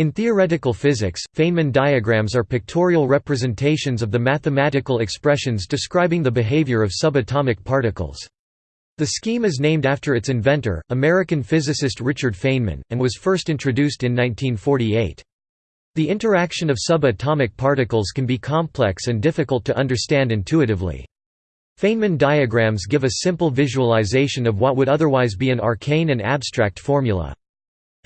In theoretical physics, Feynman diagrams are pictorial representations of the mathematical expressions describing the behavior of subatomic particles. The scheme is named after its inventor, American physicist Richard Feynman, and was first introduced in 1948. The interaction of subatomic particles can be complex and difficult to understand intuitively. Feynman diagrams give a simple visualization of what would otherwise be an arcane and abstract formula.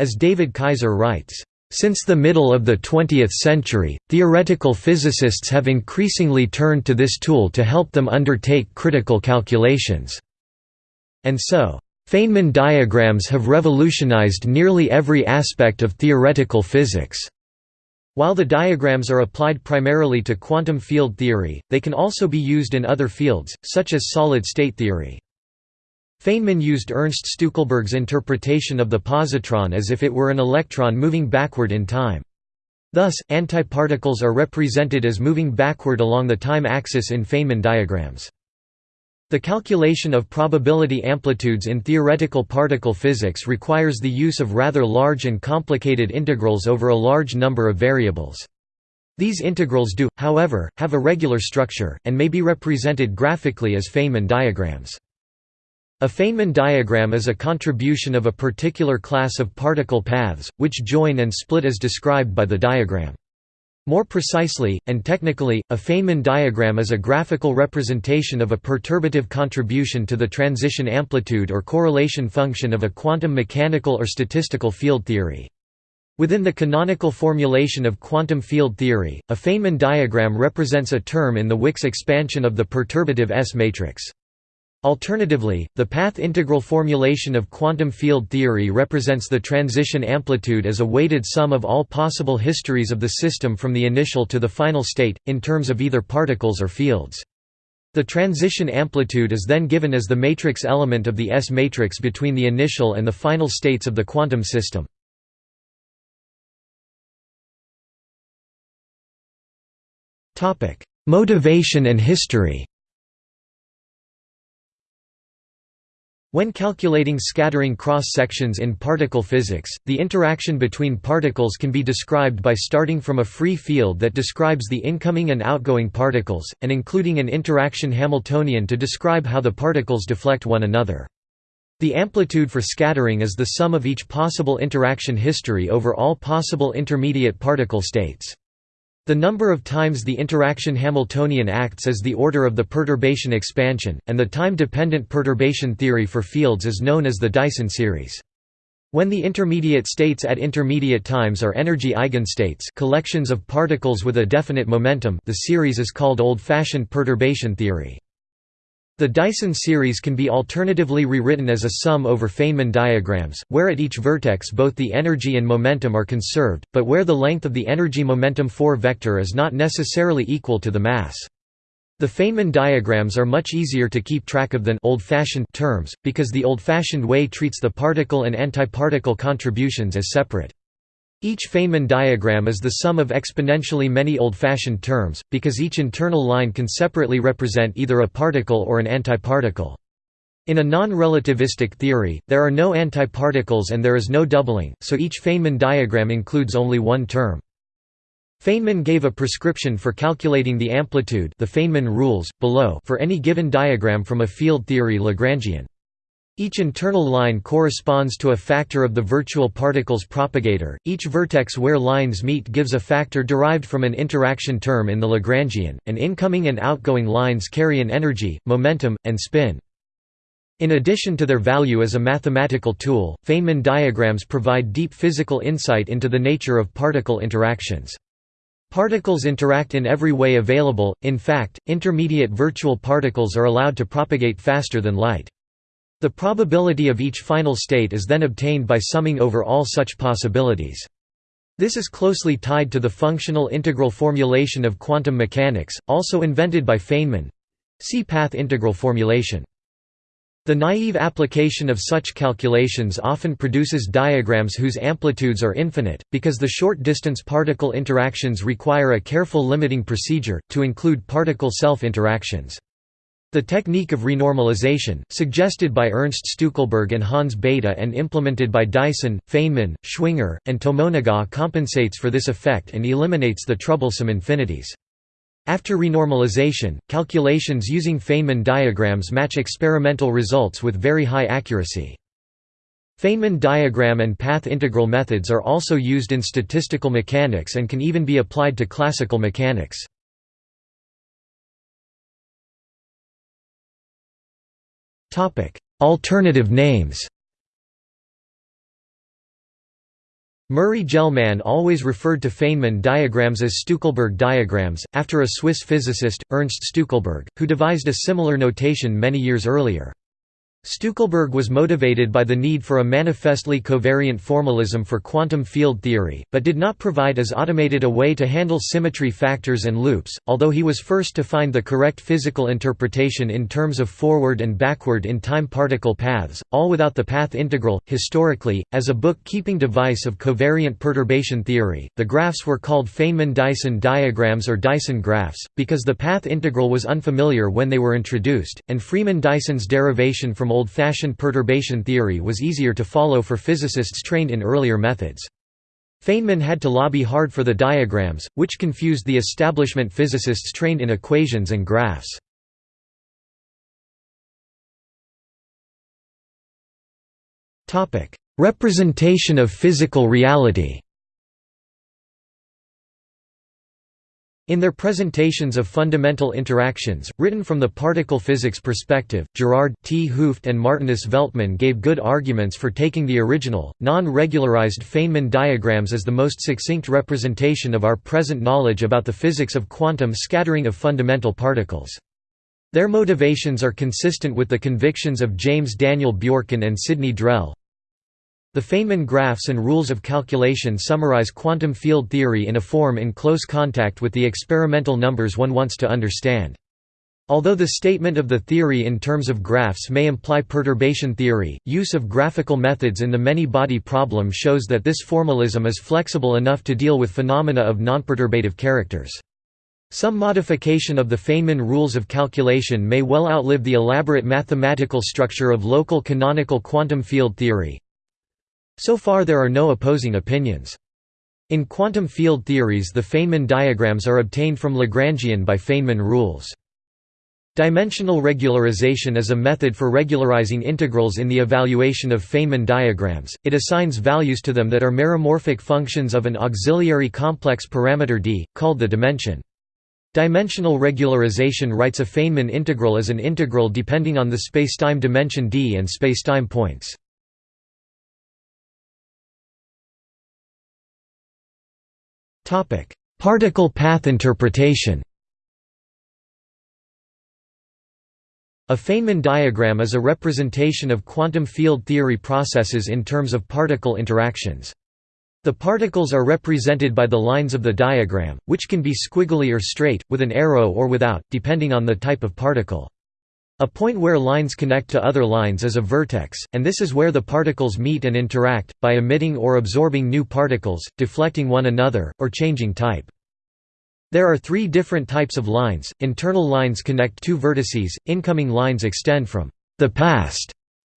As David Kaiser writes, since the middle of the 20th century, theoretical physicists have increasingly turned to this tool to help them undertake critical calculations. And so, Feynman diagrams have revolutionized nearly every aspect of theoretical physics. While the diagrams are applied primarily to quantum field theory, they can also be used in other fields, such as solid-state theory. Feynman used Ernst Stueckelberg's interpretation of the positron as if it were an electron moving backward in time. Thus, antiparticles are represented as moving backward along the time axis in Feynman diagrams. The calculation of probability amplitudes in theoretical particle physics requires the use of rather large and complicated integrals over a large number of variables. These integrals do, however, have a regular structure, and may be represented graphically as Feynman diagrams. A Feynman diagram is a contribution of a particular class of particle paths, which join and split as described by the diagram. More precisely, and technically, a Feynman diagram is a graphical representation of a perturbative contribution to the transition amplitude or correlation function of a quantum mechanical or statistical field theory. Within the canonical formulation of quantum field theory, a Feynman diagram represents a term in the Wick's expansion of the perturbative S matrix. Alternatively, the path integral formulation of quantum field theory represents the transition amplitude as a weighted sum of all possible histories of the system from the initial to the final state, in terms of either particles or fields. The transition amplitude is then given as the matrix element of the S matrix between the initial and the final states of the quantum system. Motivation and history When calculating scattering cross-sections in particle physics, the interaction between particles can be described by starting from a free field that describes the incoming and outgoing particles, and including an interaction Hamiltonian to describe how the particles deflect one another. The amplitude for scattering is the sum of each possible interaction history over all possible intermediate particle states. The number of times the interaction Hamiltonian acts is the order of the perturbation expansion, and the time-dependent perturbation theory for fields is known as the Dyson series. When the intermediate states at intermediate times are energy eigenstates collections of particles with a definite momentum the series is called old-fashioned perturbation theory. The Dyson series can be alternatively rewritten as a sum over Feynman diagrams, where at each vertex both the energy and momentum are conserved, but where the length of the energy-momentum 4 vector is not necessarily equal to the mass. The Feynman diagrams are much easier to keep track of than old-fashioned terms, because the old-fashioned way treats the particle and antiparticle contributions as separate. Each Feynman diagram is the sum of exponentially many old-fashioned terms, because each internal line can separately represent either a particle or an antiparticle. In a non-relativistic theory, there are no antiparticles and there is no doubling, so each Feynman diagram includes only one term. Feynman gave a prescription for calculating the amplitude the Feynman rules, below for any given diagram from a field theory Lagrangian. Each internal line corresponds to a factor of the virtual particle's propagator. Each vertex where lines meet gives a factor derived from an interaction term in the Lagrangian, and incoming and outgoing lines carry an energy, momentum, and spin. In addition to their value as a mathematical tool, Feynman diagrams provide deep physical insight into the nature of particle interactions. Particles interact in every way available, in fact, intermediate virtual particles are allowed to propagate faster than light. The probability of each final state is then obtained by summing over all such possibilities. This is closely tied to the functional integral formulation of quantum mechanics, also invented by Feynman. See path integral formulation. The naive application of such calculations often produces diagrams whose amplitudes are infinite, because the short-distance particle interactions require a careful limiting procedure, to include particle self-interactions. The technique of renormalization, suggested by Ernst Stueckelberg and Hans Bethe and implemented by Dyson, Feynman, Schwinger, and Tomonaga compensates for this effect and eliminates the troublesome infinities. After renormalization, calculations using Feynman diagrams match experimental results with very high accuracy. Feynman diagram and path integral methods are also used in statistical mechanics and can even be applied to classical mechanics. Alternative names Murray-Gell-Mann always referred to Feynman diagrams as Stueckelberg diagrams, after a Swiss physicist, Ernst Stueckelberg, who devised a similar notation many years earlier. Stueckelberg was motivated by the need for a manifestly covariant formalism for quantum field theory, but did not provide as automated a way to handle symmetry factors and loops, although he was first to find the correct physical interpretation in terms of forward and backward in time particle paths, all without the path integral. Historically, as a bookkeeping device of covariant perturbation theory, the graphs were called Feynman-Dyson diagrams or Dyson graphs, because the path integral was unfamiliar when they were introduced, and Freeman-Dyson's derivation from old-fashioned perturbation theory was easier to follow for physicists trained in earlier methods. Feynman had to lobby hard for the diagrams, which confused the establishment physicists trained in equations and graphs. Representation of physical reality In their presentations of fundamental interactions, written from the particle physics perspective, Gerard 't Hooft and Martinus Veltman gave good arguments for taking the original, non-regularized Feynman diagrams as the most succinct representation of our present knowledge about the physics of quantum scattering of fundamental particles. Their motivations are consistent with the convictions of James Daniel Bjorken and Sidney Drell, the Feynman graphs and rules of calculation summarize quantum field theory in a form in close contact with the experimental numbers one wants to understand. Although the statement of the theory in terms of graphs may imply perturbation theory, use of graphical methods in the many-body problem shows that this formalism is flexible enough to deal with phenomena of nonperturbative characters. Some modification of the Feynman rules of calculation may well outlive the elaborate mathematical structure of local canonical quantum field theory, so far there are no opposing opinions. In quantum field theories the Feynman diagrams are obtained from Lagrangian by Feynman rules. Dimensional regularization is a method for regularizing integrals in the evaluation of Feynman diagrams, it assigns values to them that are meromorphic functions of an auxiliary complex parameter d, called the dimension. Dimensional regularization writes a Feynman integral as an integral depending on the spacetime dimension d and spacetime points. Particle path interpretation A Feynman diagram is a representation of quantum field theory processes in terms of particle interactions. The particles are represented by the lines of the diagram, which can be squiggly or straight, with an arrow or without, depending on the type of particle. A point where lines connect to other lines is a vertex, and this is where the particles meet and interact, by emitting or absorbing new particles, deflecting one another, or changing type. There are three different types of lines, internal lines connect two vertices, incoming lines extend from the past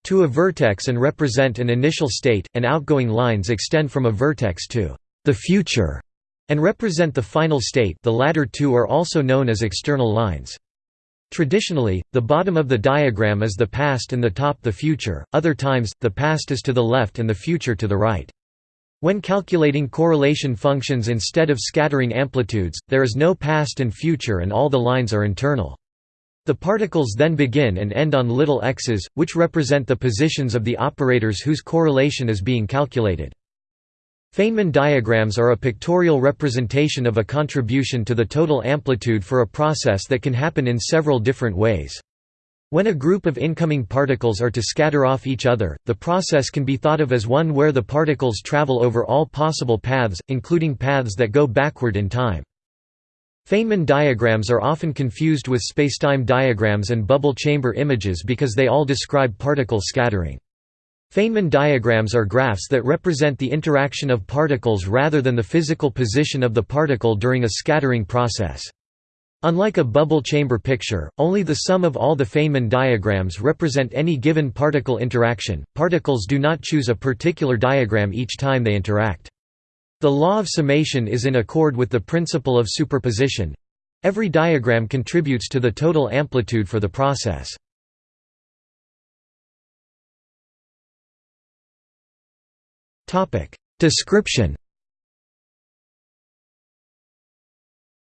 to a vertex and represent an initial state, and outgoing lines extend from a vertex to the future and represent the final state the latter two are also known as external lines. Traditionally, the bottom of the diagram is the past and the top the future, other times, the past is to the left and the future to the right. When calculating correlation functions instead of scattering amplitudes, there is no past and future and all the lines are internal. The particles then begin and end on little x's, which represent the positions of the operators whose correlation is being calculated. Feynman diagrams are a pictorial representation of a contribution to the total amplitude for a process that can happen in several different ways. When a group of incoming particles are to scatter off each other, the process can be thought of as one where the particles travel over all possible paths, including paths that go backward in time. Feynman diagrams are often confused with spacetime diagrams and bubble chamber images because they all describe particle scattering. Feynman diagrams are graphs that represent the interaction of particles rather than the physical position of the particle during a scattering process. Unlike a bubble chamber picture, only the sum of all the Feynman diagrams represent any given particle interaction. Particles do not choose a particular diagram each time they interact. The law of summation is in accord with the principle of superposition. Every diagram contributes to the total amplitude for the process. Description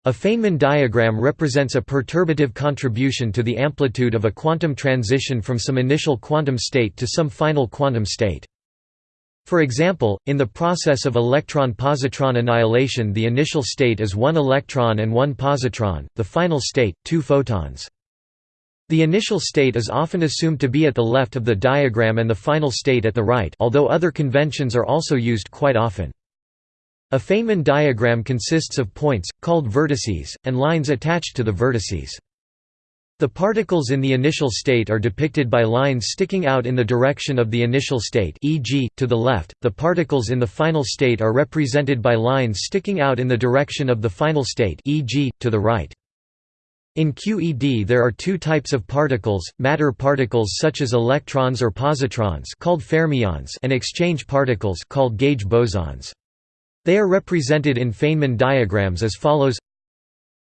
A Feynman diagram represents a perturbative contribution to the amplitude of a quantum transition from some initial quantum state to some final quantum state. For example, in the process of electron-positron annihilation the initial state is one electron and one positron, the final state, two photons. The initial state is often assumed to be at the left of the diagram and the final state at the right although other conventions are also used quite often. A Feynman diagram consists of points, called vertices, and lines attached to the vertices. The particles in the initial state are depicted by lines sticking out in the direction of the initial state e.g., to the left, the particles in the final state are represented by lines sticking out in the direction of the final state e.g., to the right. In QED there are two types of particles, matter particles such as electrons or positrons called fermions and exchange particles called gauge bosons. They are represented in Feynman diagrams as follows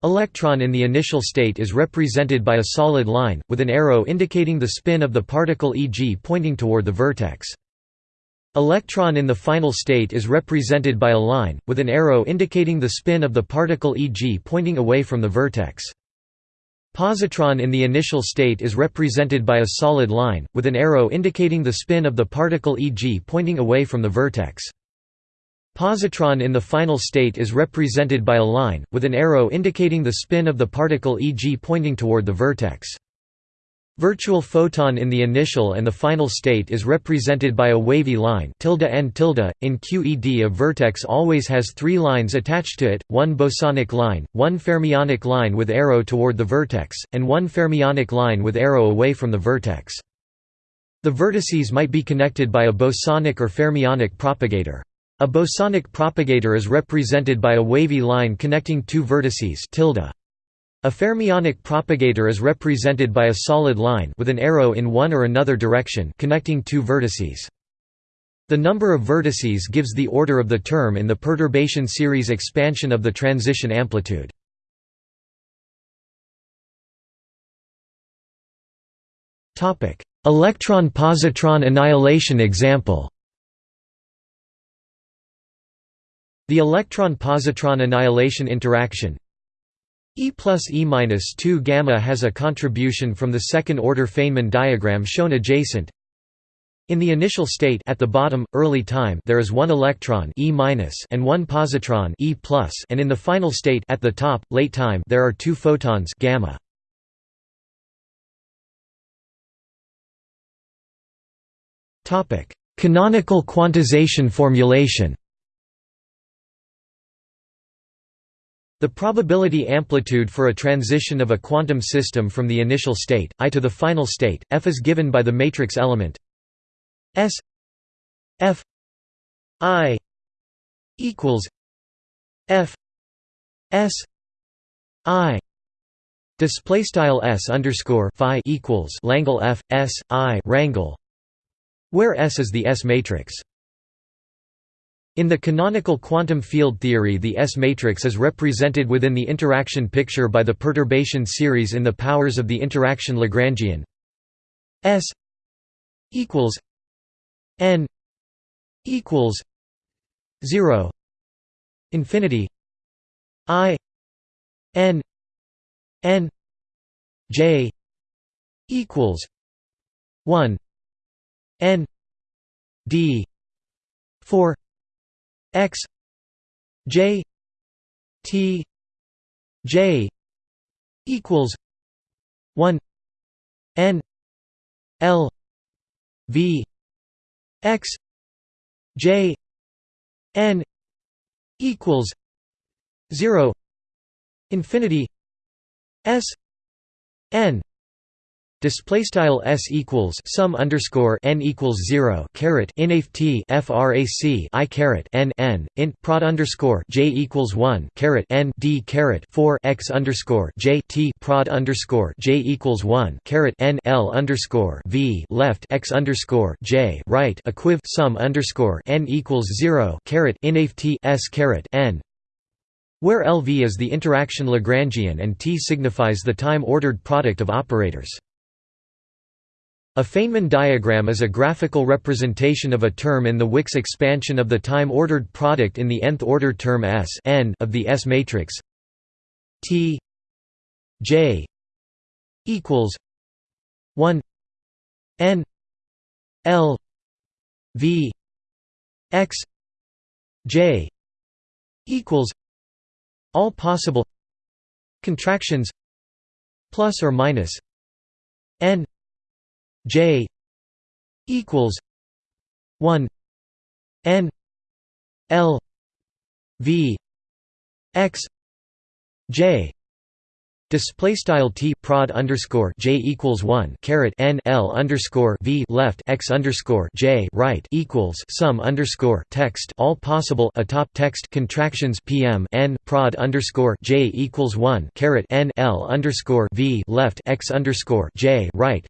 Electron in the initial state is represented by a solid line, with an arrow indicating the spin of the particle e.g. pointing toward the vertex. Electron in the final state is represented by a line, with an arrow indicating the spin of the particle e.g. pointing away from the vertex. Positron in the initial state is represented by a solid line, with an arrow indicating the spin of the particle e.g. pointing away from the vertex. Positron in the final state is represented by a line, with an arrow indicating the spin of the particle e.g. pointing toward the vertex. Virtual photon in the initial and the final state is represented by a wavy line tilde n tilde. .In QED a vertex always has three lines attached to it, one bosonic line, one fermionic line with arrow toward the vertex, and one fermionic line with arrow away from the vertex. The vertices might be connected by a bosonic or fermionic propagator. A bosonic propagator is represented by a wavy line connecting two vertices tilde. A fermionic propagator is represented by a solid line with an arrow in one or another direction connecting two vertices. The number of vertices gives the order of the term in the perturbation series expansion of the transition amplitude. Electron-positron annihilation example The electron-positron annihilation interaction E plus E minus 2 gamma has a contribution from the second-order Feynman diagram shown adjacent. In the initial state at the bottom, early time, there is one electron E minus and one positron E plus, and in the final state at the top, late time, there are two photons gamma. Topic: Canonical quantization formulation. The probability amplitude for a transition of a quantum system from the initial state, I to the final state, F is given by the matrix element S F I equals F S I display style S underscore phi equals Langle F S I rangle where S is the S matrix in the canonical quantum field theory the S-matrix is represented within the interaction picture by the perturbation series in the powers of the interaction Lagrangian. S equals n equals 0 infinity i n n j equals 1 n d 4 x j t j equals 1 n l v x j n equals 0 infinity s n Display style s equals sum underscore n equals zero caret inft frac i caret n n int prod underscore j equals one caret n d caret four x underscore j t prod underscore j equals one caret n l underscore v left x underscore j right equiv sum underscore n equals zero caret inft s caret n where LV is the interaction Lagrangian and T signifies the time-ordered product of operators. A Feynman diagram is a graphical representation of a term in the Wick's expansion of the time-ordered product in the nth-order term S n of the S matrix. T J equals 1 n L V X J equals all possible contractions plus or minus n J equals one N L V X J Display style t prod underscore j equals one caret n l underscore v left x underscore j right equals sum underscore text all possible atop text contractions pm n prod underscore j equals one caret n l underscore v left x underscore j right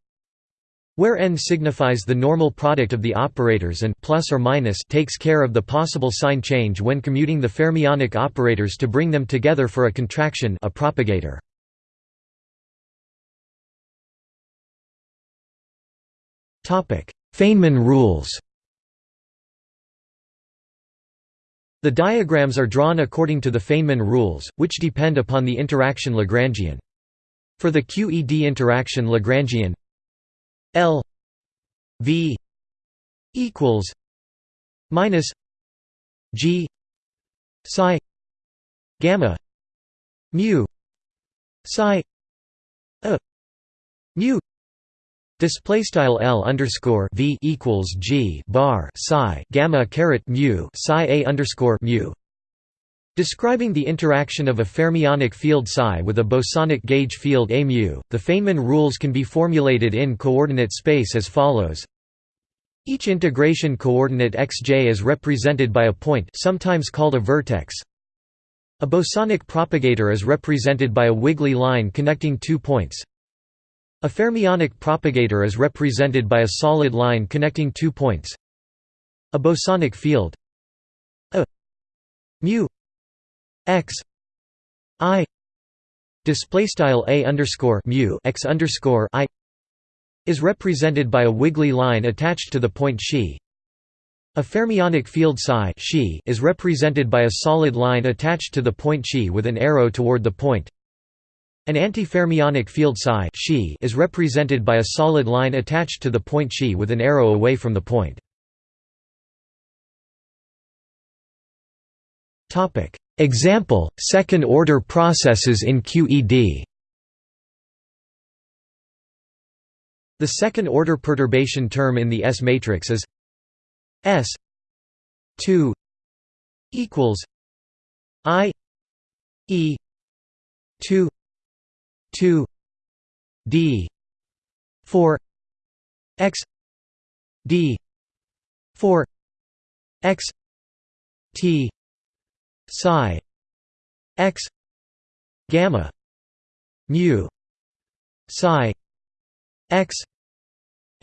where n signifies the normal product of the operators and plus or minus takes care of the possible sign change when commuting the fermionic operators to bring them together for a contraction a propagator. Feynman rules The diagrams are drawn according to the Feynman rules, which depend upon the interaction Lagrangian. For the QED interaction Lagrangian L V equals minus G psi gamma mu psi a mu. Display style L underscore V equals G bar psi gamma caret mu psi a underscore mu Describing the interaction of a fermionic field psi with a bosonic gauge field a mu, the Feynman rules can be formulated in coordinate space as follows. Each integration coordinate xj is represented by a point sometimes called a vertex. A bosonic propagator is represented by a wiggly line connecting two points. A fermionic propagator is represented by a solid line connecting two points. A bosonic field a mu x i display style a underscore mu x underscore i is represented by a wiggly line attached to the point xi. A fermionic field psi xi is represented by a solid line attached to the point xi with an arrow toward the point. An antifermionic field psi xi is represented by a solid line attached to the point xi with an arrow away from the point. Example: second-order processes in QED. The second-order perturbation term in the S matrix is S 2 equals I E 2 2 D 4 X D 4 X T psi x gamma mu psi x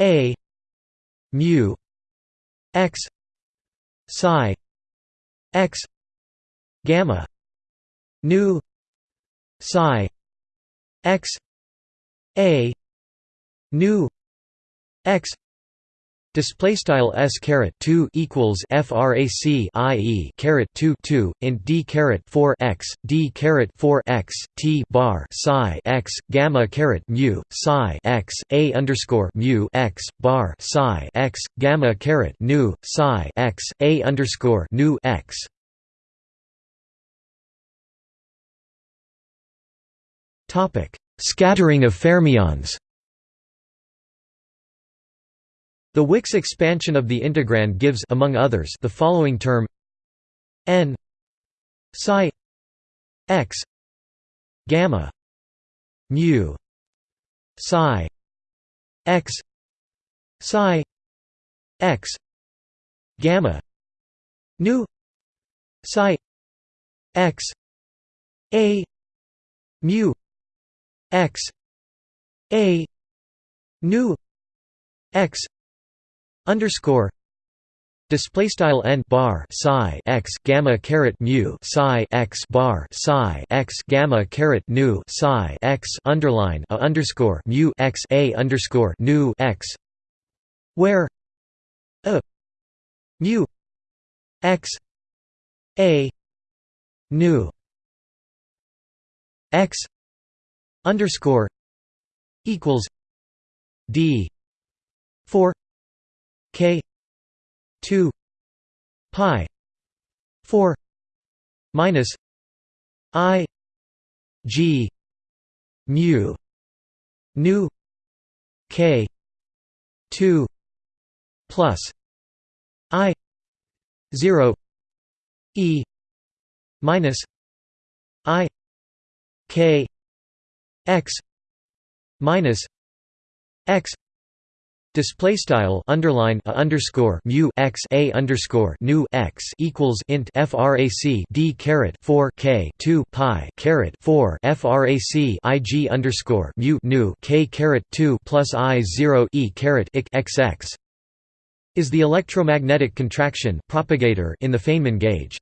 a mu x psi x gamma nu psi x a nu x Display style s caret two equals frac i e caret two two int d caret four x d caret four x t bar psi x gamma caret mu psi x a underscore mu x bar psi x gamma caret nu psi x a underscore nu x. Topic: Scattering of fermions. The Wick's expansion of the integrand gives among others the following term n psi x gamma mu psi x psi x gamma nu psi x a mu x a nu x underscore display style n bar psi x gamma caret mu psi x bar psi x gamma caret nu psi x underline a underscore mu x a underscore nu x where a mu x a nu x underscore equals d 4 k 2 pi 4 minus i g mu nu k 2 plus i 0 e minus i k x minus x Display style underline a underscore mu x a underscore nu x equals int frac d caret four k two pi caret four frac i g underscore mu nu k caret two plus i zero e caret ik xx is the electromagnetic contraction propagator in the Feynman gauge.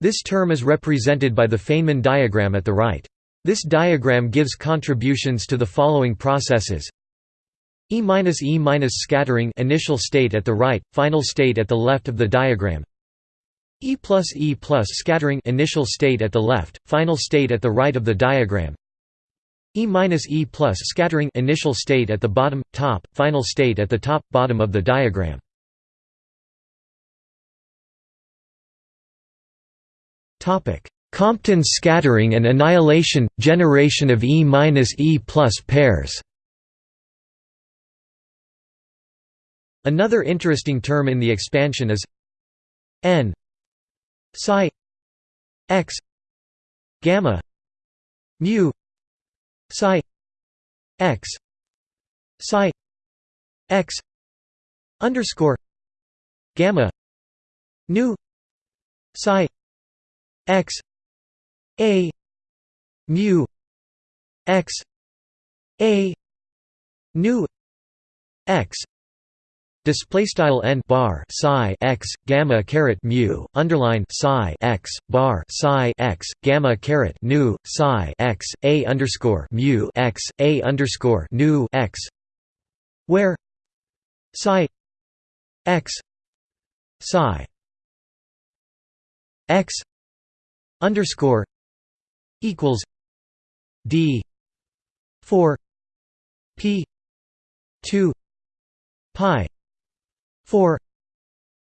This term is represented by the Feynman diagram at the right. This diagram gives contributions to the following processes E E minus scattering initial state at the right, final state at the left of the diagram. E plus E plus scattering initial state at the left, final state at the right of the diagram. E minus E plus scattering initial state at the bottom, top, final state at the top, bottom of the diagram. Topic: Compton scattering and annihilation generation of E minus E plus pairs. Another interesting term in the expansion is n psi x gamma mu psi x psi x underscore gamma nu psi x a mu x a nu x Display style n bar psi x gamma caret mu underline psi x bar psi x gamma caret nu psi x a underscore mu x a underscore nu x where psi x psi x underscore equals d four p two pi 4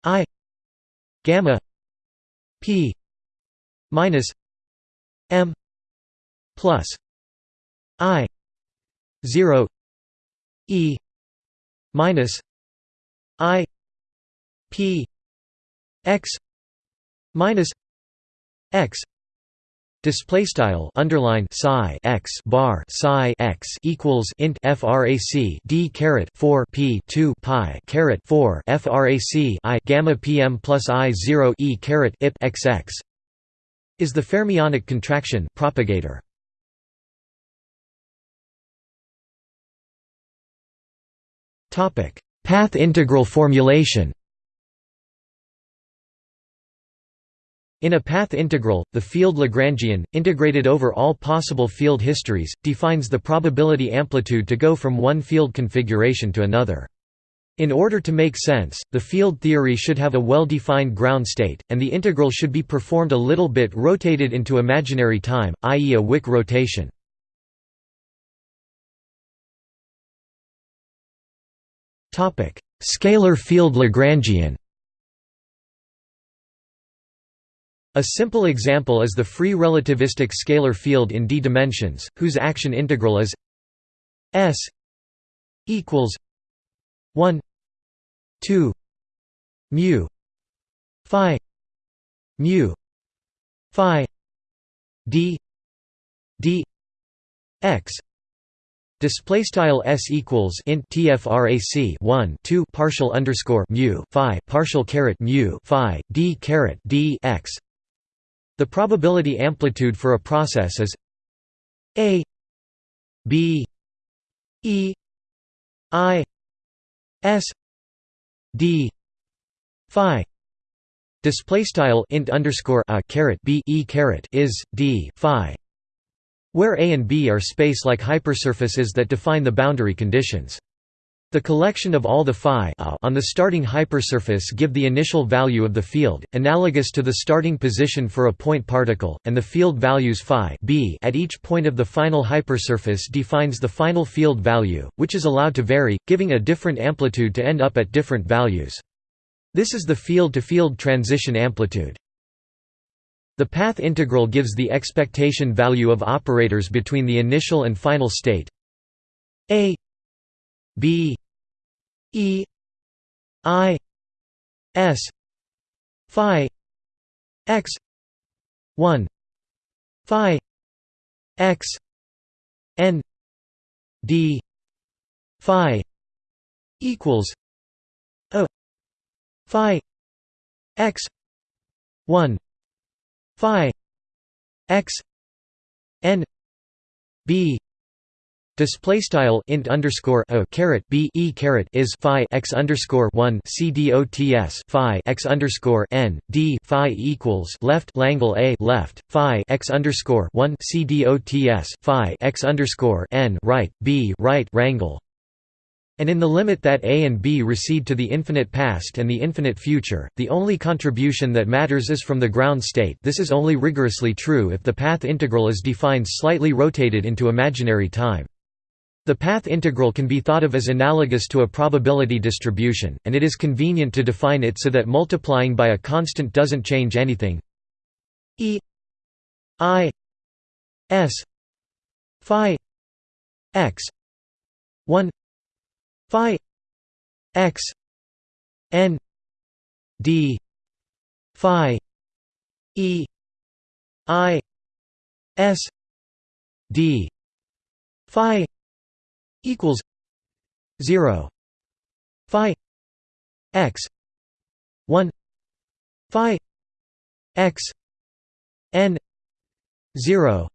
i gamma p minus m plus i 0 e minus i p x minus x Display style underline psi x bar psi x equals int frac d caret four p two pi caret four frac i gamma pm plus i zero e caret ip xx is the fermionic contraction propagator. Topic: Path integral formulation. In a path integral, the field Lagrangian, integrated over all possible field histories, defines the probability amplitude to go from one field configuration to another. In order to make sense, the field theory should have a well-defined ground state, and the integral should be performed a little bit rotated into imaginary time, i.e. a Wick rotation. Scalar field Lagrangian A simple example is the free relativistic scalar field in d dimensions, whose action integral is s equals 1 2 mu phi mu phi d d x Display style s equals int tfrac 1 2 partial underscore mu phi partial caret mu phi d caret d x. The probability amplitude for a process is a b e i s d phi display style int underscore a caret b e caret is d phi where A and B are space-like hypersurfaces that define the boundary conditions. The collection of all the phi on the starting hypersurface give the initial value of the field, analogous to the starting position for a point particle, and the field values phi b at each point of the final hypersurface defines the final field value, which is allowed to vary, giving a different amplitude to end up at different values. This is the field-to-field -field transition amplitude. The path integral gives the expectation value of operators between the initial and final state a b e i s phi x 1 phi x n d phi equals a phi x 1 phi x n b Display style int underscore a caret b e caret is phi x underscore one c dots phi x underscore n d phi equals left Langle a left phi x underscore one c dots phi x underscore n right b right rangle and in the limit that a and b recede to the infinite past and the infinite future, the only contribution that matters is from the ground state this is only rigorously true if the path integral is defined slightly rotated into imaginary time. The path integral can be thought of as analogous to a probability distribution, and it is convenient to define it so that multiplying by a constant doesn't change anything. E i s phi x 1 phi x n d phi e i s d phi equals 0 phi x 1 phi x n 0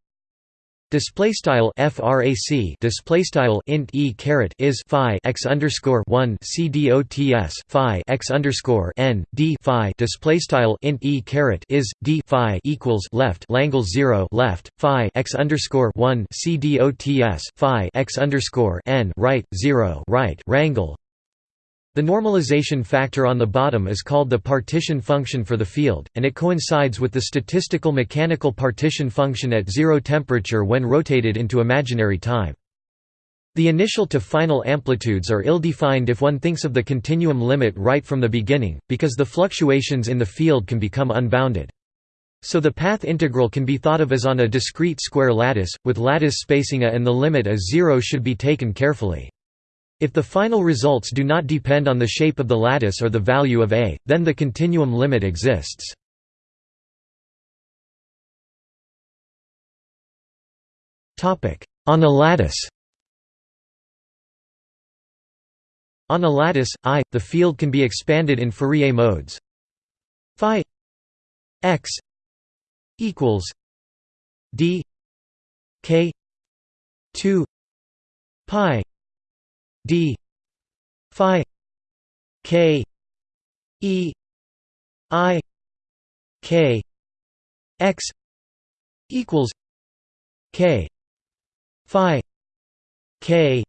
Display style frac display style int e caret is phi x underscore one. C dots phi x underscore n. D phi. Display style int e caret is d phi equals left. Langle zero left. Phi x underscore one. C dots phi x underscore n. Right zero. Right. Rangle the normalization factor on the bottom is called the partition function for the field, and it coincides with the statistical mechanical partition function at zero temperature when rotated into imaginary time. The initial to final amplitudes are ill-defined if one thinks of the continuum limit right from the beginning, because the fluctuations in the field can become unbounded. So the path integral can be thought of as on a discrete square lattice, with lattice spacing a and the limit as zero should be taken carefully. If the final results do not depend on the shape of the lattice or the value of A, then the continuum limit exists. On a lattice On a lattice, I, the field can be expanded in Fourier modes. Phi x equals d k 2 pi d phi k e i k x equals k phi k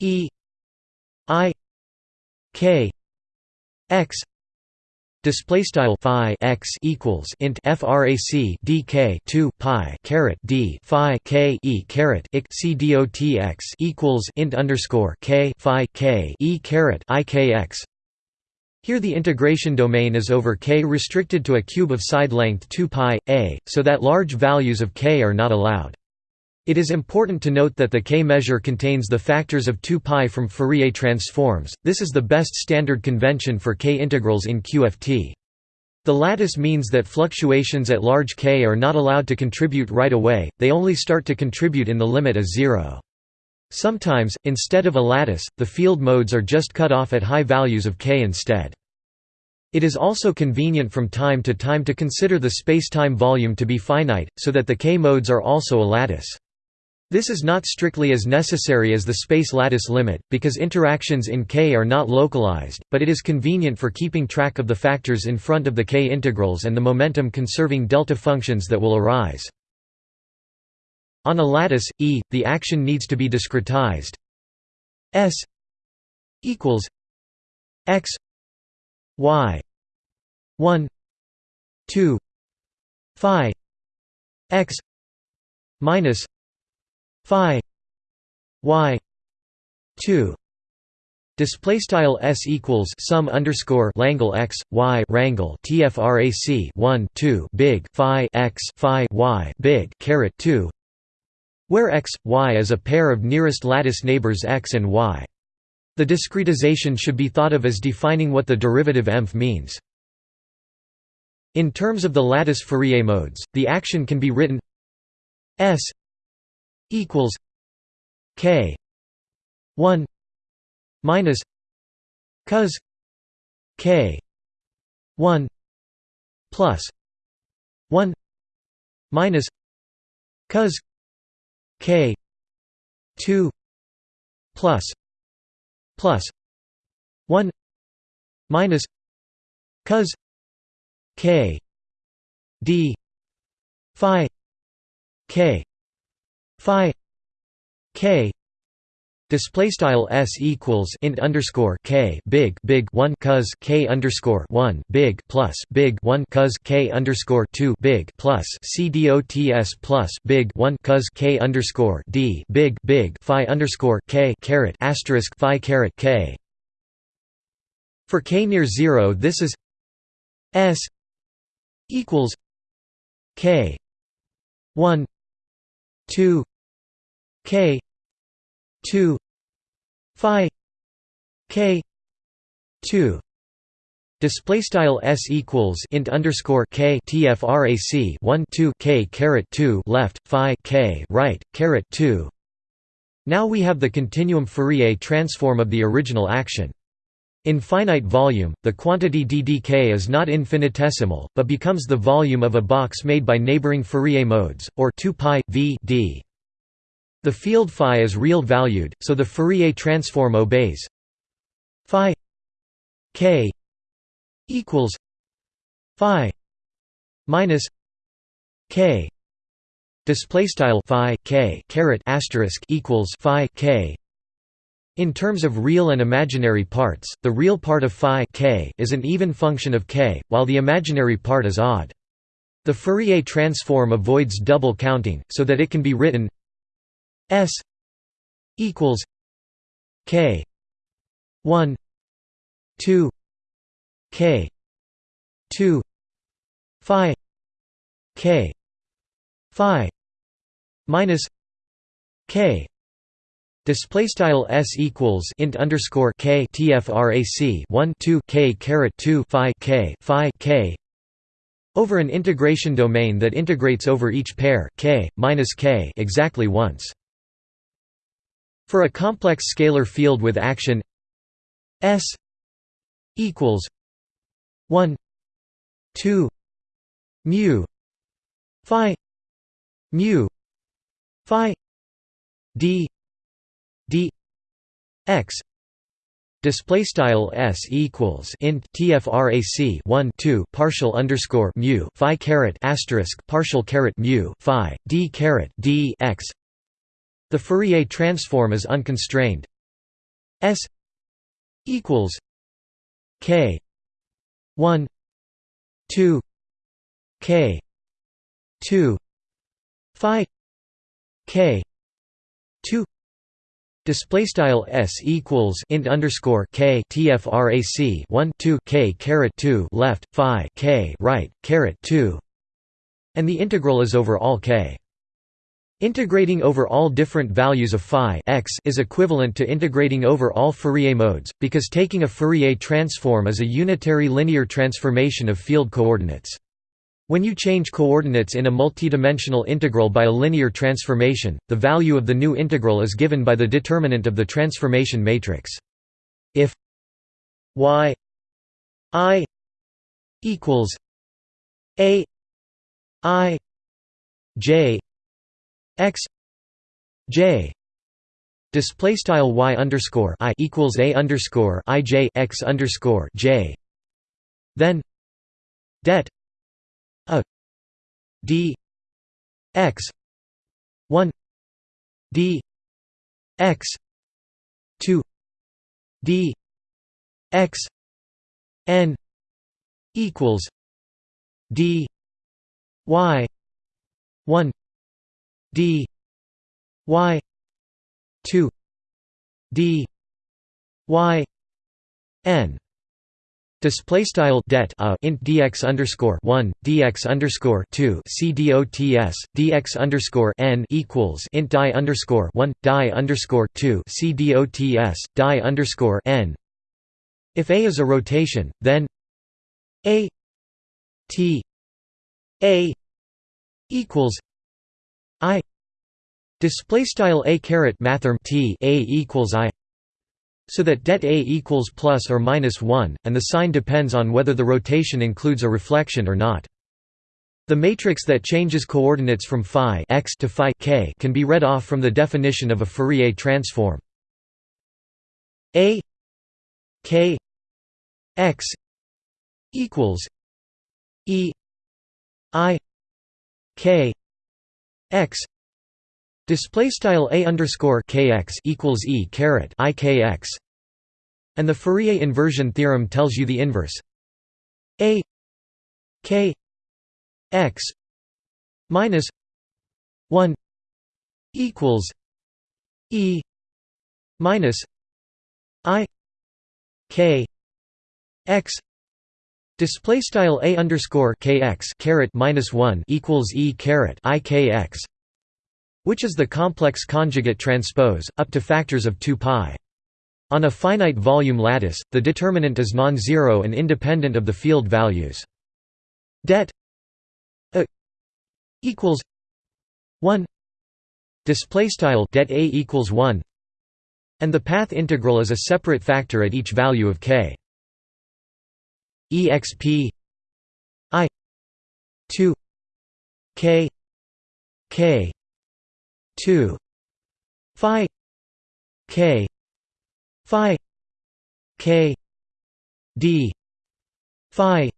e i k x Display style phi x equals int frac dk 2 pi caret d phi k e caret ik c dot x equals int underscore k phi k e caret i k x. Here the integration domain is over k restricted to a cube of side length 2 pi a, so that large values of k are not allowed. It is important to note that the K measure contains the factors of 2 pi from Fourier transforms, this is the best standard convention for K integrals in QFT. The lattice means that fluctuations at large K are not allowed to contribute right away, they only start to contribute in the limit as zero. Sometimes, instead of a lattice, the field modes are just cut off at high values of k instead. It is also convenient from time to time to consider the spacetime volume to be finite, so that the k modes are also a lattice. This is not strictly as necessary as the space lattice limit, because interactions in K are not localized, but it is convenient for keeping track of the factors in front of the K integrals and the momentum-conserving delta functions that will arise. On a lattice, E, the action needs to be discretized S equals x y 1 2 phi x minus phi y 2 Display style s equals sum underscore Langle x y rangle tfrac 1 2 big phi x phi y big caret 2 where x, y is a pair of nearest lattice neighbors x and y. The discretization should be thought of as defining what the derivative emph means. In terms of the lattice Fourier modes, the action can be written S equals K 1 minus cos K 1 plus 1 minus cos k 2 plus plus 1 minus cos k d phi k phi k Display style s equals int underscore k big big one cos k underscore one big plus big one cos k underscore two big plus c dots plus big one cos k underscore d big big phi underscore k caret asterisk phi caret k. For k near zero, this is s equals k one two k 2 phi k 2 Display style s equals int underscore k tfrac 1 2 k caret 2 left phi k right caret 2. Now we have the continuum Fourier transform of the original action. In finite volume, the quantity ddk is not infinitesimal, but becomes the volume of a box made by neighboring Fourier modes, or 2 pi v d. The field phi is real valued, so the Fourier transform obeys. Phi k equals phi minus k. Display style phi k caret asterisk equals phi k. In terms of real and imaginary parts the real part of phi k is an even function of k while the imaginary part is odd. The Fourier transform avoids double counting so that it can be written S equals K one two K two Phi K Phi minus K Display style s equals int underscore k tfrac 1 2 k caret 2 phi k phi k over an integration domain that integrates over each pair k minus k exactly once. For a complex scalar field with action S equals 1 2 mu phi mu phi d d x. Display style s equals int tfrac 1 2 partial underscore mu phi caret asterisk partial caret mu phi d caret d x the Fourier transform is unconstrained. S equals K one two K two Phi K two Display style s equals int underscore k tfrac 1 2 k caret 2 left phi k right caret 2, and the integral is over all k. Integrating over all different values of phi x is equivalent to integrating over all Fourier modes, because taking a Fourier transform is a unitary linear transformation of field coordinates. When you change coordinates in a multidimensional integral by a linear transformation, the value of the new integral is given by the determinant of the transformation matrix. If y i equals a i j x j display style y underscore i equals a underscore i j x underscore j. Then det a d x 1 d x 2 d x n equals d y 1 d y 2 d y n Display style det a int dx underscore one dx underscore two c dots dx underscore n equals int die underscore one die underscore two c dots die underscore n. If a is a rotation, then a t a equals i display style a caret mathrm t a equals i so that det A equals plus or minus 1, and the sign depends on whether the rotation includes a reflection or not. The matrix that changes coordinates from phi x to phi k can be read off from the definition of a Fourier transform. A k x equals e i k x Display style a underscore kx equals e caret i kx, and the Fourier inversion theorem tells you the inverse. A k x minus one equals e minus i k x display style a underscore kx caret minus one equals e caret i kx which is the complex conjugate transpose, up to factors of 2 pi. On a finite volume lattice, the determinant is non-zero and independent of the field values. Det a equals 1 display style det a equals 1 and the path integral is a separate factor at each value of k exp i 2 k k 2 phi k phi k d phi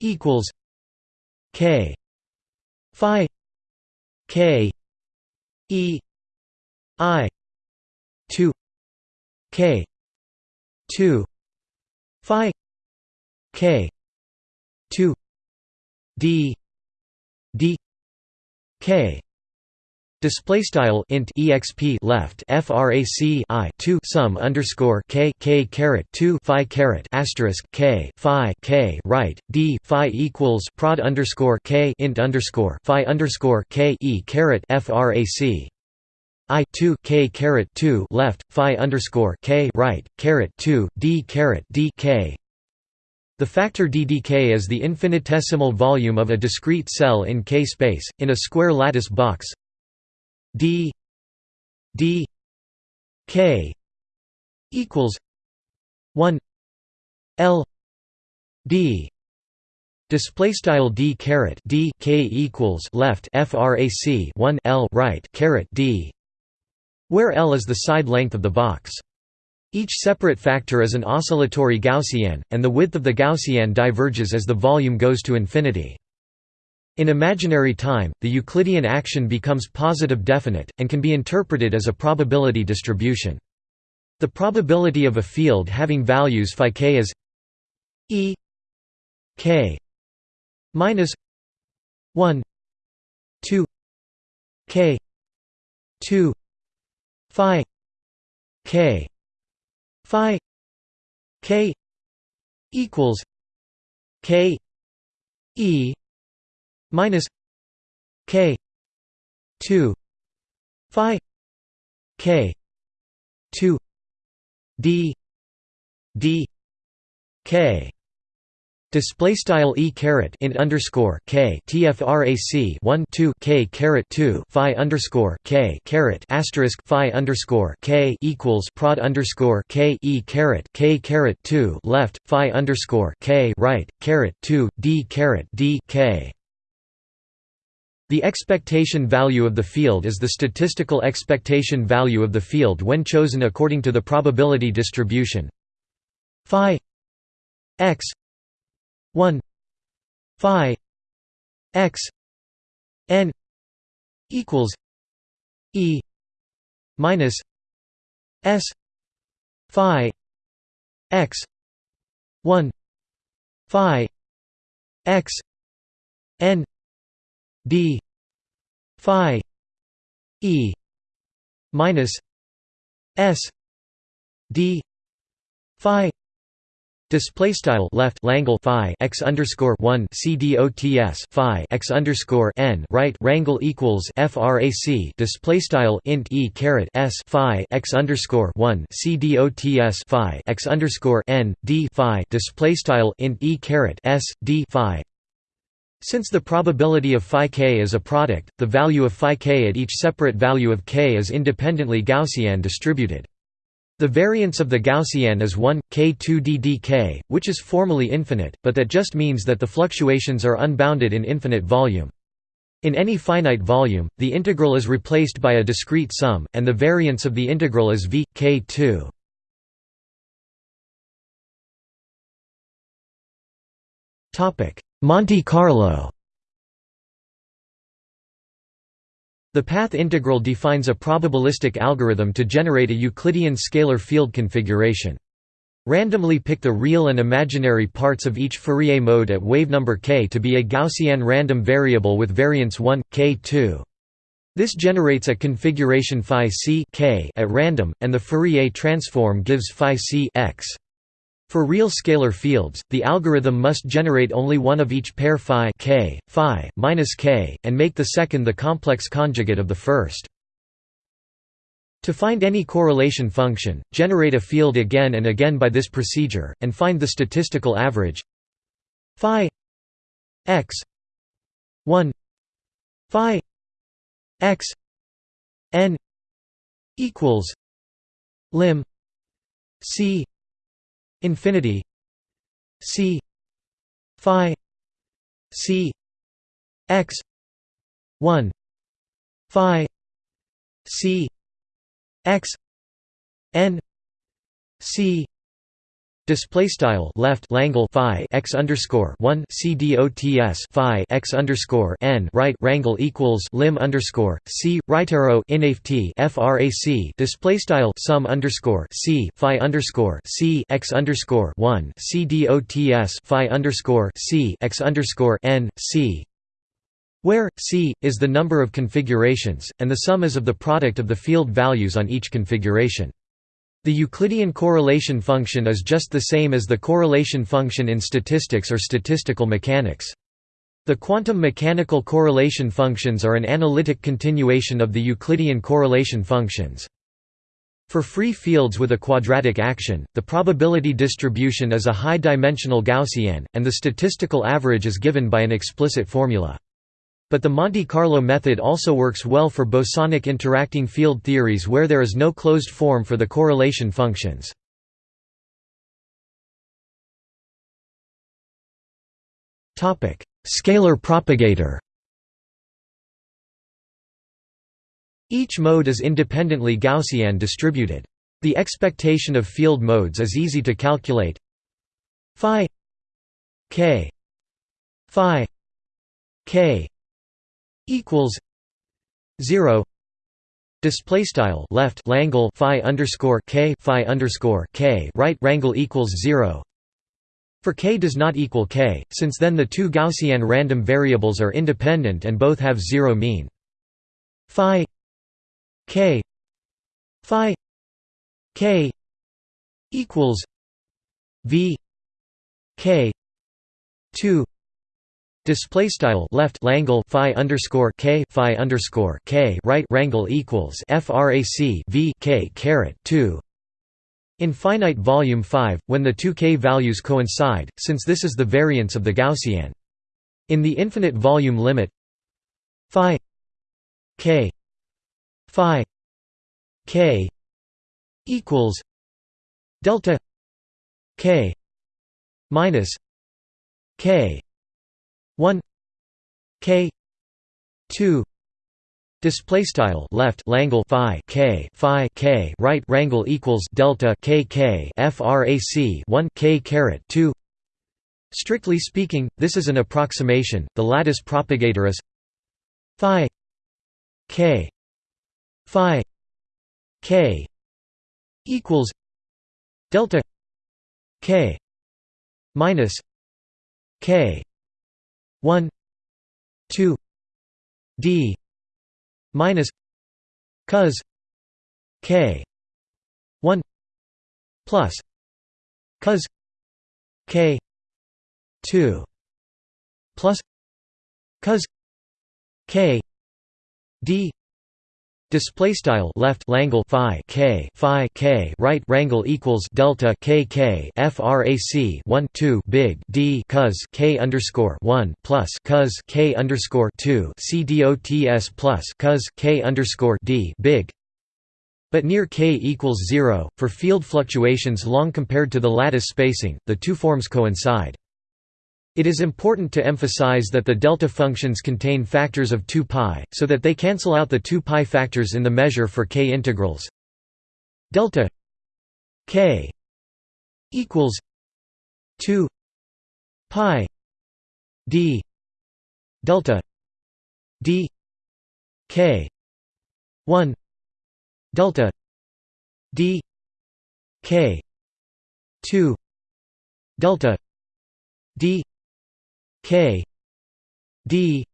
equals k phi k e i 2 k 2 phi k. 2 d. D. K. Display style int exp left frac i 2 sum underscore k k caret 2 phi caret asterisk k phi k right d phi equals prod underscore k int underscore phi underscore k e caret frac i 2 k caret 2 left phi underscore k right caret 2 d caret d k the factor ddk is the infinitesimal volume of a discrete cell in K space, in a square lattice box. D d k equals 1 l d. Display style d caret d k equals left frac 1 l right caret d where l is the side length of the box each separate factor is an oscillatory gaussian and the width of the gaussian diverges as the volume goes to infinity in imaginary time, the Euclidean action becomes positive definite, and can be interpreted as a probability distribution. The probability of a field having values phi k is e k minus 1 2 k 2 phi k phi k equals k e minus k 2 phi k 2 d d k Display style e caret int underscore k tfrac 1 2 k caret 2 phi underscore k caret asterisk phi underscore k equals prod underscore k e caret k caret 2 left phi underscore k right caret 2 d caret d k. The expectation value of the field is the statistical expectation value of the field when chosen according to the probability distribution phi x 1 phi x n equals e minus s phi x 1 phi x n d phi e minus s d phi Display style left Langle phi x underscore one CDOTS phi x underscore n right rangle equals FRAC display style int e caret s phi x underscore one CDOTS phi x underscore n d phi display style int e caret s d phi. Since the probability of phi k is a product, the value of phi k at each separate value of k is independently Gaussian distributed. The variance of the Gaussian is 1, k2ddk, which is formally infinite, but that just means that the fluctuations are unbounded in infinite volume. In any finite volume, the integral is replaced by a discrete sum, and the variance of the integral is v, k2. Monte Carlo The path integral defines a probabilistic algorithm to generate a Euclidean scalar field configuration. Randomly pick the real and imaginary parts of each Fourier mode at wavenumber k to be a Gaussian random variable with variance 1, k2. This generates a configuration phi c k at random, and the Fourier transform gives phi c x. For real scalar fields, the algorithm must generate only one of each pair phi k, phi minus k, and make the second the complex conjugate of the first. To find any correlation function, generate a field again and again by this procedure, and find the statistical average phi x 1 phi x n equals lim c infinity c phi c x 1 phi c x n c Display style left Langle phi x underscore one c dots phi x underscore n right rangle equals lim underscore c right arrow inft frac display style sum underscore c phi underscore c x underscore one c dots phi underscore c x underscore n c where c is the number of configurations and the sum is of the product of the field values on each configuration. The Euclidean correlation function is just the same as the correlation function in statistics or statistical mechanics. The quantum mechanical correlation functions are an analytic continuation of the Euclidean correlation functions. For free fields with a quadratic action, the probability distribution is a high-dimensional Gaussian, and the statistical average is given by an explicit formula. But the Monte Carlo method also works well for bosonic interacting field theories where there is no closed form for the correlation functions. Scalar propagator Each mode is independently Gaussian distributed. The expectation of field modes is easy to calculate. Phi k phi k equals zero display style left Langle phi underscore k phi underscore k right rangle equals zero for k does not equal k, since then the two Gaussian random variables are independent and both have zero mean. Phi k phi k equals v k 2 Display style left Langle phi underscore k phi underscore k right rangle equals frac v k caret two. In finite volume 5, when the two k values coincide, since this is the variance of the Gaussian. In the infinite volume limit phi k phi k equals delta k minus k 1 k 2 Display style left Langle phi k phi k right rangle equals delta k k frac 1 k caret 2. Strictly speaking, this is an approximation. The lattice propagator is phi k phi k equals delta k minus k 1 2 d minus cos k 1 plus cos k 2 plus cos k d Display style left Langle phi k phi k right rangle equals delta k k frac 1 2 big d cos k underscore 1 plus cos k underscore 2 c dots plus cos k underscore d big. But near k equals 0 for field fluctuations long compared to the lattice spacing the two forms coincide it is important to emphasize that the delta functions contain factors of 2 pi, so that they cancel out the 2 pi factors in the measure for k integrals. Delta k equals 2 pi d delta d k 1 delta d k 2 delta d k d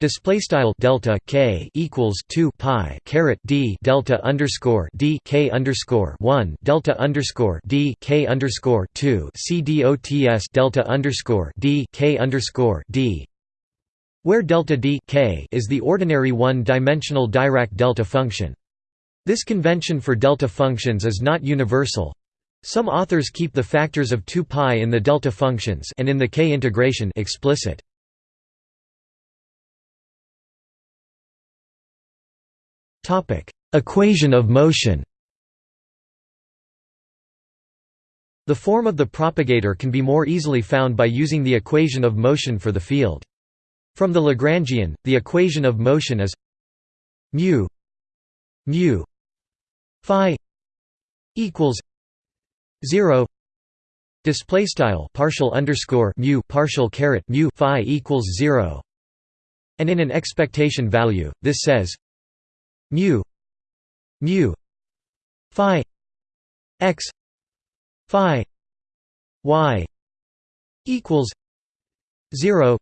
display style delta k equals 2 pi caret d delta underscore d k underscore 1 delta underscore d k underscore 2 c dots delta underscore d k underscore d where delta d k is the ordinary one-dimensional Dirac delta function. This convention for delta functions is not universal, some authors keep the factors of 2 pi in the delta functions and in the k integration explicit. Topic: Equation of motion. The form of the propagator can be more easily found by using the equation of motion for the field. From the Lagrangian, the equation of motion is mu mu phi equals 0 display style partial underscore mu partial caret mu phi equals 0 and in an expectation value this says mu mu phi x phi y equals 0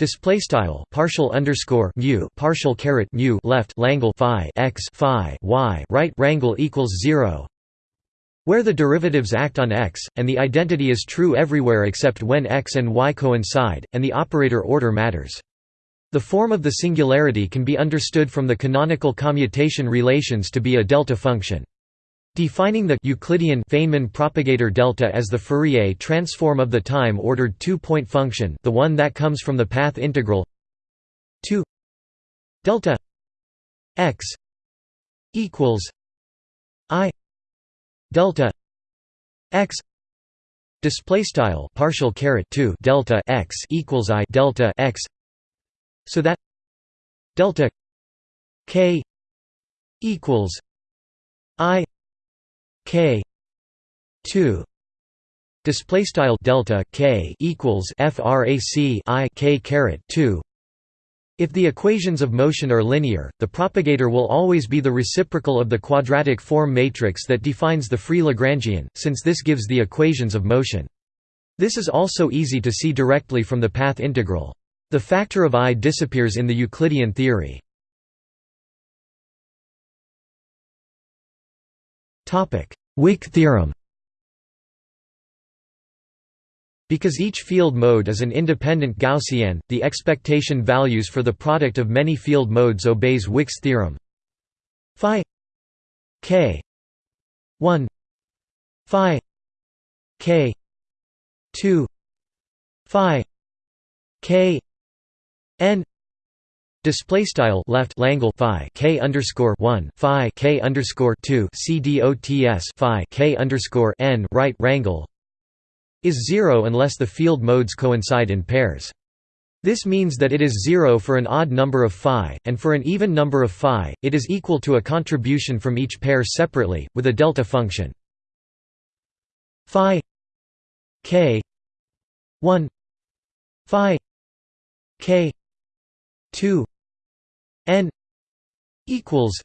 Display style partial underscore mu partial caret mu left Langle phi x phi y right rangle equals zero where the derivatives act on x, and the identity is true everywhere except when x and y coincide, and the operator order matters. The form of the singularity can be understood from the canonical commutation relations to be a delta function. Defining the Euclidean Feynman propagator delta as the Fourier transform of the time-ordered two-point function the one that comes from the path integral 2 delta x equals i delta x display style partial caret 2 delta x equals i delta x so that delta k equals i k 2 display style delta k equals frac i k caret 2 if the equations of motion are linear, the propagator will always be the reciprocal of the quadratic form matrix that defines the free Lagrangian, since this gives the equations of motion. This is also easy to see directly from the path integral. The factor of i disappears in the Euclidean theory. Wick theorem Because each field mode is an independent Gaussian, the expectation values for the product of many field modes obeys Wick's theorem. Phi k 1 phi k 2 phi k n Display style left Langle phi k underscore one phi k underscore two c dots phi k underscore n right rangle is zero unless the field modes coincide in pairs. This means that it is zero for an odd number of phi, and for an even number of phi, it is equal to a contribution from each pair separately, with a delta function phi k 1 phi k 2 n equals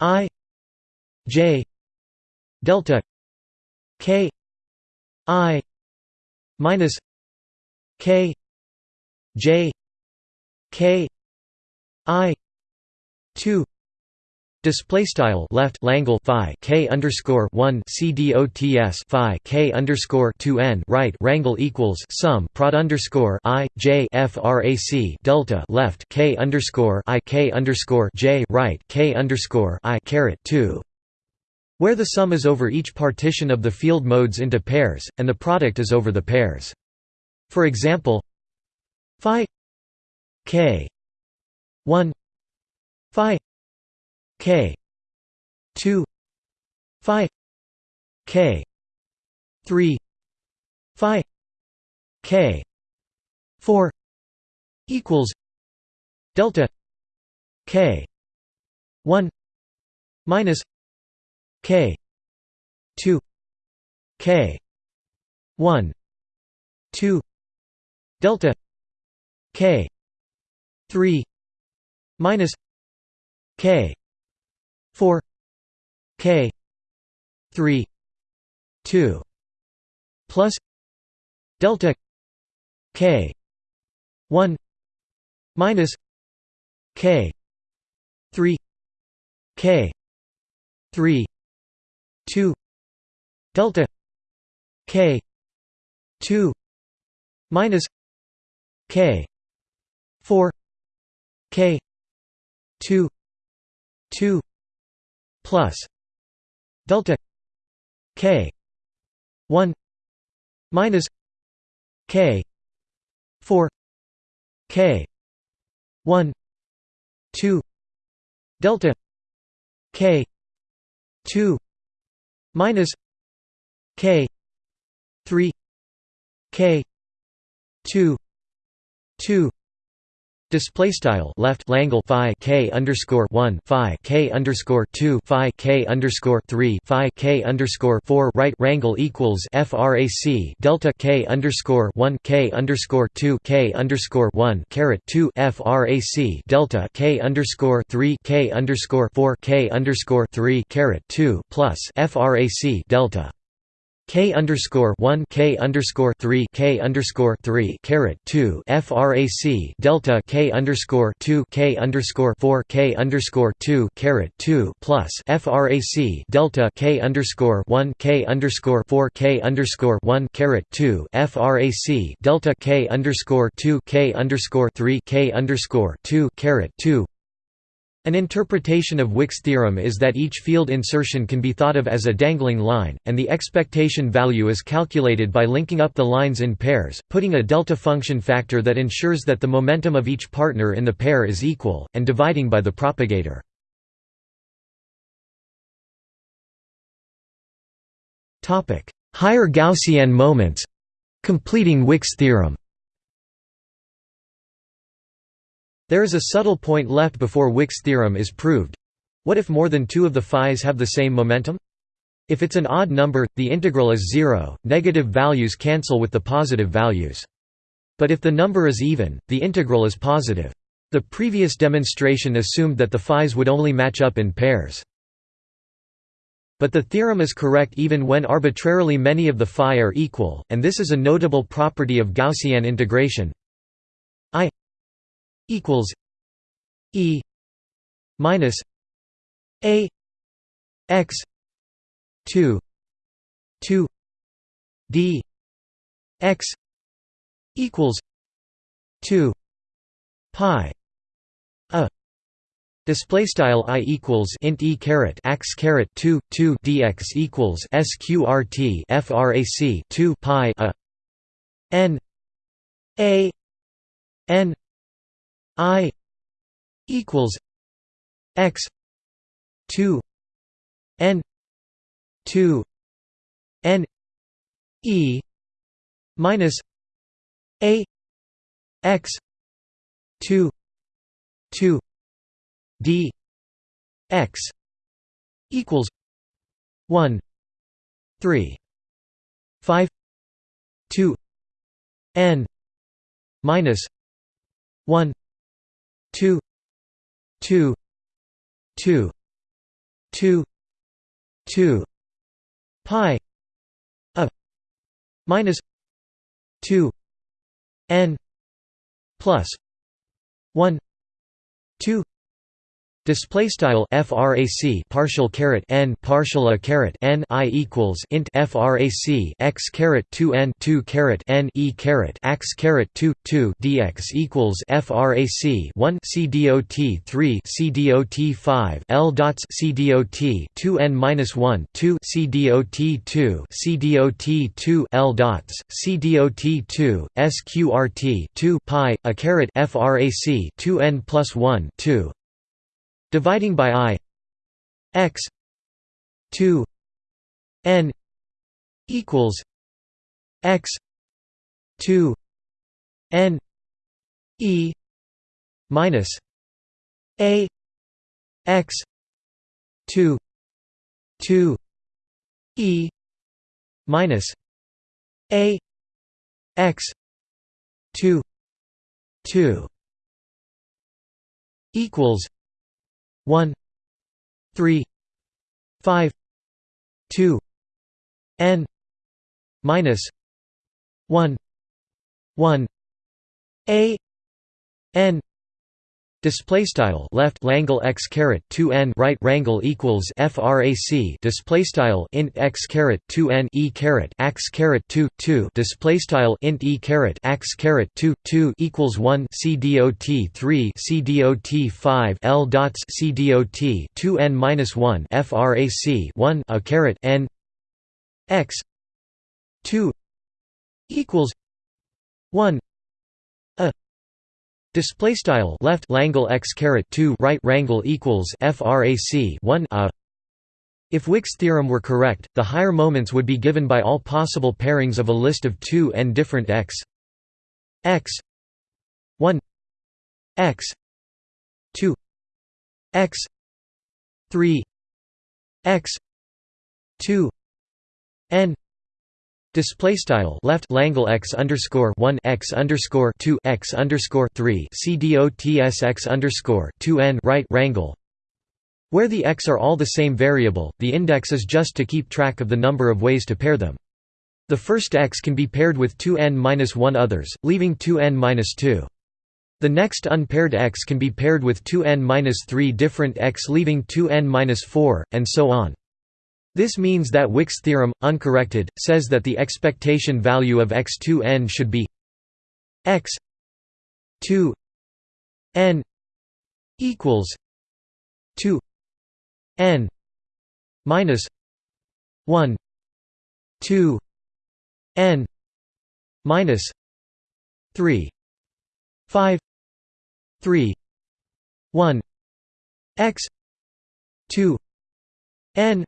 i j delta k i minus k j k i 2 Display style left Langle phi k underscore one C D O T S phi k underscore two n right rangle equals sum prod underscore i j frac delta left k underscore i k underscore j right k underscore i caret two, where the sum is over each partition of the field modes into pairs, and the product is over the pairs. For example, phi k one phi k 2 phi k 3 phi k 4 equals delta k 1 minus k. 2 k. 1 2 delta. K. 3 minus k. 4 k. 3 2 plus delta k. 1 minus k. 3 k. 3 2 delta k 2 minus k 4 k 2 2 plus delta k 1 minus k 4 k 1 2 delta k 2 minus k 3 k 2 2 Display style left Langle phi k underscore one phi k underscore two phi k underscore three phi k underscore four right rangle equals frac delta k underscore one k underscore two k underscore one caret two frac delta k underscore three k underscore four k underscore three caret two plus frac delta K underscore one K underscore three K underscore three caret two FRAC delta K underscore two K underscore four K underscore two caret two plus FRAC delta K underscore one K underscore four K underscore one caret two FRAC delta K underscore two K underscore three K underscore two caret two an interpretation of Wick's theorem is that each field insertion can be thought of as a dangling line, and the expectation value is calculated by linking up the lines in pairs, putting a delta function factor that ensures that the momentum of each partner in the pair is equal, and dividing by the propagator. Higher Gaussian moments—completing Wick's theorem There is a subtle point left before Wick's theorem is proved. What if more than two of the phis have the same momentum? If it's an odd number, the integral is zero, negative values cancel with the positive values. But if the number is even, the integral is positive. The previous demonstration assumed that the phis would only match up in pairs. But the theorem is correct even when arbitrarily many of the phi are equal, and this is a notable property of Gaussian integration. I equals E minus A X two two D X equals two pi a. Display style i equals int e caret x caret 2 2 dx equals sqrt frac 2 pi a. N a n i equals x 2 n 2 n e minus a x 2 2 d x equals 1 3 5 2 n minus 1 2 2 2 2 2 pi a minus 2 n plus 1 2 Display style frac partial caret n partial a caret n i equals int frac x caret 2 n 2 caret n e caret x caret 2 2 dx equals frac 1 c dot 3 c dot 5 l dots c dot 2 n minus 1 2 c dot 2 c dot 2 l dots c dot 2 sqrt 2 pi a caret frac 2 n plus 1 2 dividing by i x 2 n equals x 2 n e minus a x 2 2 e minus a x 2 2 equals 1 3 5 2 n minus 1 1 a n Display style left Langle x caret 2 n right rangle equals frac display style int x caret 2 n e caret x caret 2 2 display style int e caret x caret 2 2 equals 1 c dot 3 c dot 5 l dots c dot 2 n minus 1 frac 1 a caret n x 2 equals 1 Display style left Langle x caret 2 right rangle equals frac 1 a. If Wick's theorem were correct, the higher moments would be given by all possible pairings of a list of 2 n different x. X. 1 x. 2 x. 3 x. 2 n Display style left Langle x underscore one x underscore two x underscore three c dots x underscore two n right rangle. Where the x are all the same variable, the index is just to keep track of the number of ways to pair them. The first x can be paired with two n minus one others, leaving two n minus two. The next unpaired x can be paired with two n minus three different x, leaving two n minus four, and so on. This means that Wick's theorem, uncorrected, says that the expectation value of x2n should be x 2 n equals 2 n minus 1 2 n minus 3 5 3 1 x 2 n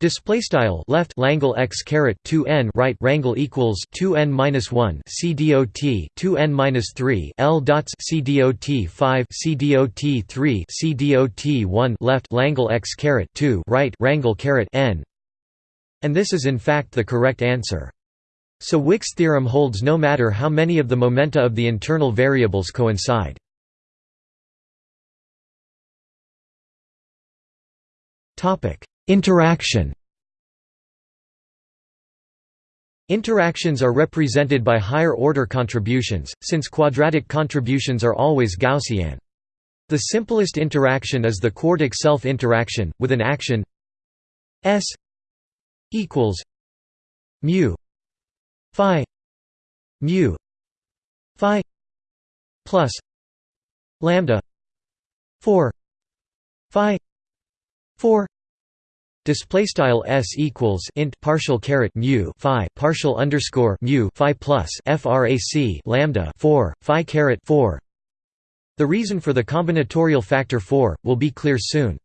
Display style left Langle x caret 2 n right rangle equals 2 n minus 1 c dot 2 n minus 3 l dots c dot 5 c dot 3 c dot 1 left Langle x caret 2 right rangle caret n, and this is in fact the correct answer. So Wick's theorem holds no matter how many of the momenta of the internal variables coincide. Topic Interaction Interactions are represented by higher-order contributions, since quadratic contributions are always Gaussian. The simplest interaction is the quartic self-interaction, with an action S equals mu phi mu phi plus lambda 4 phi 4 display style s equals int partial caret mu phi partial underscore mu phi plus frac lambda 4 phi caret 4 the reason for the combinatorial factor 4 will be clear soon.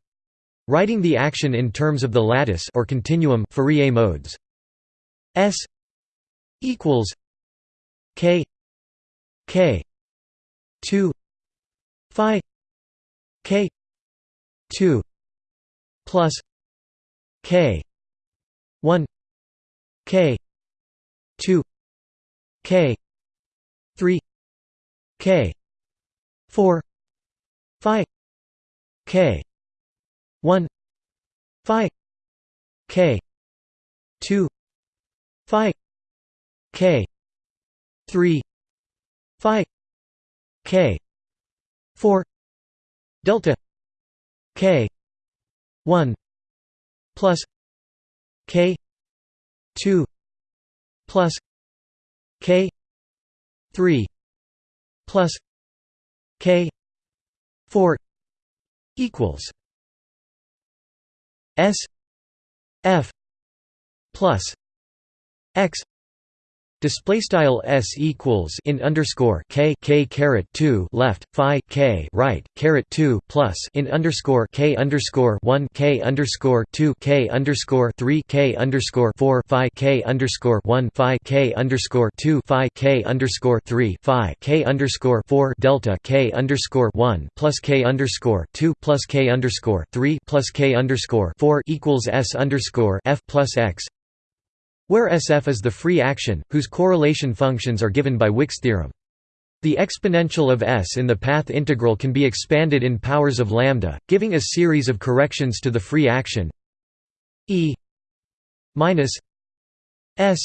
Writing the action in terms of the lattice or continuum Fourier modes. S equals k k 2 phi k 2 plus k. 1 k. 2 k. 3 k. 4 phi. K. 1 phi. K. 2 phi. K. 3 phi. K. 4 delta. K. 1 plus k 2 plus k 3 plus k 4 equals s f plus x Display style s equals in underscore k k caret two left phi k right caret two plus in underscore k underscore one k underscore two k underscore three k underscore four phi k underscore one phi k underscore two phi k underscore three phi k underscore four delta k underscore one plus k underscore two plus k underscore three plus k underscore four equals s underscore f plus x where SF is the free action, whose correlation functions are given by Wick's theorem. The exponential of S in the path integral can be expanded in powers of lambda, giving a series of corrections to the free action E minus S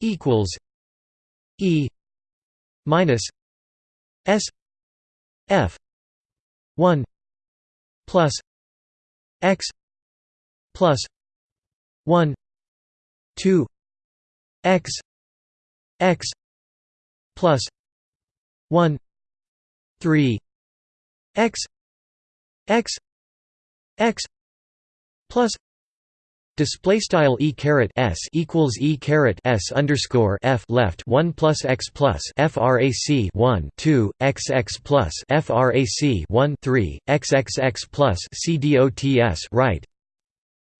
equals E minus S F one plus X plus one 2 x x plus 1 3 x x x plus Display style e caret s equals e caret s underscore f left one plus x plus frac one two x x plus frac one three x x x plus c dots right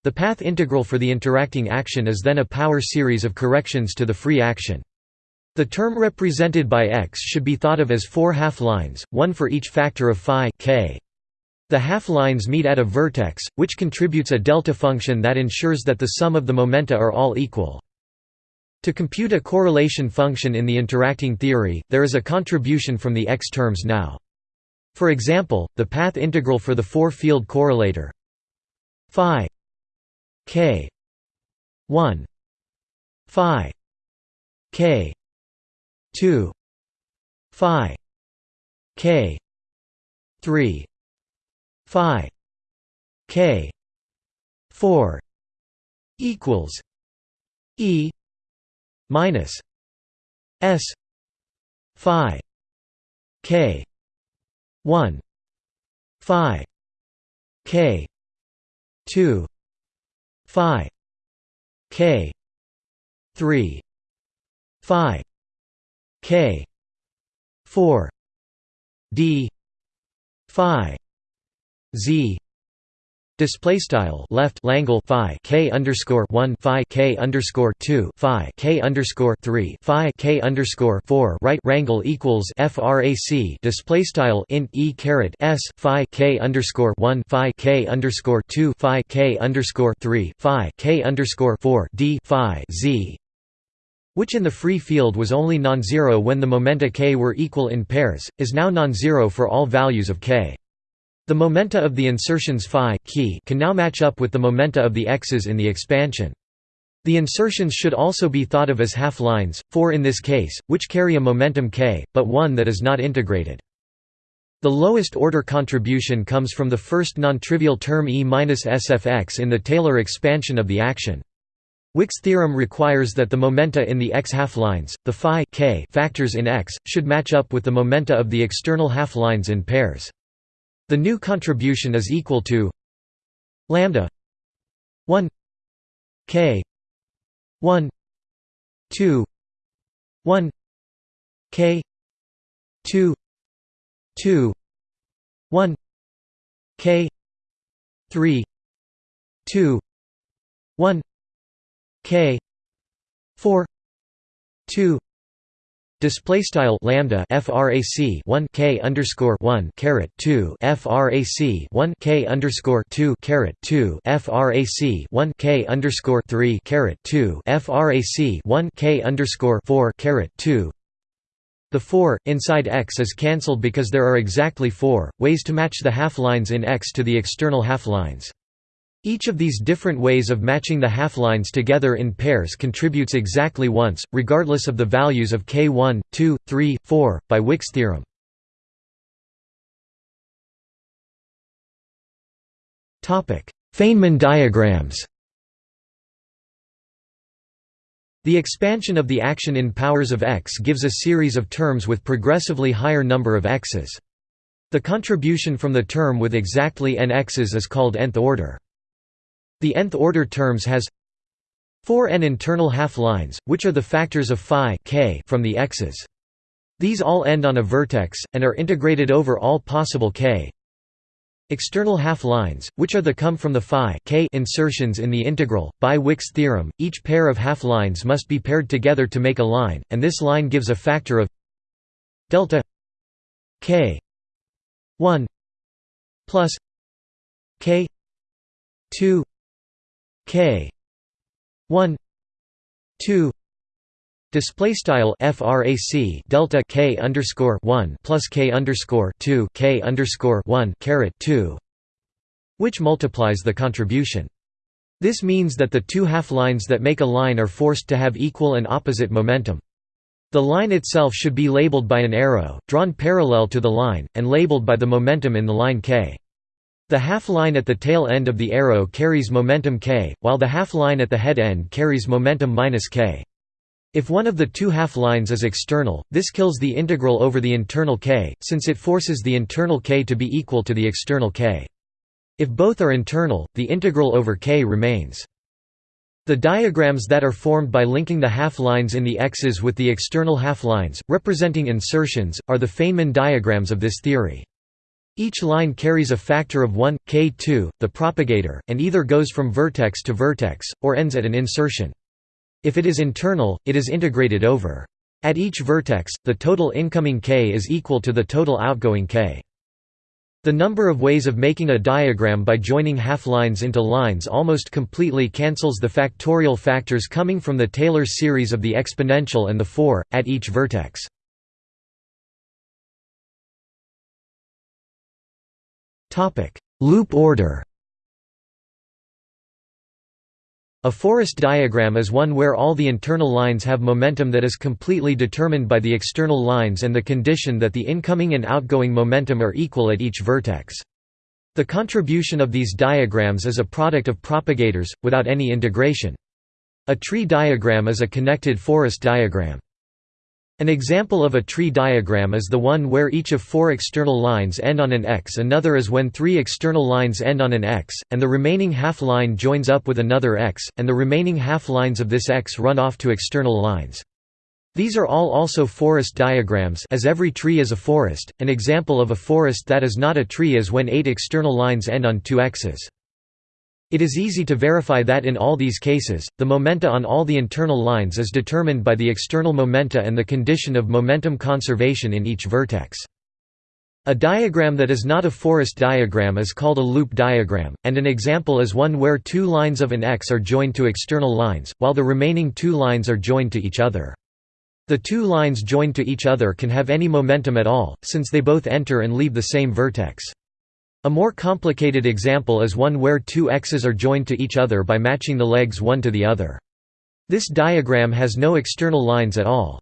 the path integral for the interacting action is then a power series of corrections to the free action. The term represented by x should be thought of as four half-lines, one for each factor of phi k. The half-lines meet at a vertex, which contributes a delta function that ensures that the sum of the momenta are all equal. To compute a correlation function in the interacting theory, there is a contribution from the x terms now. For example, the path integral for the four-field correlator phi K. one. Phi. K. two. Phi. K. three. Phi. K. four. Equals E minus S Phi K one Phi K two phi k 3 phi k 4 d phi z Display style left Langle Phi K underscore one Phi K underscore two Phi K underscore three Phi K underscore four right Rangle equals FRAC display style int E caret S Phi K underscore one Phi K underscore two Phi K underscore three Phi K underscore four D Phi Z which in the free field was only non-zero when the momenta k were equal in pairs, is now non-zero for all values of k. The momenta of the insertions phi key can now match up with the momenta of the x's in the expansion. The insertions should also be thought of as half-lines, four in this case, which carry a momentum k, but one that is not integrated. The lowest order contribution comes from the first non-trivial term E minus SFX in the Taylor expansion of the action. Wick's theorem requires that the momenta in the x half-lines, the phi k factors in x, should match up with the momenta of the external half-lines in pairs. The new contribution is equal to lambda 1 k 1 2 1 k 2 2 1 k 3 2 1 k 4 2 Display style lambda frac 1 k underscore 1 caret 2 frac 1 k underscore 2 caret 2 frac 1 k underscore 3 caret 2 frac 1 k underscore 4 caret 2 the 4 inside x is cancelled because there are exactly 4 ways to match the half-lines in x to the external half-lines. Each of these different ways of matching the half-lines together in pairs contributes exactly once, regardless of the values of k1, 2, 3, 4, by Wick's theorem. Feynman diagrams The expansion of the action in powers of x gives a series of terms with progressively higher number of x's. The contribution from the term with exactly n x's is called nth order. The nth order terms has 4 n internal half-lines, which are the factors of phi k from the x's. These all end on a vertex, and are integrated over all possible k external half-lines, which are the come from the phi k insertions in the integral. By Wick's theorem, each pair of half-lines must be paired together to make a line, and this line gives a factor of delta k 1 plus k 2 k 1 2 display style frac delta k underscore 1 plus k underscore 2 k underscore 1 caret 2 which multiplies the contribution this means that the two half-lines that make a line are forced to have equal and opposite momentum. The line itself should be labeled by an arrow, drawn parallel to the line, and labeled by the momentum in the line k. The half-line at the tail end of the arrow carries momentum k, while the half-line at the head end carries momentum minus k. If one of the two half-lines is external, this kills the integral over the internal k, since it forces the internal k to be equal to the external k. If both are internal, the integral over k remains. The diagrams that are formed by linking the half-lines in the x's with the external half-lines, representing insertions, are the Feynman diagrams of this theory. Each line carries a factor of 1, k2, the propagator, and either goes from vertex to vertex, or ends at an insertion. If it is internal, it is integrated over. At each vertex, the total incoming k is equal to the total outgoing k. The number of ways of making a diagram by joining half-lines into lines almost completely cancels the factorial factors coming from the Taylor series of the exponential and the 4, at each vertex. Topic: Loop order. A forest diagram is one where all the internal lines have momentum that is completely determined by the external lines and the condition that the incoming and outgoing momentum are equal at each vertex. The contribution of these diagrams is a product of propagators, without any integration. A tree diagram is a connected forest diagram. An example of a tree diagram is the one where each of four external lines end on an x another is when three external lines end on an x, and the remaining half-line joins up with another x, and the remaining half-lines of this x run off to external lines. These are all also forest diagrams as every tree is a forest. An example of a forest that is not a tree is when eight external lines end on two x's. It is easy to verify that in all these cases, the momenta on all the internal lines is determined by the external momenta and the condition of momentum conservation in each vertex. A diagram that is not a forest diagram is called a loop diagram, and an example is one where two lines of an X are joined to external lines, while the remaining two lines are joined to each other. The two lines joined to each other can have any momentum at all, since they both enter and leave the same vertex. A more complicated example is one where two x's are joined to each other by matching the legs one to the other. This diagram has no external lines at all.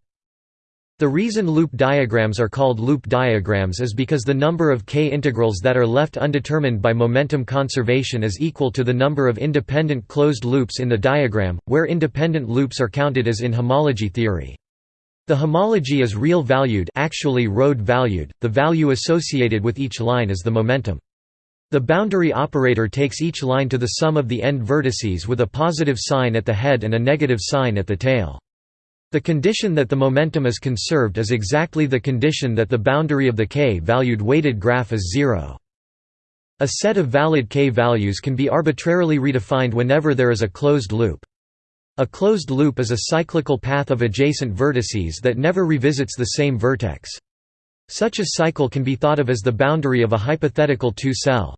The reason loop diagrams are called loop diagrams is because the number of k integrals that are left undetermined by momentum conservation is equal to the number of independent closed loops in the diagram, where independent loops are counted as in homology theory. The homology is real-valued actually road-valued, the value associated with each line is the momentum. The boundary operator takes each line to the sum of the end vertices with a positive sign at the head and a negative sign at the tail. The condition that the momentum is conserved is exactly the condition that the boundary of the k-valued weighted graph is zero. A set of valid k values can be arbitrarily redefined whenever there is a closed loop. A closed loop is a cyclical path of adjacent vertices that never revisits the same vertex. Such a cycle can be thought of as the boundary of a hypothetical two-cell.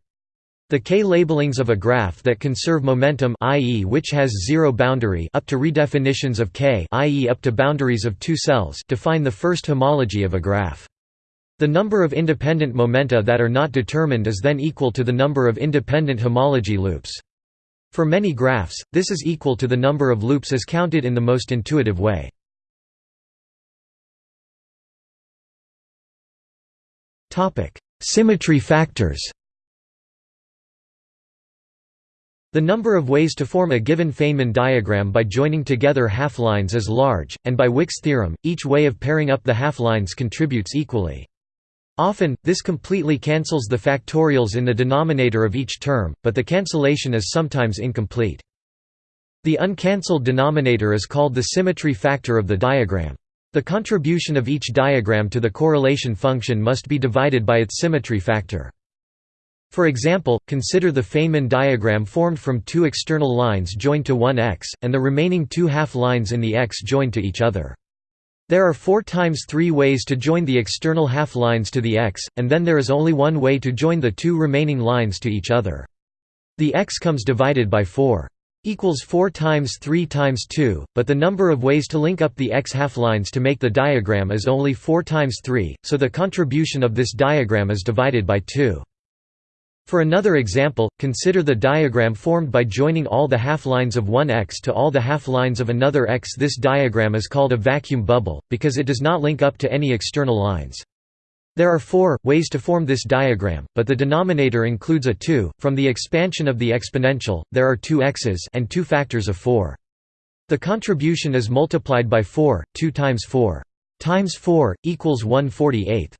The k-labelings of a graph that conserve momentum i.e. which has zero boundary up to redefinitions of k i.e. up to boundaries of two cells define the first homology of a graph. The number of independent momenta that are not determined is then equal to the number of independent homology loops. For many graphs, this is equal to the number of loops as counted in the most intuitive way. Symmetry factors The number of ways to form a given Feynman diagram by joining together half-lines is large, and by Wick's theorem, each way of pairing up the half-lines contributes equally. Often, this completely cancels the factorials in the denominator of each term, but the cancellation is sometimes incomplete. The uncancelled denominator is called the symmetry factor of the diagram. The contribution of each diagram to the correlation function must be divided by its symmetry factor. For example, consider the Feynman diagram formed from two external lines joined to one x, and the remaining two half-lines in the x joined to each other. There are 4 times 3 ways to join the external half-lines to the x, and then there is only one way to join the two remaining lines to each other. The x comes divided by 4 equals 4 times 3 times 2, but the number of ways to link up the x half-lines to make the diagram is only 4 times 3, so the contribution of this diagram is divided by 2. For another example, consider the diagram formed by joining all the half-lines of one x to all the half-lines of another x. This diagram is called a vacuum bubble, because it does not link up to any external lines. There are four, ways to form this diagram, but the denominator includes a 2. From the expansion of the exponential, there are two x's and two factors of 4. The contribution is multiplied by 4, 2 times 4 times 4, equals 148.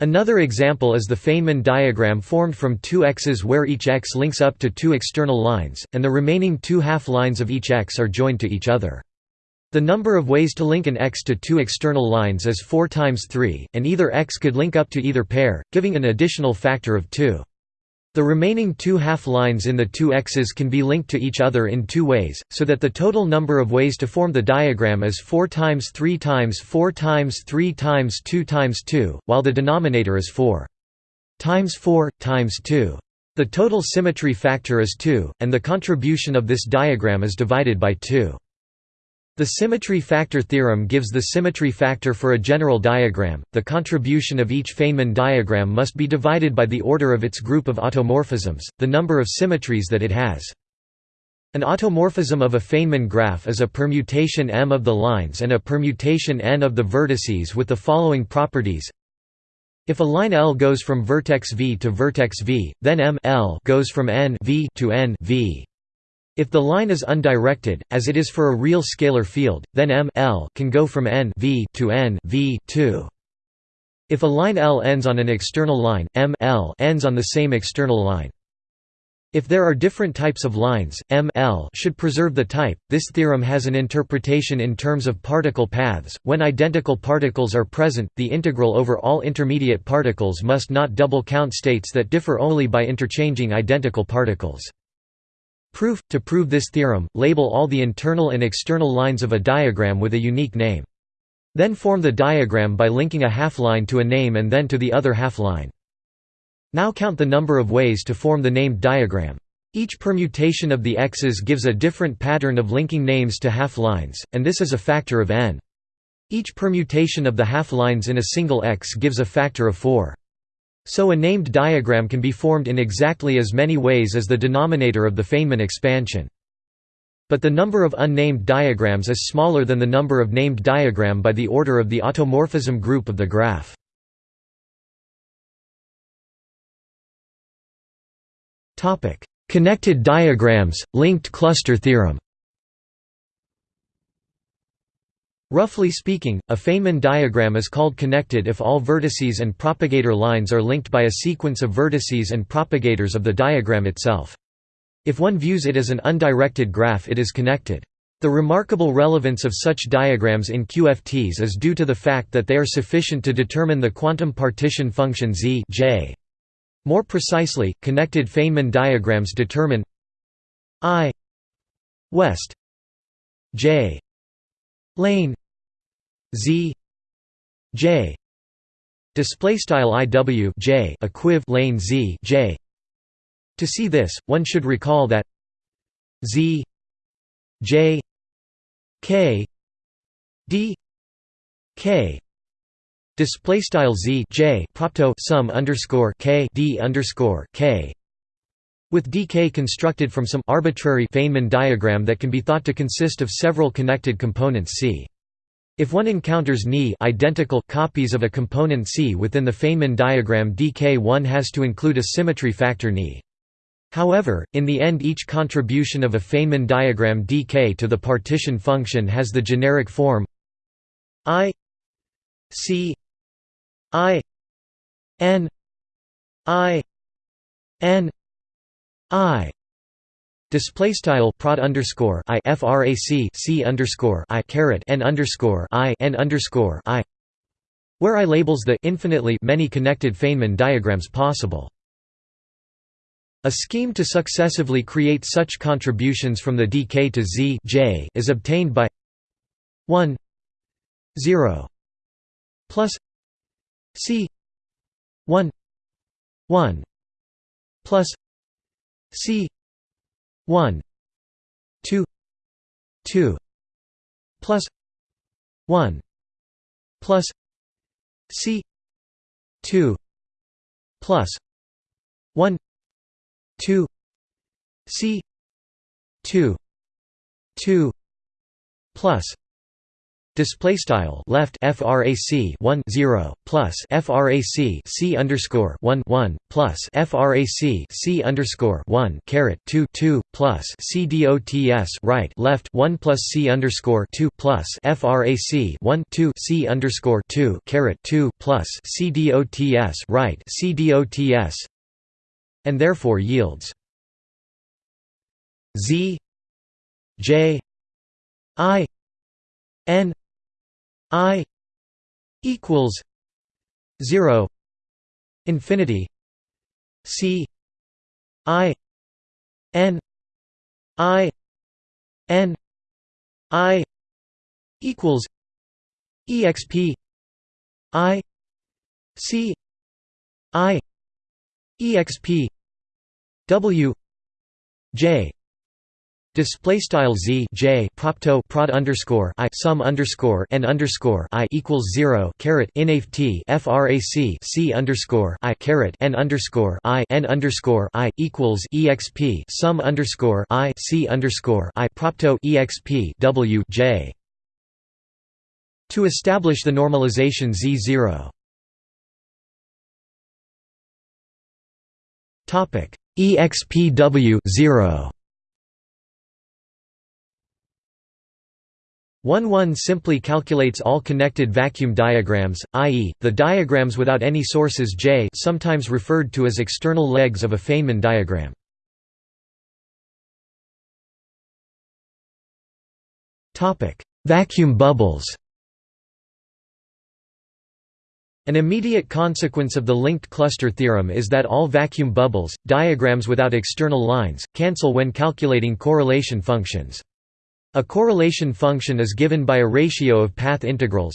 Another example is the Feynman diagram formed from two x's where each x links up to two external lines, and the remaining two half-lines of each x are joined to each other. The number of ways to link an x to two external lines is 4 times 3, and either x could link up to either pair, giving an additional factor of 2. The remaining two half-lines in the two x's can be linked to each other in two ways, so that the total number of ways to form the diagram is 4 times 3 times 4 times 3 times 2 times 2, while the denominator is 4 times 4, times 2. The total symmetry factor is 2, and the contribution of this diagram is divided by 2. The symmetry factor theorem gives the symmetry factor for a general diagram. The contribution of each Feynman diagram must be divided by the order of its group of automorphisms, the number of symmetries that it has. An automorphism of a Feynman graph is a permutation m of the lines and a permutation n of the vertices with the following properties. If a line L goes from vertex v to vertex v, then m L goes from n v to n v. If the line is undirected, as it is for a real scalar field, then M L can go from n v to n v 2. If a line L ends on an external line, M L ends on the same external line. If there are different types of lines, M L should preserve the type. This theorem has an interpretation in terms of particle paths. When identical particles are present, the integral over all intermediate particles must not double count states that differ only by interchanging identical particles. Proof – To prove this theorem, label all the internal and external lines of a diagram with a unique name. Then form the diagram by linking a half-line to a name and then to the other half-line. Now count the number of ways to form the named diagram. Each permutation of the x's gives a different pattern of linking names to half-lines, and this is a factor of n. Each permutation of the half-lines in a single x gives a factor of 4. So a named diagram can be formed in exactly as many ways as the denominator of the Feynman expansion. But the number of unnamed diagrams is smaller than the number of named diagram by the order of the automorphism group of the graph. Connected diagrams, linked cluster theorem Roughly speaking, a Feynman diagram is called connected if all vertices and propagator lines are linked by a sequence of vertices and propagators of the diagram itself. If one views it as an undirected graph it is connected. The remarkable relevance of such diagrams in QFTs is due to the fact that they are sufficient to determine the quantum partition function z j. More precisely, connected Feynman diagrams determine i west j lane z j display style iw j equiv lane z j. To see this one should recall that z j k d k display style z j propto sum underscore k d underscore k with dk constructed from some arbitrary Feynman diagram that can be thought to consist of several connected components C. If one encounters Ni identical copies of a component C within the Feynman diagram dk one has to include a symmetry factor Ni. However, in the end each contribution of a Feynman diagram dk to the partition function has the generic form i c i n i n I display style prod underscore I frac C underscore I caret N underscore I N underscore I where I labels the infinitely many connected Feynman diagrams possible. A scheme to successively create such contributions from the dk to z j is obtained by 1 0 plus c 1 1 plus C one two two plus one plus C two plus one two C two two plus Display style left frac 1 0 plus frac c underscore 1 1 plus frac c underscore 1 caret 2 2 plus c dots right left 1 plus c underscore 2 plus frac 1 2 c underscore 2 caret 2 plus c dots right c dots and therefore yields z j i n I equals zero infinity C I N I N I equals EXP I C I EXP W J Display style z j propto prod underscore i sum underscore n underscore i equals zero caret inaf t frac c underscore i caret n underscore i n underscore i equals exp sum underscore i c underscore i propto exp w j. To establish the normalization z zero. Topic expw zero. 1-1 simply calculates all connected vacuum diagrams, i.e., the diagrams without any sources J sometimes referred to as external legs of a Feynman diagram. Vacuum bubbles An immediate consequence of the linked cluster theorem is that all vacuum bubbles, diagrams without external lines, cancel when calculating correlation functions. A correlation function is given by a ratio of path integrals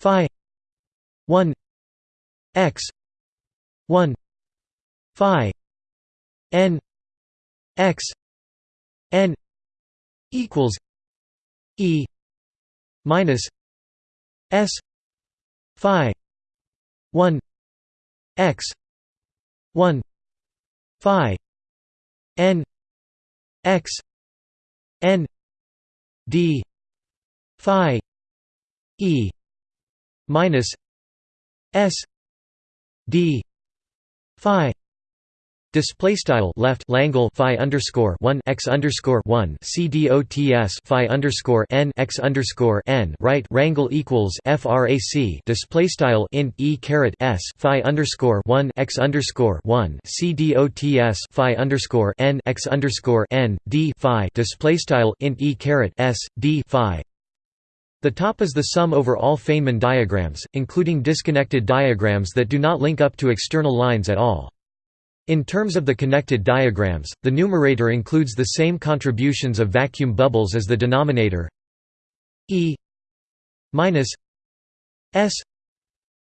phi 1 x 1 phi n x n equals e minus s phi 1 x 1 phi n x n d phi e minus s d phi Display style left Langle phi underscore one x underscore one c dots phi underscore n x underscore n right rangle equals frac display style int e caret s phi underscore one x underscore one c dots phi underscore n x underscore n d phi display style int e caret s d phi. The top is the sum over all Feynman diagrams, including disconnected diagrams that do not link up to external lines at all. In terms of the connected diagrams, the numerator includes the same contributions of vacuum bubbles as the denominator E minus S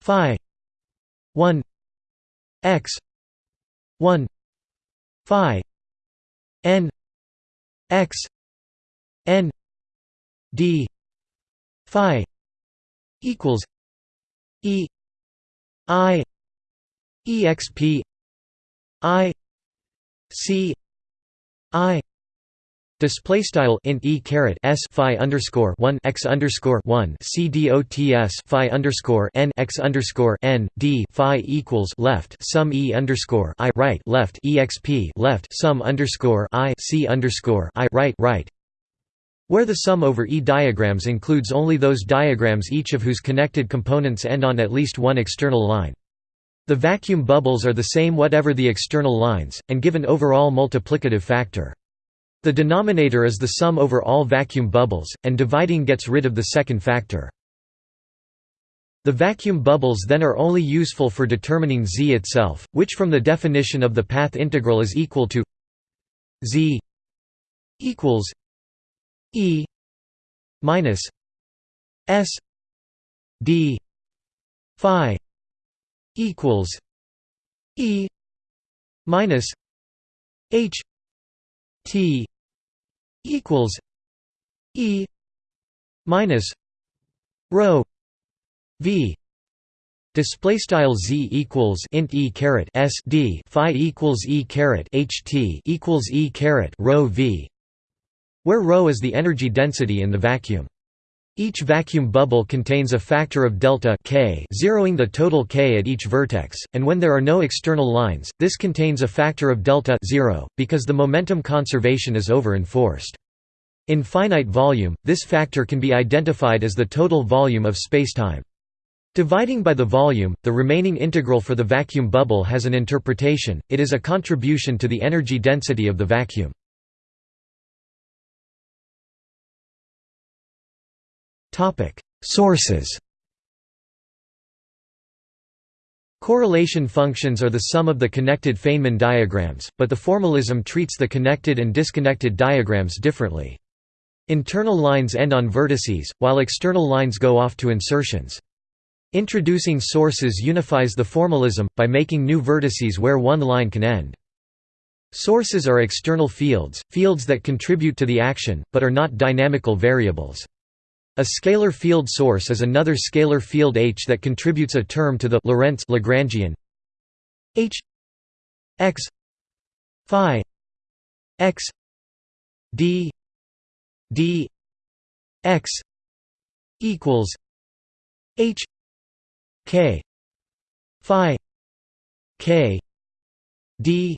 phi 1 x 1 phi n x n d phi equals E I exp I C I Display style int e caret s phi underscore one x underscore one c dots phi underscore n x underscore n d phi equals left sum e underscore i right left exp left sum underscore i c underscore i right right where the sum over E diagrams includes only those diagrams each of whose connected components end on at least one external line. The vacuum bubbles are the same whatever the external lines, and give an overall multiplicative factor. The denominator is the sum over all vacuum bubbles, and dividing gets rid of the second factor. The vacuum bubbles then are only useful for determining z itself, which from the definition of the path integral is equal to z equals e minus s d phi equals E minus H T equals E minus rho V Display style z equals int e caret s d phi equals e caret h t equals e caret rho v, where rho is the energy density in the vacuum. Each vacuum bubble contains a factor of delta k zeroing the total k at each vertex, and when there are no external lines, this contains a factor of delta 0, because the momentum conservation is over-enforced. In finite volume, this factor can be identified as the total volume of spacetime. Dividing by the volume, the remaining integral for the vacuum bubble has an interpretation, it is a contribution to the energy density of the vacuum. Topic: Sources. Correlation functions are the sum of the connected Feynman diagrams, but the formalism treats the connected and disconnected diagrams differently. Internal lines end on vertices, while external lines go off to insertions. Introducing sources unifies the formalism, by making new vertices where one line can end. Sources are external fields, fields that contribute to the action, but are not dynamical variables. A scalar field source is another scalar field H that contributes a term to the Lorentz Lagrangian. H x phi x d d x equals H k phi k d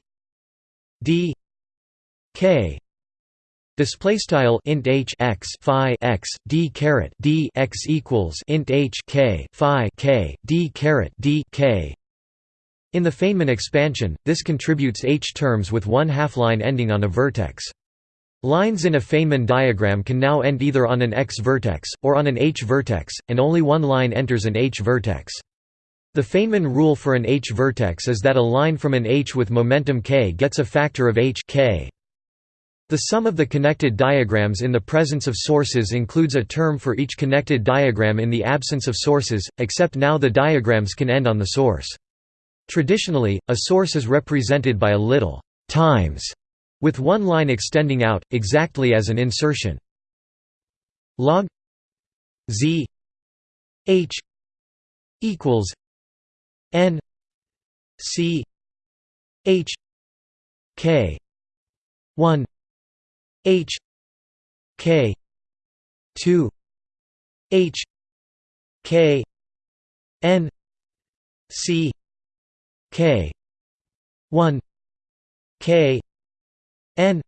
d k Display style int h x phi x d caret d x equals int h k phi k d caret d k. In the Feynman expansion, this contributes h terms with one half line ending on a vertex. Lines in a Feynman diagram can now end either on an x vertex, or on an h vertex, and only one line enters an h vertex. The Feynman rule for an h vertex is that a line from an h with momentum k gets a factor of h k. The sum of the connected diagrams in the presence of sources includes a term for each connected diagram in the absence of sources, except now the diagrams can end on the source. Traditionally, a source is represented by a little times with one line extending out, exactly as an insertion. log z h equals n c h k 1 H K two H K N C K one k n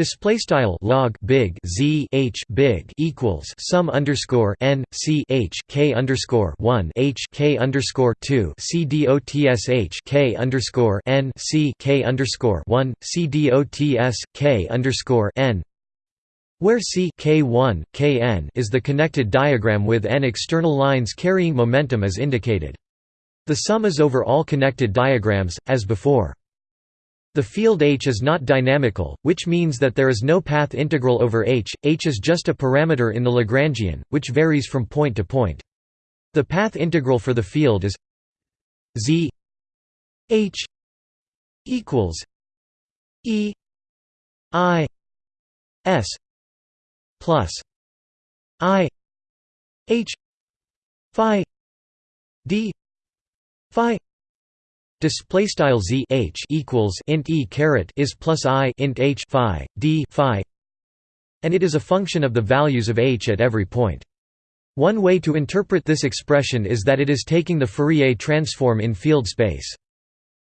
display style log big z h big equals sum underscore n c h k underscore 1 h k underscore 2 c dots h k underscore n c k underscore 1 c dots k underscore n where C K1, Kn is the connected diagram with n external lines carrying momentum as indicated. The sum is over all connected diagrams, as before. The field H is not dynamical, which means that there is no path integral over H, H is just a parameter in the Lagrangian, which varies from point to point. The path integral for the field is z h equals e i s plus i h phi d phi display style z h equals int e caret is plus i int h phi d phi and it is a function of the values of h at every point one way to interpret this expression is that it is taking the Fourier transform in field space.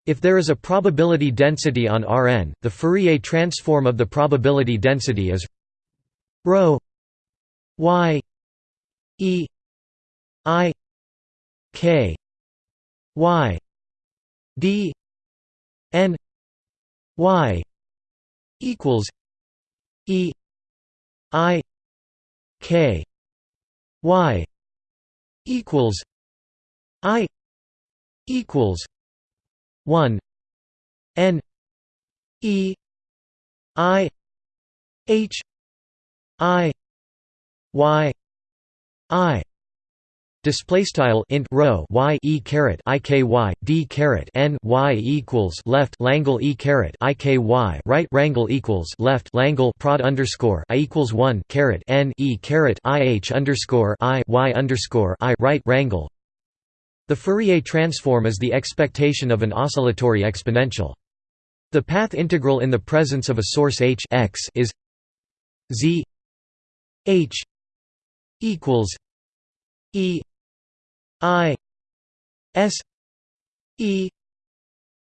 If there is a probability density on Rn, the Fourier transform of the probability density is rho y e i k y d n y equals e i k y equals i equals 1 n e i h I Y I display style int row y e caret i k y d caret n y equals left langle e caret i k y right rangle equals left langle prod underscore i equals one caret n e caret i h underscore i y underscore i right rangle. The Fourier transform is the expectation of an oscillatory exponential. The path integral in the presence of a source h x is z H equals E I S E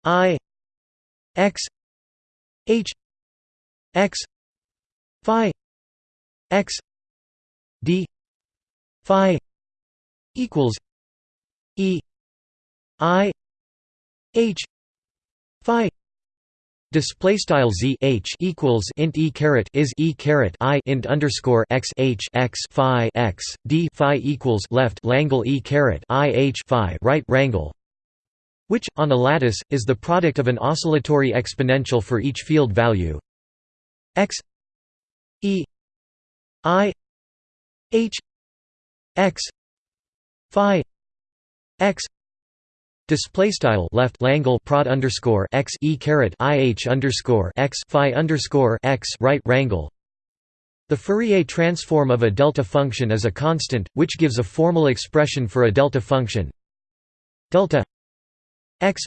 I X H X Phi X D Phi equals E I H Phi Display style z h equals int e caret is e caret i int underscore x h x phi x d phi equals left langle e caret i h phi right rangle, which on a lattice is the product of an oscillatory exponential for each field value. X e i h x phi x Display style left langle prod underscore x e caret i h underscore x phi underscore x right rangle. The Fourier transform of a delta function is a constant, which gives a formal expression for a delta function. Delta x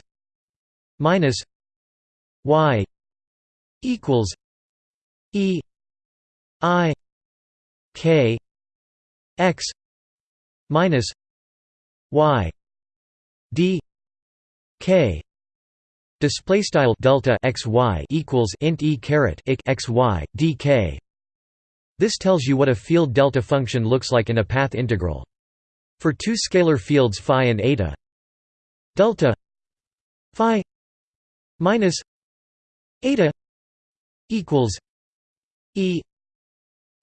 minus y equals e i k x minus y d k display style delta x y equals int e caret x y d k. This tells you what a field delta function looks like in a path integral. For two scalar fields phi and eta, delta phi minus eta equals e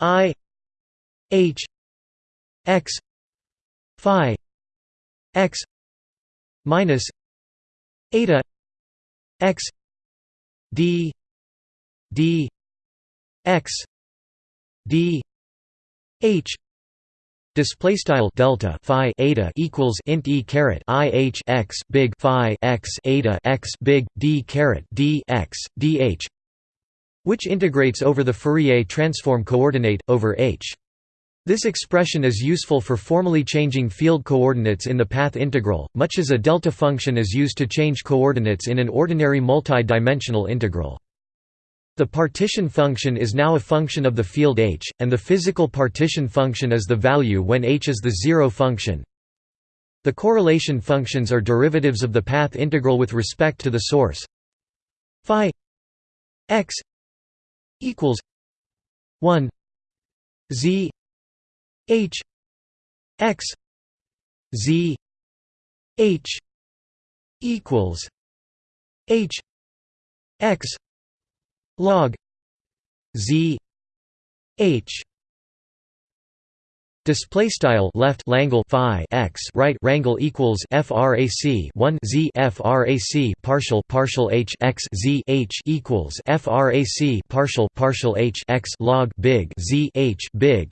i h x phi x minus eta x d d x d h display style delta phi eta equals int e caret i h x big phi x eta x big d caret d x d h which integrates over the Fourier transform coordinate over h this expression is useful for formally changing field coordinates in the path integral, much as a delta function is used to change coordinates in an ordinary multi-dimensional integral. The partition function is now a function of the field h, and the physical partition function is the value when h is the zero function. The correlation functions are derivatives of the path integral with respect to the source phi x equals 1 z h x z h equals h x log z h Display style left Langle phi x right rangle equals frac 1 z frac partial partial h x z h equals frac partial partial h x log big z h big.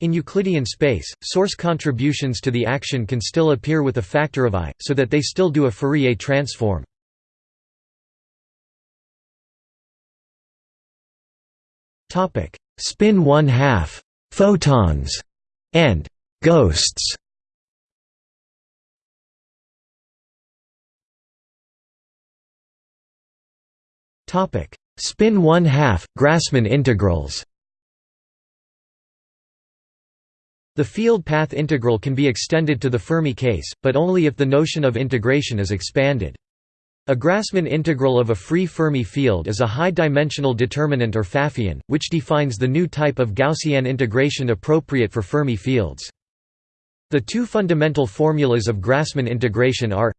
In Euclidean space, source contributions to the action can still appear with a factor of i, so that they still do a Fourier transform. Spin one half photons and ghosts. Topic: Spin one half Grassmann integrals. The field path integral can be extended to the Fermi case, but only if the notion of integration is expanded. A Grassmann integral of a free Fermi field is a high-dimensional determinant or Pfaffian, which defines the new type of Gaussian integration appropriate for Fermi fields. The two fundamental formulas of Grassmann integration are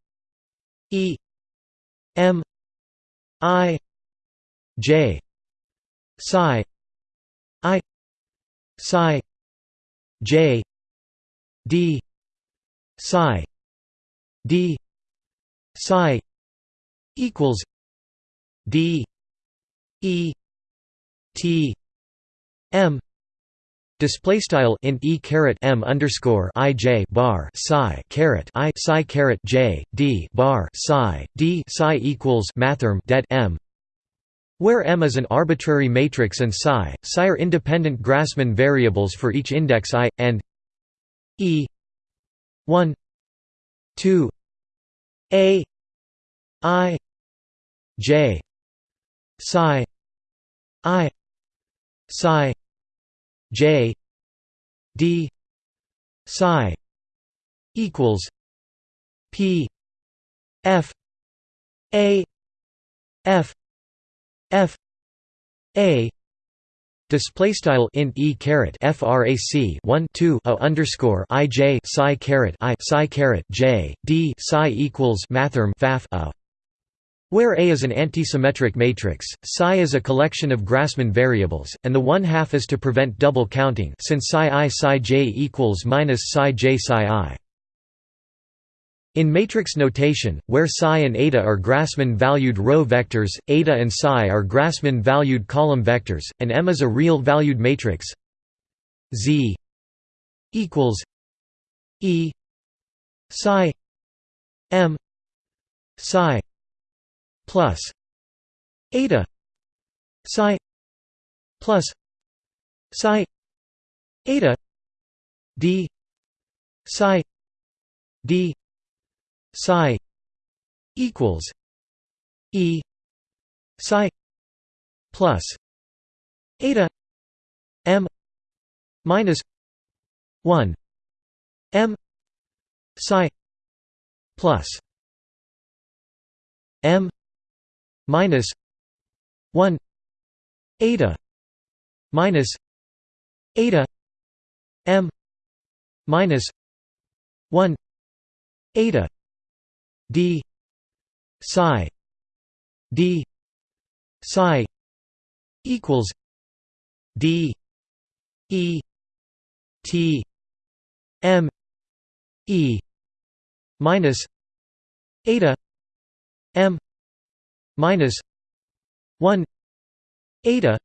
E m i j psi i psi j d psi d psi equals D E T M. Display style int e caret m underscore i j bar psi caret i psi caret j d bar psi d psi equals mathrm det m, where m is an arbitrary matrix and psi psi are independent Grassmann variables for each index i and e. 1 2 a i J psi I psi J D psi equals P F A F F A Display style e caret frac 1 2 a underscore i j psi caret i psi caret j d psi equals mathrm faf a where A is an antisymmetric matrix, psi is a collection of Grassmann variables, and the one half is to prevent double counting since psi i psi j equals minus psi j psi i. In matrix notation, where psi and eta are Grassmann-valued row vectors, eta and psi are Grassmann-valued column vectors, and M is a real-valued matrix. Z equals E psi M psi plus eta psi plus psi eta d psi d psi equals e psi plus eta m minus 1 m psi plus m minus 1 eta minus eta m minus 1 eta d. Psi. D. Psi equals d. E. T. M. E. Minus eta m. Minus 1 eta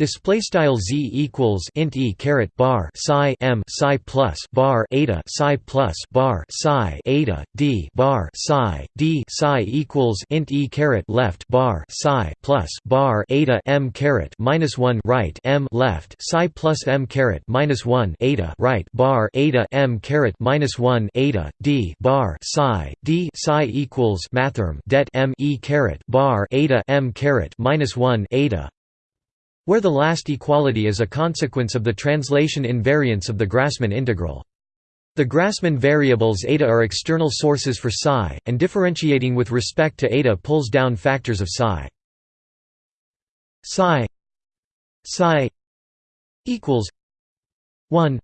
Display style z equals int e caret bar psi m psi plus bar eta psi plus bar psi eta d bar psi d psi equals int e caret left bar psi plus bar eta m caret minus one right m left psi plus m caret minus one eta right bar eta m caret minus one eta d bar psi d psi equals mathrm det m e caret bar eta m caret minus one eta where the last equality is a consequence of the translation invariance of the Grassmann integral. The Grassmann variables eta are external sources for psi, and differentiating with respect to eta pulls down factors of psi. psi psi equals 1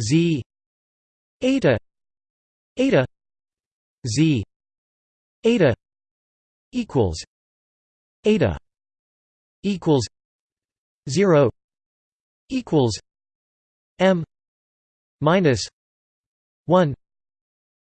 z eta eta z eta equals eta equals 0 equals m minus 1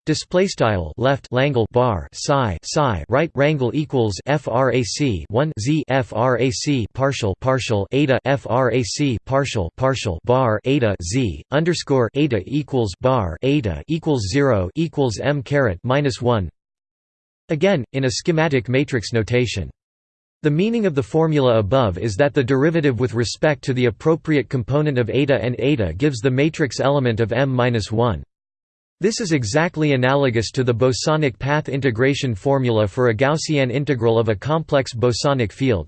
Display style left Langle bar psi psi right rangle equals frac 1 z frac partial partial eta frac partial partial bar eta z underscore eta equals bar eta equals 0 equals m caret minus 1 again in a schematic matrix notation the meaning of the formula above is that the derivative with respect to the appropriate component of eta and eta gives the matrix element of m-1. This is exactly analogous to the bosonic path integration formula for a Gaussian integral of a complex bosonic field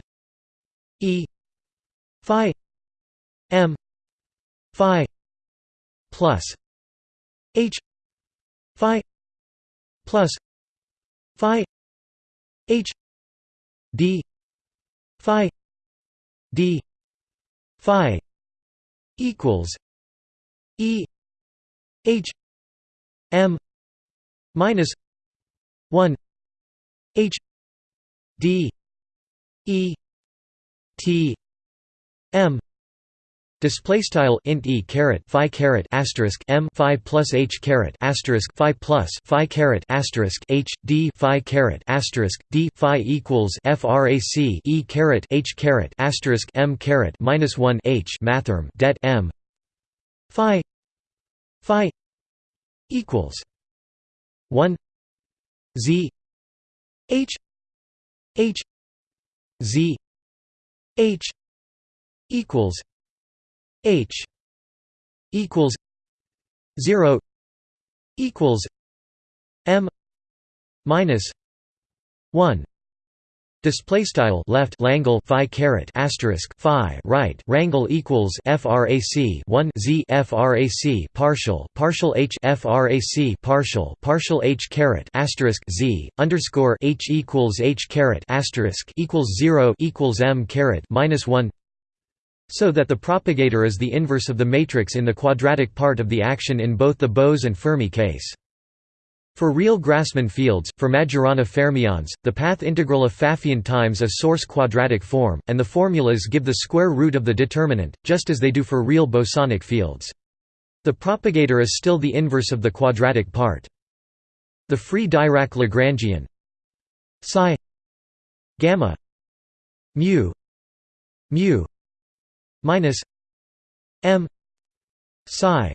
E phi m phi plus h phi plus phi h d phi d phi equals e h m minus 1 h d e t m Display style int e caret phi caret asterisk m phi plus h caret asterisk phi plus phi caret asterisk h d phi caret asterisk d phi equals frac e caret h caret asterisk m caret minus one h mathrm det m phi phi equals one z h h z h equals H equals zero equals M minus one. Display style left Langle phi caret asterisk phi right rangle equals frac 1 z frac partial partial h frac partial partial h caret asterisk z underscore h equals h caret asterisk equals zero equals m caret minus one so that the propagator is the inverse of the matrix in the quadratic part of the action in both the Bose and Fermi case. For real Grassmann fields, for Majorana fermions, the path integral of Pfaffian times a source quadratic form, and the formulas give the square root of the determinant, just as they do for real bosonic fields. The propagator is still the inverse of the quadratic part. The free Dirac Lagrangian psi gamma mu mu minus m psi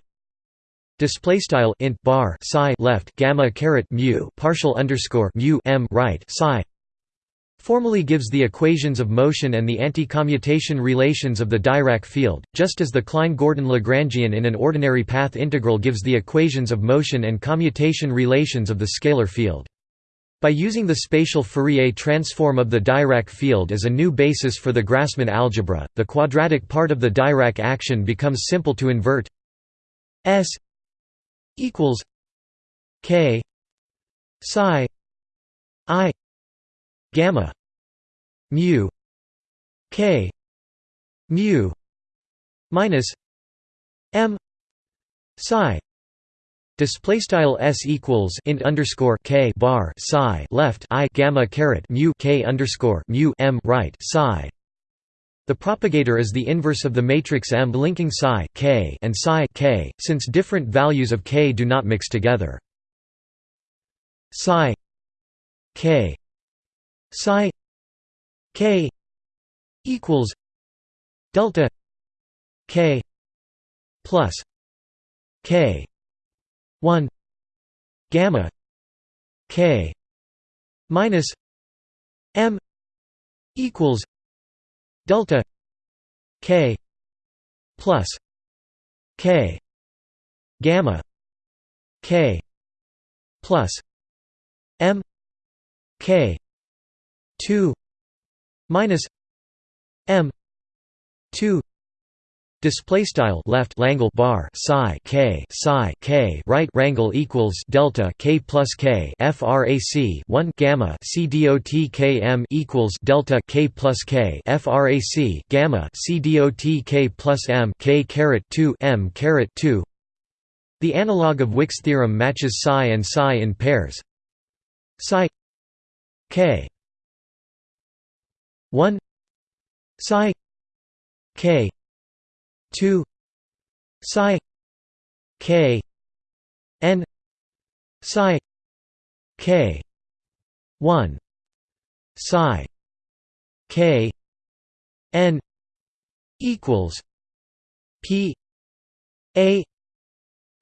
display style int bar psi left gamma caret mu partial underscore mu m right psi formally gives the equations of motion and the anti-commutation relations of the Dirac field, just as the Klein-Gordon Lagrangian in an ordinary path integral gives the equations of motion and commutation relations of the scalar field. By using the spatial Fourier transform of the Dirac field as a new basis for the Grassmann algebra, the quadratic part of the Dirac action becomes simple to invert S equals K psi I gamma mu K mu minus M psi Display style s equals int underscore k bar psi left i gamma caret mu k underscore mu m right psi. The propagator is the inverse of the matrix M linking psi k and psi k, since different values of k do not mix together. Psi k psi k equals delta k plus k 1 gamma k minus m equals delta k plus k gamma k plus m k 2 minus m 2 Display style left Langle bar psi k psi k right rangle equals delta k plus k frac 1 gamma c dot k m equals delta k plus k frac gamma c dot k plus m k caret 2 m caret 2 The analog of Wick's theorem matches psi and psi in pairs. Psi k 1 psi k 2 psi k n psi k 1 psi k n equals p a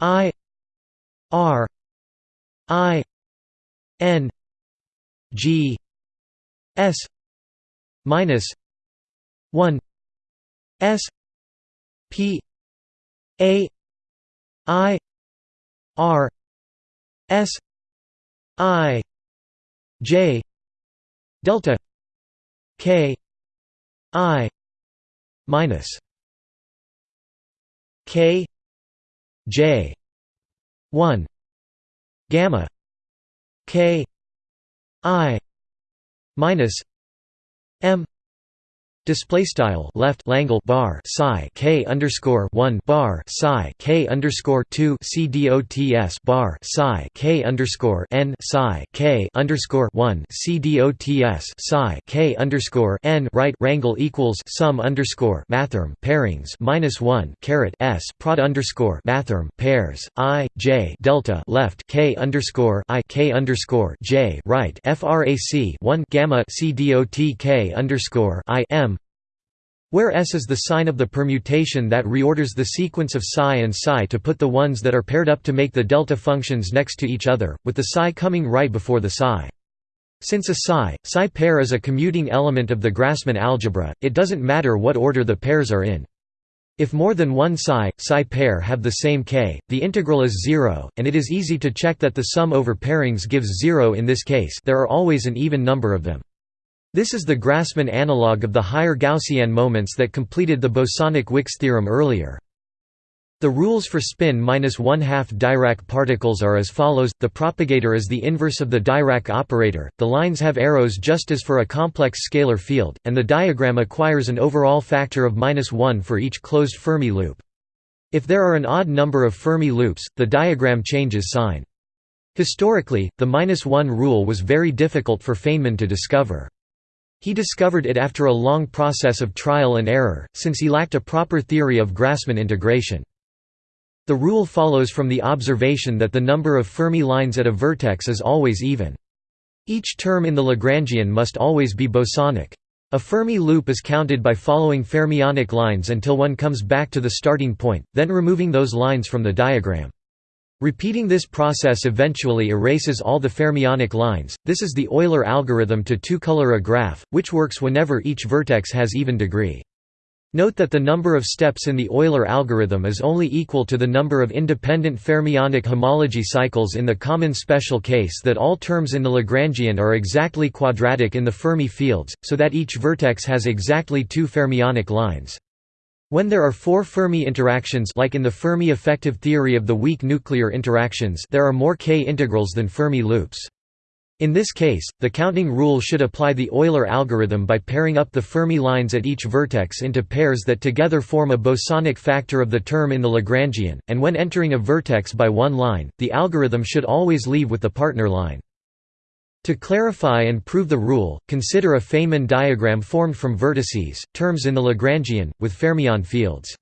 i r i n g s minus 1 s P A I R S I J delta K I minus K J one gamma K I minus M Display style left Langle bar psi k underscore one bar psi k underscore two c dots bar psi k underscore n psi k underscore one c dots psi k underscore n right rangle equals sum underscore mathrm pairings minus one caret s prod underscore mathrm pairs i j delta left k underscore i k underscore j right frac one gamma c dot k underscore i m where S is the sign of the permutation that reorders the sequence of psi and psi to put the ones that are paired up to make the delta functions next to each other, with the psi coming right before the psi. Since a psi, psi pair is a commuting element of the Grassmann algebra, it doesn't matter what order the pairs are in. If more than one psi, psi pair have the same k, the integral is zero, and it is easy to check that the sum over pairings gives zero in this case there are always an even number of them. This is the Grassmann analog of the higher Gaussian moments that completed the bosonic Wick's theorem earlier. The rules for spin minus one-half Dirac particles are as follows, the propagator is the inverse of the Dirac operator, the lines have arrows just as for a complex scalar field, and the diagram acquires an overall factor of minus 1 for each closed Fermi loop. If there are an odd number of Fermi loops, the diagram changes sign. Historically, the minus 1 rule was very difficult for Feynman to discover. He discovered it after a long process of trial and error, since he lacked a proper theory of Grassmann integration. The rule follows from the observation that the number of Fermi lines at a vertex is always even. Each term in the Lagrangian must always be bosonic. A Fermi loop is counted by following fermionic lines until one comes back to the starting point, then removing those lines from the diagram. Repeating this process eventually erases all the fermionic lines. This is the Euler algorithm to two-color a graph, which works whenever each vertex has even degree. Note that the number of steps in the Euler algorithm is only equal to the number of independent fermionic homology cycles in the common special case that all terms in the Lagrangian are exactly quadratic in the Fermi fields, so that each vertex has exactly two fermionic lines. When there are four Fermi interactions like in the Fermi effective theory of the weak nuclear interactions there are more k integrals than Fermi loops. In this case, the counting rule should apply the Euler algorithm by pairing up the Fermi lines at each vertex into pairs that together form a bosonic factor of the term in the Lagrangian, and when entering a vertex by one line, the algorithm should always leave with the partner line. To clarify and prove the rule, consider a Feynman diagram formed from vertices, terms in the Lagrangian, with fermion fields.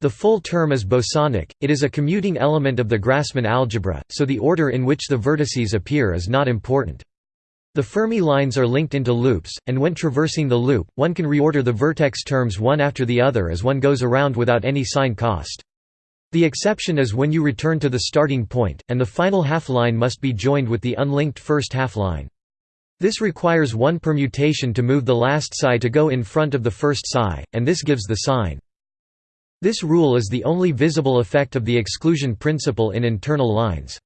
The full term is bosonic, it is a commuting element of the Grassmann algebra, so the order in which the vertices appear is not important. The Fermi lines are linked into loops, and when traversing the loop, one can reorder the vertex terms one after the other as one goes around without any sign cost. The exception is when you return to the starting point, and the final half-line must be joined with the unlinked first half-line. This requires one permutation to move the last psi to go in front of the first psi, and this gives the sign. This rule is the only visible effect of the exclusion principle in internal lines.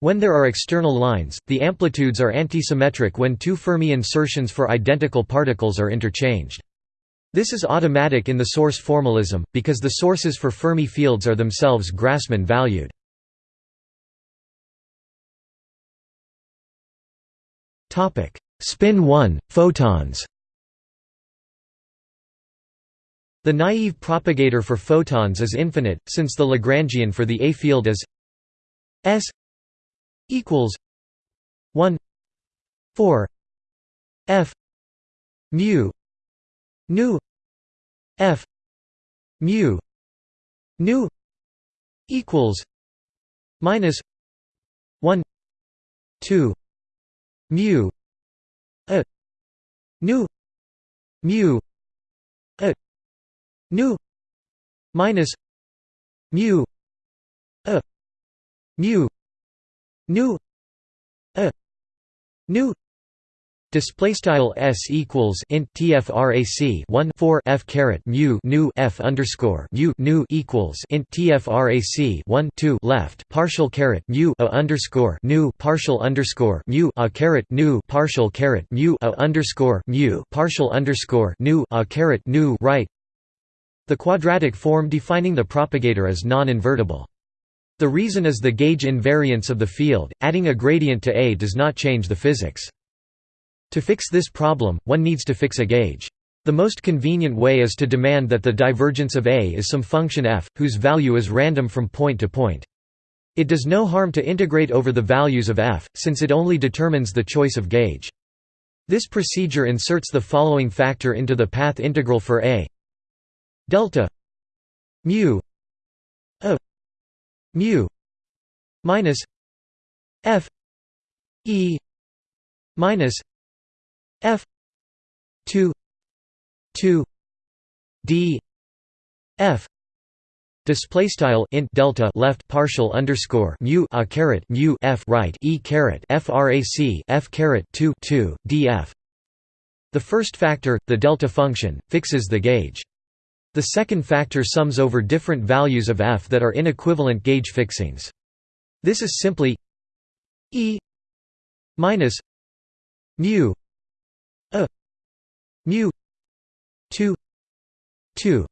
When there are external lines, the amplitudes are antisymmetric when two Fermi insertions for identical particles are interchanged. This is automatic in the source formalism, because the sources for Fermi fields are themselves Grassmann valued. Spin 1, photons The naive propagator for photons is infinite, since the Lagrangian for the A field is S equals 1 4 F mu nu. F. Mu. Nu. Equals. Minus 1 2 mu. A nu. Mu. A nu. Minus mu. A mu. Nu. A nu Display style s equals int tfrac 1 4 f caret mu nu f underscore mu nu equals int tfrac 1 2 left partial caret mu a underscore nu partial underscore mu a caret nu partial caret mu a underscore mu partial underscore nu a caret nu right. The quadratic form defining the propagator is non-invertible. The reason is the gauge invariance of the field. Adding a gradient to A does not change the physics. To fix this problem, one needs to fix a gauge. The most convenient way is to demand that the divergence of A is some function f, whose value is random from point to point. It does no harm to integrate over the values of f, since it only determines the choice of gauge. This procedure inserts the following factor into the path integral for A delta mu a mu minus f e minus F two two D F Display style int delta left partial underscore mu a caret mu f right e caret frac f caret 2 2 df. The first factor, the delta function, fixes the gauge. The second factor sums over different values of f that are inequivalent gauge fixings. This is simply e minus mu a. Mu. 2 2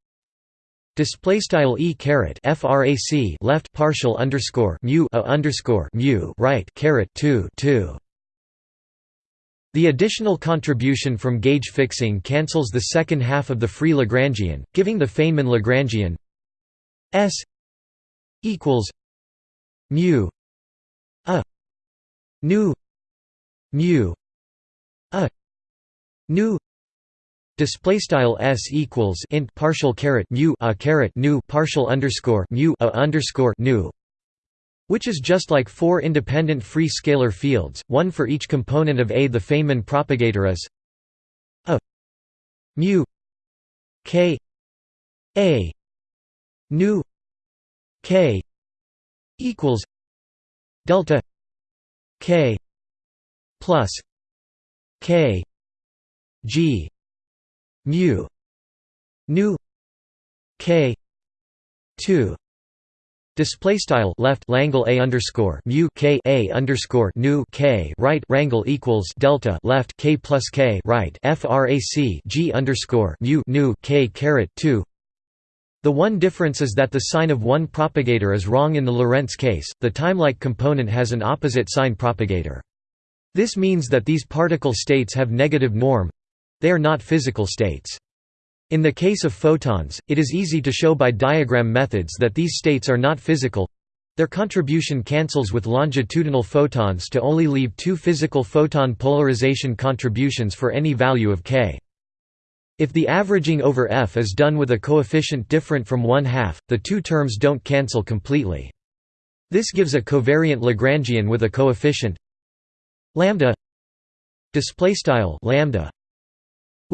display style e caret frac left partial underscore mu a underscore mu right caret 2 2 the additional contribution from gauge fixing cancels the second half of the free Lagrangian, giving the Feynman Lagrangian S equals mu a nu mu a nu. Display style s equals int partial caret mu a caret nu partial underscore mu a underscore nu. Which is just like four independent free scalar fields one for each component of a the feynman propagator is a mu k a nu k equals delta k plus k G mu nu K two Display style left Langle a underscore mu k a underscore nu k right rangle equals delta left k plus k right frac g underscore mu nu k caret two. The one difference is that the sign of one propagator is wrong in the Lorentz case. The timelike component has an opposite sign propagator. This means that these particle states have negative norm they are not physical states. In the case of photons, it is easy to show by diagram methods that these states are not physical. Their contribution cancels with longitudinal photons to only leave two physical photon polarization contributions for any value of k. If the averaging over f is done with a coefficient different from one half, the two terms don't cancel completely. This gives a covariant Lagrangian with a coefficient lambda display style lambda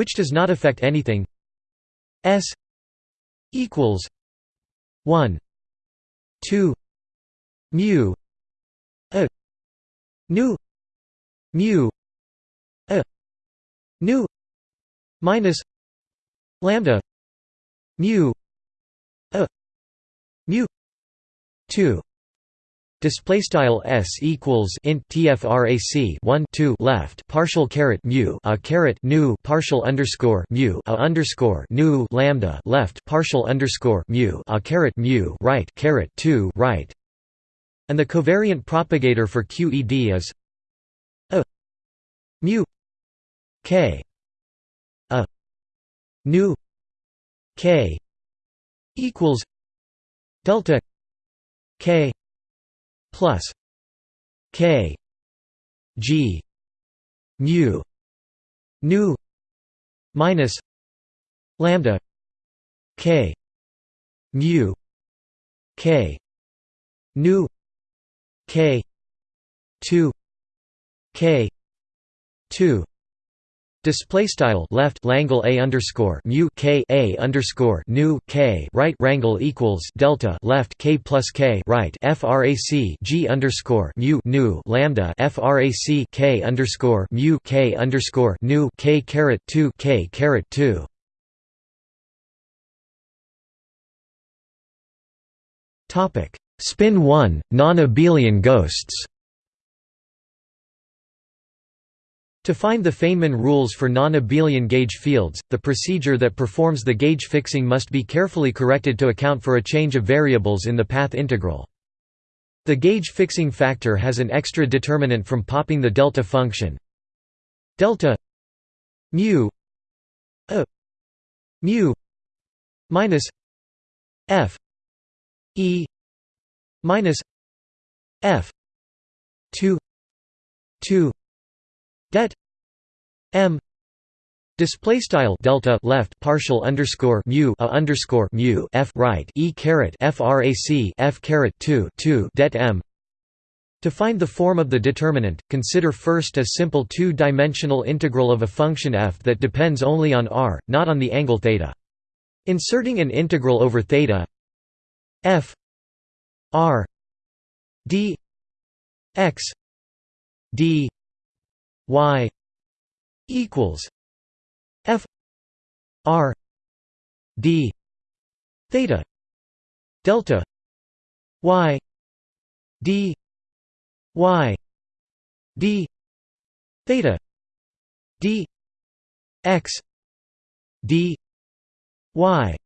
which does not affect anything. S equals 1 2 mu a nu mu a nu minus lambda mu a mu 2 Display style s equals int tfrac 1 2 left partial caret mu a caret nu partial underscore mu a underscore nu lambda left partial underscore mu a caret mu right caret 2 right, and the covariant propagator for QED is a mu k a nu k equals delta k plus k g mu nu minus lambda k mu k nu k 2 k 2 Display style left Langle a underscore mu k a underscore nu k right rangle equals delta left k plus k right frac g underscore mu nu lambda frac k underscore mu k underscore nu k caret two k caret two. Topic Spin one non-abelian ghosts. To find the Feynman rules for non-abelian gauge fields, the procedure that performs the gauge fixing must be carefully corrected to account for a change of variables in the path integral. The gauge fixing factor has an extra determinant from popping the delta function delta mu a mu minus f e minus f 2 2 det m Display style delta left partial underscore mu a underscore mu f right e caret frac f caret 2 2 det m. To find the form of the determinant, consider first a simple two-dimensional integral of a function f that depends only on r, not on the angle theta. Inserting an integral over theta f r d x d y equals f r d theta delta y d y d theta d x d y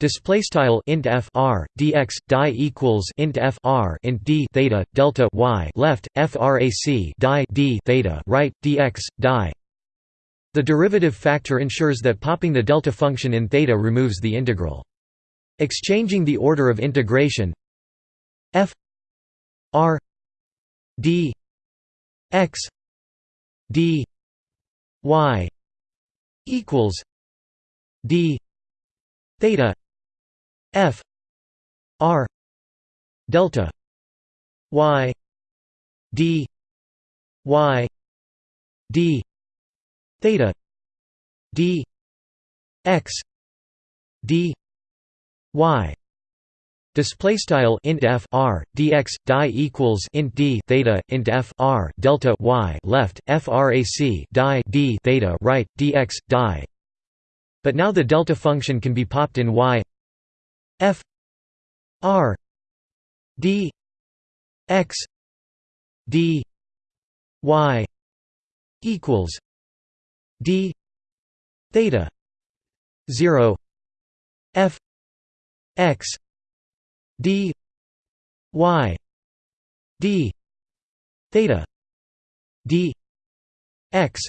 Display style int f r dx die equals int f r int d theta delta y left frac die d theta right dx die. The derivative factor ensures that popping the delta function in theta removes the integral. Exchanging the order of integration f r d x d y equals d theta f r delta y d y d theta d x d y Display style int f r dx die equals int d theta int f r delta y left frac die d theta right dx die. But now the delta function can be popped in y f r d x d y equals d theta 0 f x d y d theta d x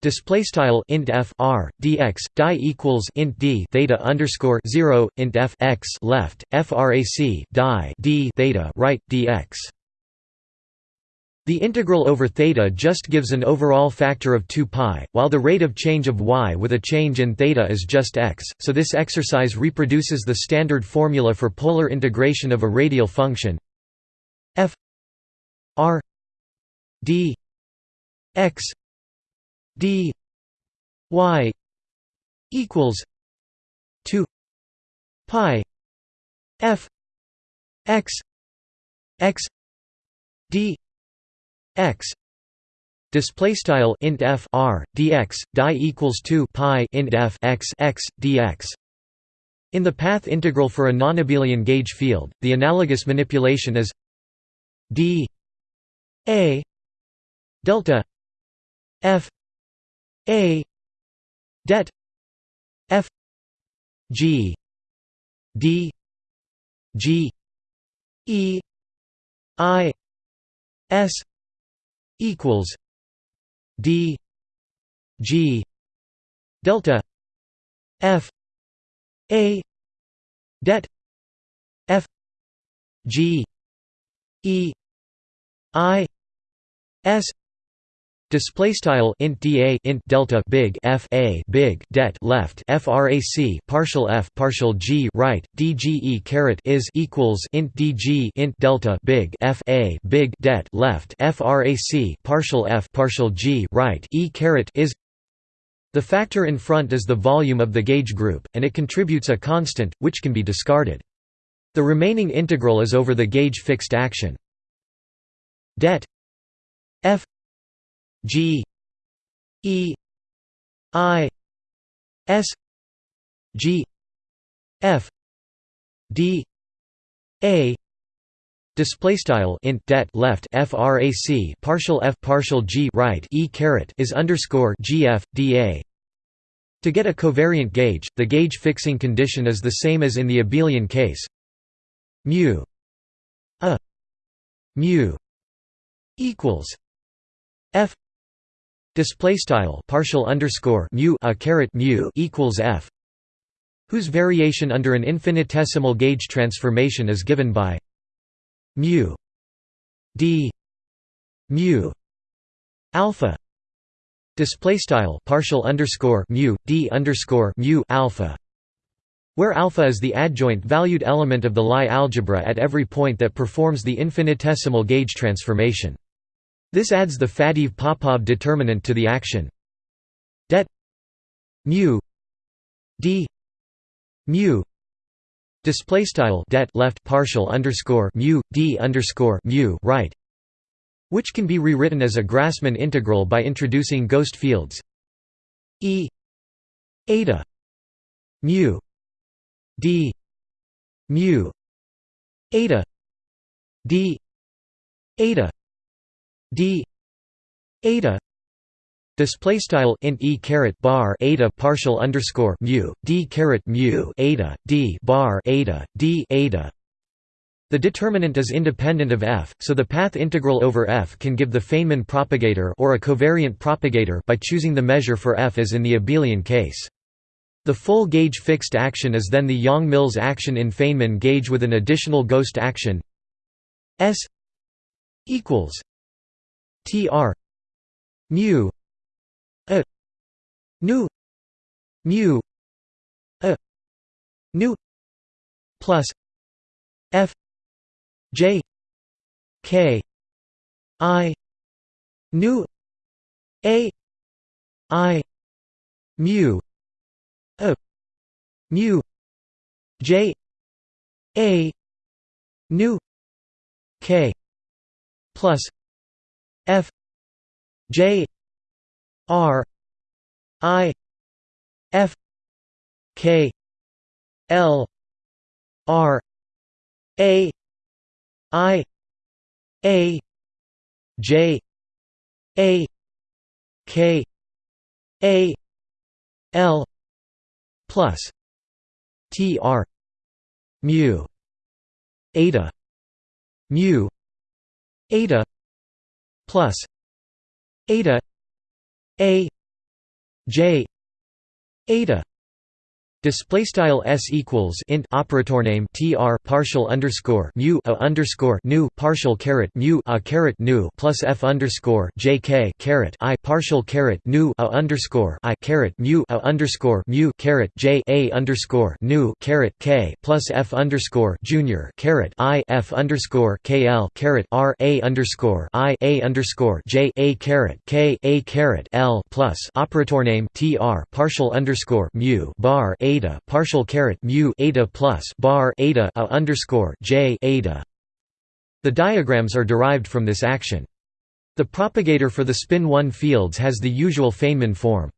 Display style int f r dx die equals int d theta underscore zero int f x left frac die d theta right dx. The integral over theta just gives an overall factor of 2 pi, while the rate of change of y with a change in theta is just x, so this exercise reproduces the standard formula for polar integration of a radial function f r d x d y equals 2 pi f x x d x Display style int f r dx die equals 2 pi int f x x dx. In the path integral for a nonabelian gauge field, the analogous manipulation is d a delta f a. Det f. G. D. G. E. I. S. equals d. G. Delta. F. A. Det f. G. E. I. S Display style int da int delta big f a big det left frac partial f partial g right dge caret is equals int dg int delta big f a big det left frac partial f partial g right e caret is the factor in front is the volume of the gauge group, and it contributes a constant, which can be discarded. The remaining integral is over the gauge fixed action. Det f G E I S G F D A Display style int det left frac partial f partial g right e caret is underscore gf da. To get a covariant gauge, the gauge fixing condition is the same as in the abelian case. Mu a mu equals f display style partial underscore mu a caret mu equals f whose variation under an infinitesimal gauge transformation is given by mu d mu alpha. Display style partial underscore mu d underscore mu alpha where alpha is the adjoint valued element of the Lie algebra at every point that performs the infinitesimal gauge transformation this adds the Faddeev-Popov determinant to the action. Det mu d mu display style det left partial underscore mu d underscore mu right which can be rewritten as a Grassmann integral by introducing ghost fields e eta mu d mu eta d eta d eta display style int e caret bar eta partial underscore mu d caret mu eta d bar eta d eta the determinant is independent of f, so the path integral over f can give the Feynman propagator or a covariant propagator by choosing the measure for f as in the abelian case. The full gauge fixed action is then the Yang-Mills action in Feynman gauge with an additional ghost action S equals tr mu a nu mu a nu plus f j k i nu a i mu a mu j a nu k plus F J R I F K L R A I A J A K A L plus T R mu eta mu eta plus eta a j eta Display style s equals int operator name tr partial underscore mu a underscore nu partial caret mu a caret nu plus f underscore jk caret i partial caret nu a underscore i caret mu a underscore mu caret j a underscore nu caret k plus f underscore junior caret i f underscore kl caret r a underscore i a underscore j a caret k a caret l plus operator name tr partial underscore mu bar a eta partial caret mu eta plus bar eta a underscore j eta. The diagrams are derived from this action. The propagator for the spin 1 fields has the usual Feynman form.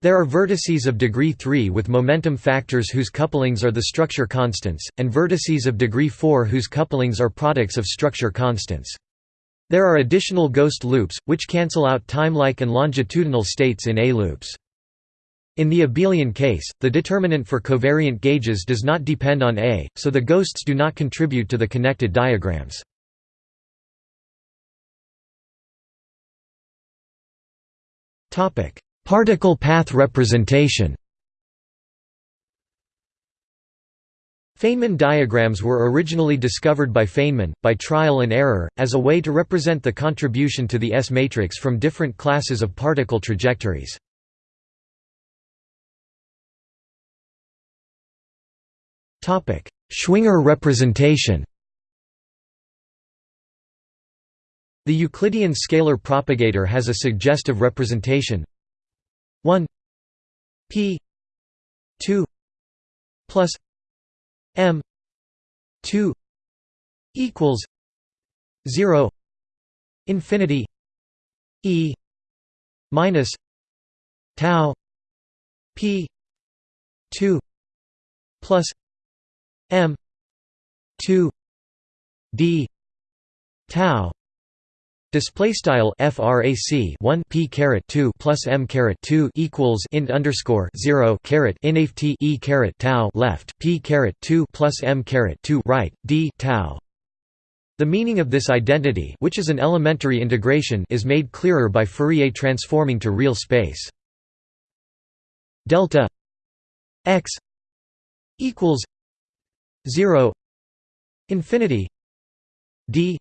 There are vertices of degree 3 with momentum factors whose couplings are the structure constants, and vertices of degree 4 whose couplings are products of structure constants. There are additional ghost loops, which cancel out time-like and longitudinal states in A-loops. In the abelian case, the determinant for covariant gauges does not depend on A, so the ghosts do not contribute to the connected diagrams. Particle path representation Feynman diagrams were originally discovered by Feynman, by trial and error, as a way to represent the contribution to the S-matrix from different classes of particle trajectories. Schwinger representation The Euclidean scalar propagator has a suggestive representation. 1 p 2 plus m 2 equals 0 infinity e minus tau p 2 plus m 2 d tau Display style frac 1 p caret 2 plus m caret 2 equals int underscore 0 caret inft e caret tau left p caret 2 plus m caret 2 right d tau. The meaning of this identity, which is an elementary integration, is made clearer by Fourier transforming to real space. Delta x equals 0 infinity d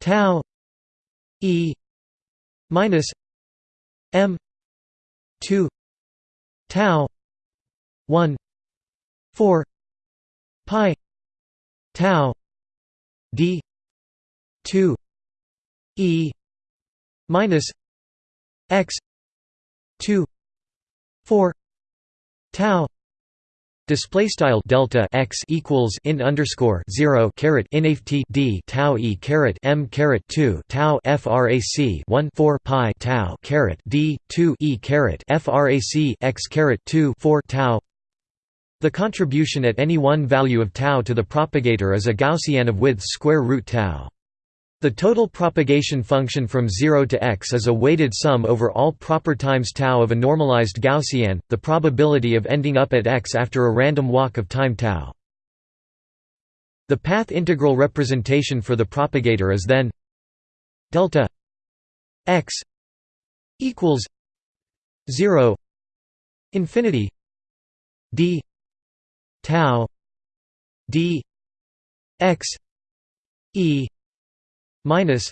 tau e minus m 2 tau 1 4 pi tau d 2 e minus x 2 4 tau Display style delta x equals int underscore zero caret inft d tau e caret m caret two tau frac one four pi tau caret d two e caret frac x caret two four tau. The contribution at any one value of tau to the propagator is a Gaussian of width square root tau. The total propagation function from 0 to x is a weighted sum over all proper times tau of a normalized Gaussian, the probability of ending up at x after a random walk of time tau. The path integral representation for the propagator is then delta x equals 0 infinity d tau d x e minus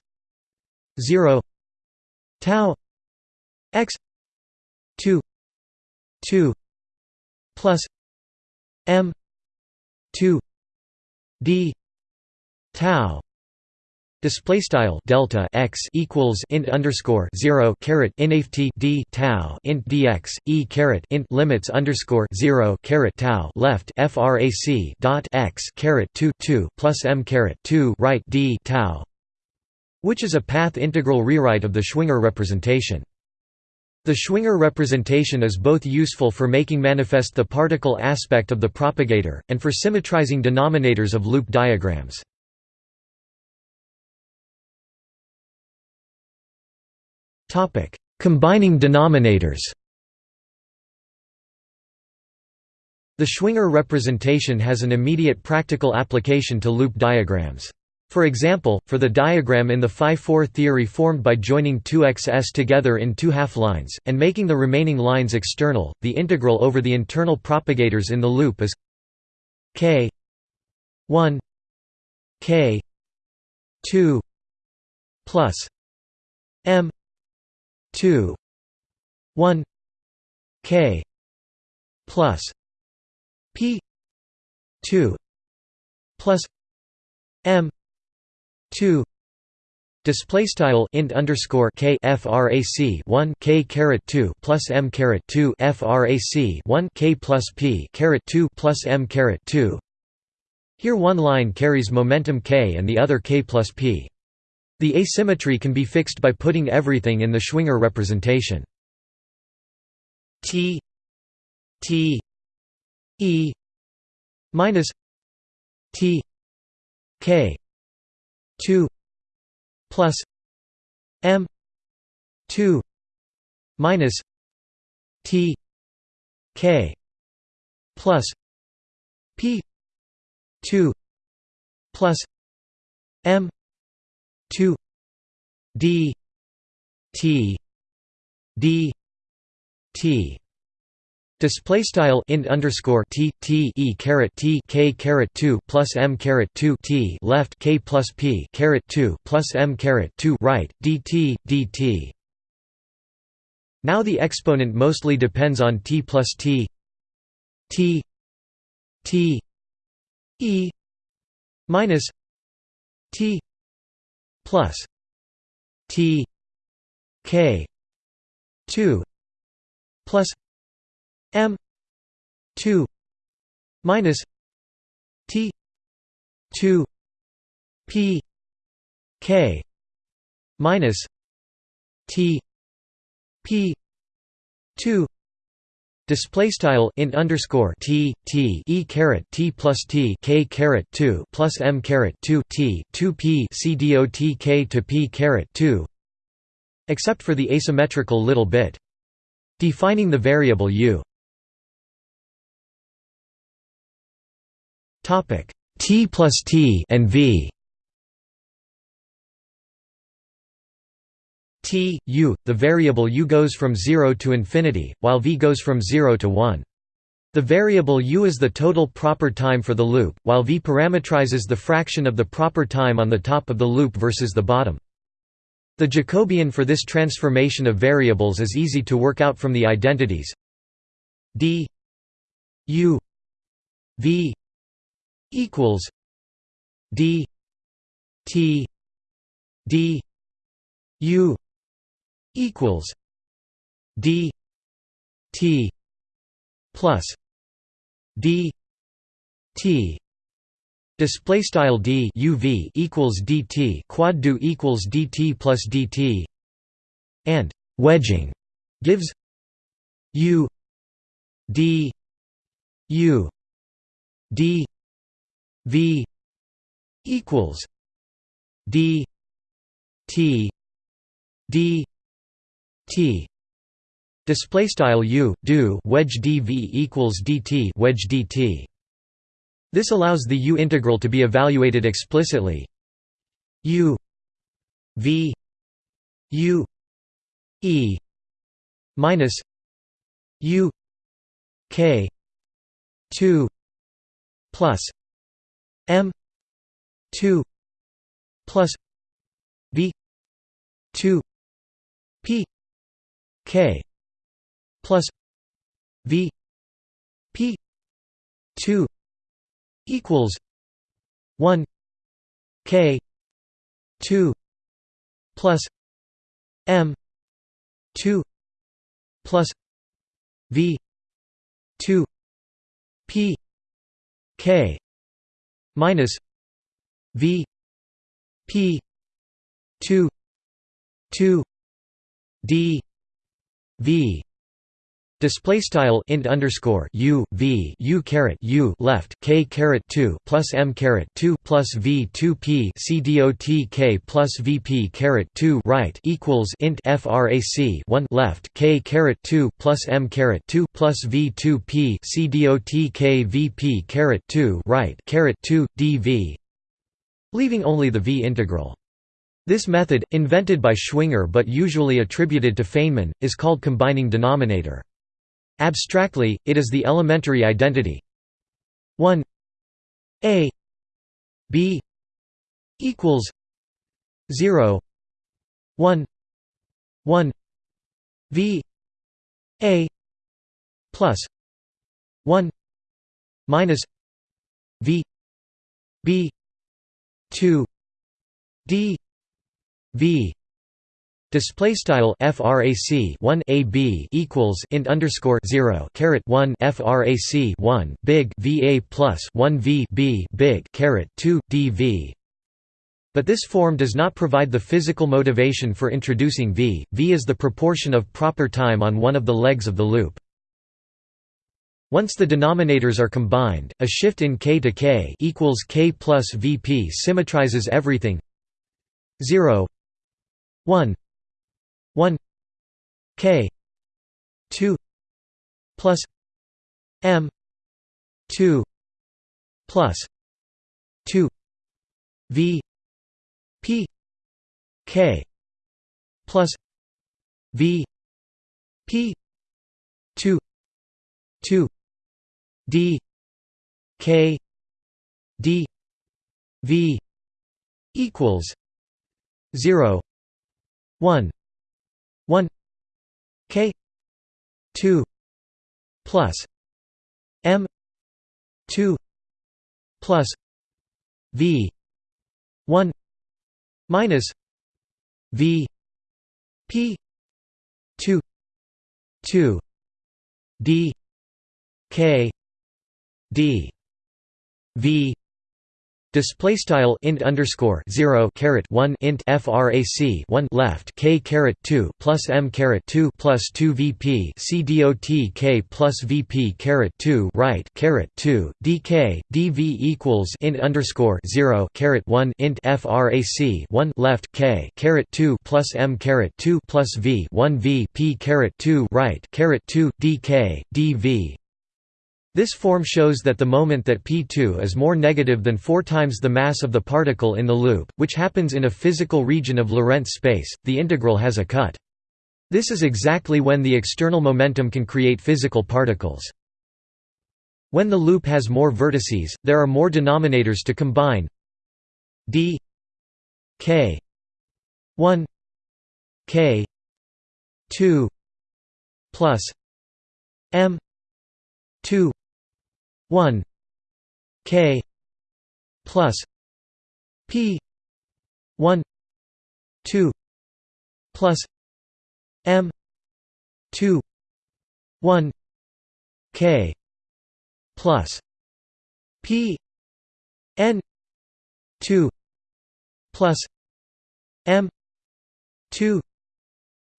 0 tau x 2 2 plus m 2 d tau Display style delta x equals int underscore zero caret inft d tau int dx e caret int limits underscore zero caret tau left frac dot x caret two two plus m caret two right d tau which is a path integral rewrite of the Schwinger representation. The Schwinger representation is both useful for making manifest the particle aspect of the propagator, and for symmetrizing denominators of loop diagrams. Combining denominators The Schwinger representation has an immediate practical application to loop diagrams. For example, for the diagram in the phi-4 theory formed by joining two x's together in two half-lines, and making the remaining lines external, the integral over the internal propagators in the loop is k 1 k 2 plus m 2 1 k plus p 2 plus m 2 display style int underscore k frac 1 k caret 2 plus m caret 2 frac 1 k plus p caret 2 plus m caret 2 here one line carries momentum k and the other k plus p. The asymmetry can be fixed by putting everything in the Schwinger representation. T t e minus t k 2 plus m 2 minus t k plus p 2 plus m 2 d t d t Display style int underscore t t e caret t k caret two plus m caret two t left k plus p caret two plus m caret two right dt dt. Now the exponent mostly depends on t plus t t t e minus t plus t k two plus m 2 minus t 2 p k minus t p 2 Display style int underscore t t e caret t plus t k caret two plus m caret two t two p c dot k to p caret two, except for the asymmetrical little bit. Defining the variable u. Topic T plus T and V T, U, the variable u goes from 0 to infinity, while v goes from 0 to 1. The variable u is the total proper time for the loop, while v parametrizes the fraction of the proper time on the top of the loop versus the bottom. The Jacobian for this transformation of variables is easy to work out from the identities d u v equals D T D U equals D T plus D T. Display style d uv equals dt quad do equals dt plus dt, and wedging gives u d u d V equals D T D T. Display style U do wedge dv equals dt wedge dt this allows the U integral to be evaluated explicitly. U V U E minus U K 2 plus M two plus V two P K plus V P two equals one K two plus M two plus V two P K minus V P two two D V Display style int underscore u v u caret u left k caret two plus m caret two plus v two p c dot k plus vp caret two right equals int frac one left k caret two plus m caret two plus v two p c dot k vp caret two right caret two dv, leaving only the v integral. This method, invented by Schwinger but usually attributed to Feynman, is called combining denominator. Abstractly, it is the elementary identity. 1 a b equals 0 1 1 v a plus 1 minus v b 2 d v Display style frac 1 ab equals int underscore 0 caret 1 frac 1 big va plus 1 v b big caret 2 dv. But this form does not provide the physical motivation for introducing v. v is the proportion of proper time on one of the legs of the loop. Once the denominators are combined, a shift in k to k equals k plus Vp symmetrizes everything 0 1 1 k 2 plus m 2 plus 2 v p k plus v p 2 2 d k d v equals 0 1 1 k 2 plus m 2 plus v 1 minus v p 2 2 d k d v Display style int underscore zero caret one int frac one left k caret two plus m caret two plus two vp c dot k plus vp caret two right caret two dk dv equals int underscore zero caret one int frac one left k caret two plus m caret two plus v one v p caret two right caret two dk dv this form shows that the moment that p2 is more negative than 4 times the mass of the particle in the loop, which happens in a physical region of Lorentz space, the integral has a cut. This is exactly when the external momentum can create physical particles. When the loop has more vertices, there are more denominators to combine d k 1 k 2 plus m 2 1 k plus p 1 2 plus m 2 1 k plus p n 2 plus m 2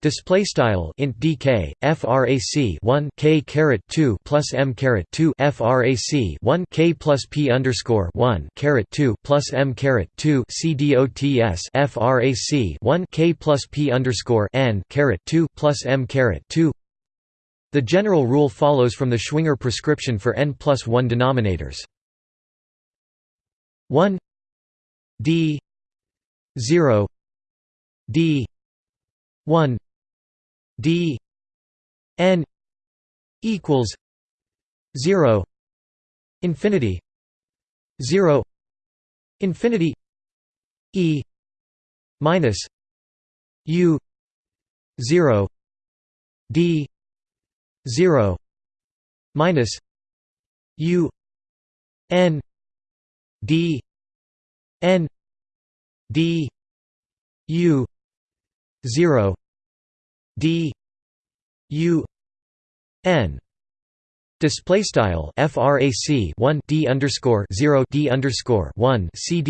Display style int dk frac 1 k caret 2 plus m caret 2 frac 1 k plus p underscore 1 caret 2 plus m caret 2 c dots frac 1 k plus p underscore n caret 2 plus m caret 2. The general rule follows from the Schwinger prescription for n plus 1 denominators. 1 d 0 d 1 d n equals 0 infinity 0 infinity e minus u 0 d 0 minus u n d n d u 0 d u n. Display style frac 1 d underscore 0 d underscore 1 c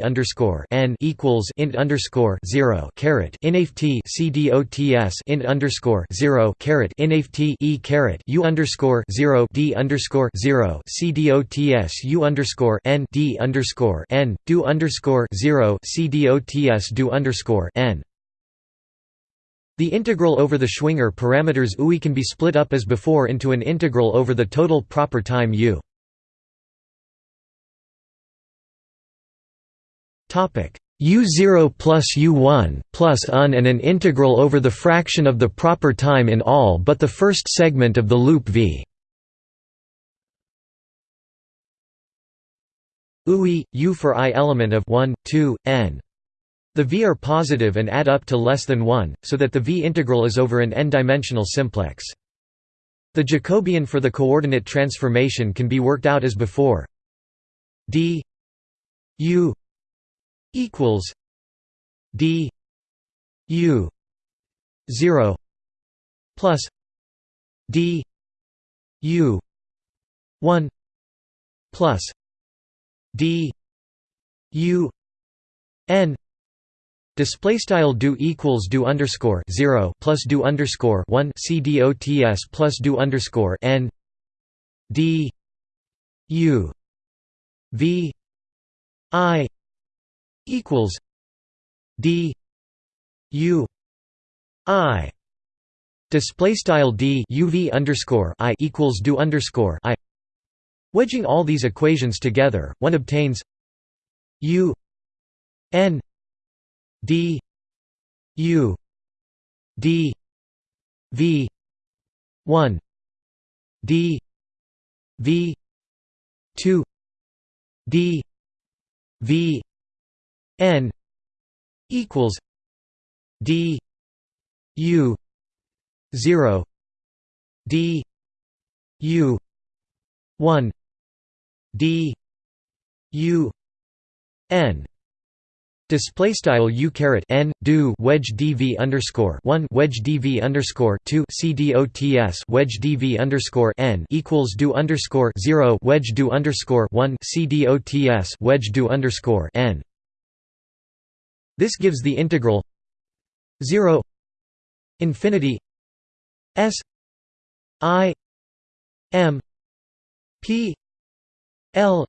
underscore n equals int underscore 0 caret dots int underscore 0 caret inft e caret u underscore 0 d underscore 0 c underscore n d underscore n do underscore 0 c do underscore n the integral over the Schwinger parameters UI can be split up as before into an integral over the total proper time U. U0 plus U1 plus UN and an integral over the fraction of the proper time in all but the first segment of the loop V. UI, U for i element of 1, 2, n. The v are positive and add up to less than 1, so that the v integral is over an n-dimensional simplex. The Jacobian for the coordinate transformation can be worked out as before. d u equals d u 0 plus d u 1 plus d u n Display style do equals do underscore zero plus do underscore one c dots plus do underscore n d u v i equals d u i. Display style d uv underscore i equals do underscore i. Wedging all these equations together one obtains u n d u d v 1 d v 2 d v n equals d u 0 d u 1 d u n Display style u caret n do wedge dv underscore one wedge dv underscore two c dots wedge dv underscore n equals do underscore zero wedge do underscore one c dots wedge do underscore n. This gives the integral zero infinity s i m p l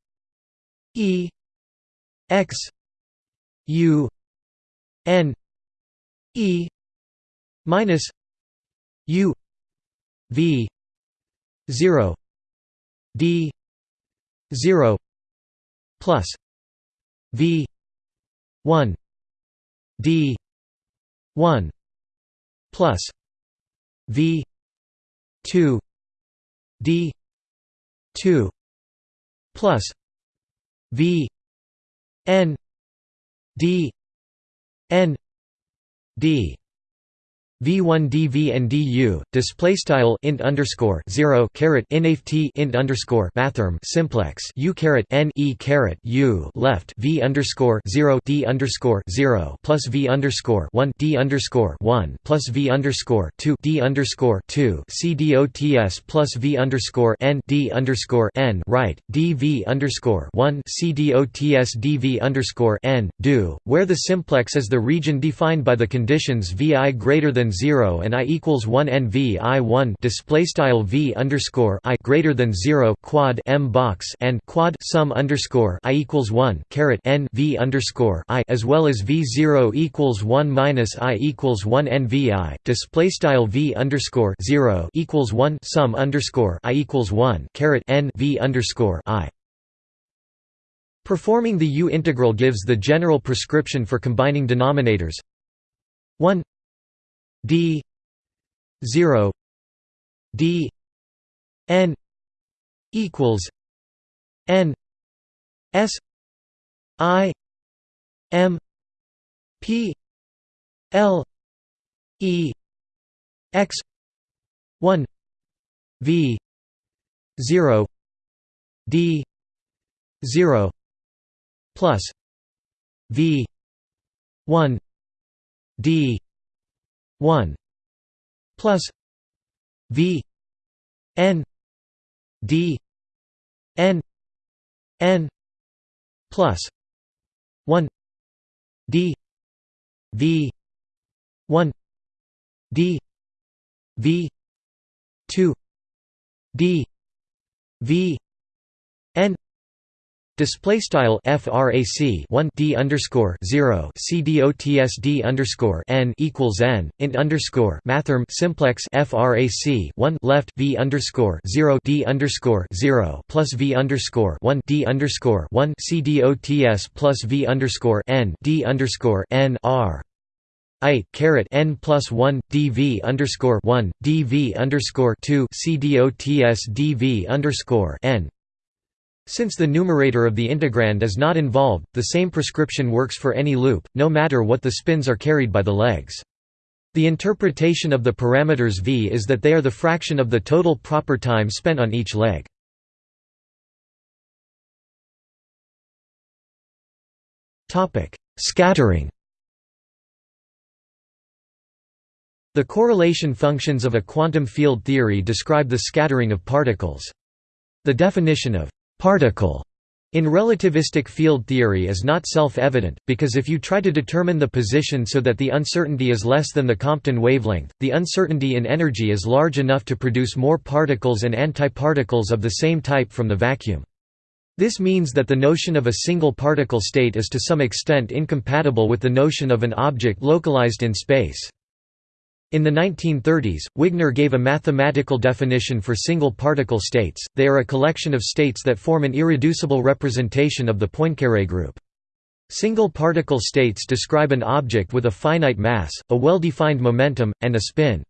e x U N E minus U V zero D zero plus V one D one plus V two D two plus V N d n d v1 dv and du display style int underscore 0 caret inft int underscore mathrm simplex u caret n e caret u left v underscore 0 d underscore 0 plus v underscore 1 d underscore 1 plus v underscore 2 d underscore 2 c dots plus v underscore n d underscore n right dv underscore 1 c dots dv underscore n do where the simplex is the region defined by the conditions vi greater than 0 and i equals 1 n v i 1 display style v underscore i greater than 0 quad m box and quad sum underscore i equals 1 caret n v underscore i as well as v 0 equals 1 minus i equals 1 n v i display style v underscore 0 equals 1 sum underscore i equals 1 caret n v underscore i. Performing the U integral gives the general prescription for combining denominators. 1 d 0 d n equals n s i m p l e x 1 v 0 d 0 plus v 1 d 1 plus v n d n n plus 1 d v 1 d v 2 d v Display style frac 1 d underscore 0 c dots d underscore n equals n int underscore mathrm simplex frac 1 left v underscore 0 d underscore 0 plus v underscore 1 d underscore 1 c dots plus v underscore n d underscore n r. I caret n plus 1 dv underscore 1 dv underscore 2 c dots dv underscore n since the numerator of the integrand is not involved, the same prescription works for any loop, no matter what the spins are carried by the legs. The interpretation of the parameters v is that they are the fraction of the total proper time spent on each leg. Scattering The correlation functions of a quantum field theory describe the scattering of particles. The definition of particle In relativistic field theory is not self-evident, because if you try to determine the position so that the uncertainty is less than the Compton wavelength, the uncertainty in energy is large enough to produce more particles and antiparticles of the same type from the vacuum. This means that the notion of a single particle state is to some extent incompatible with the notion of an object localized in space. In the 1930s, Wigner gave a mathematical definition for single particle states, they are a collection of states that form an irreducible representation of the Poincare group. Single particle states describe an object with a finite mass, a well-defined momentum, and a spin.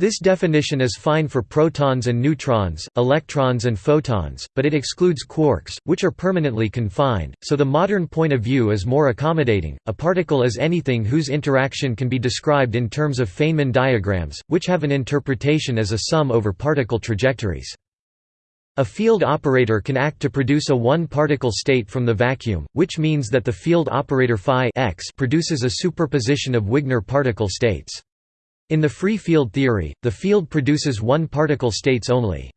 This definition is fine for protons and neutrons, electrons and photons, but it excludes quarks, which are permanently confined, so the modern point of view is more accommodating. A particle is anything whose interaction can be described in terms of Feynman diagrams, which have an interpretation as a sum over particle trajectories. A field operator can act to produce a one-particle state from the vacuum, which means that the field operator phi x produces a superposition of Wigner particle states. In the free field theory, the field produces one-particle states only.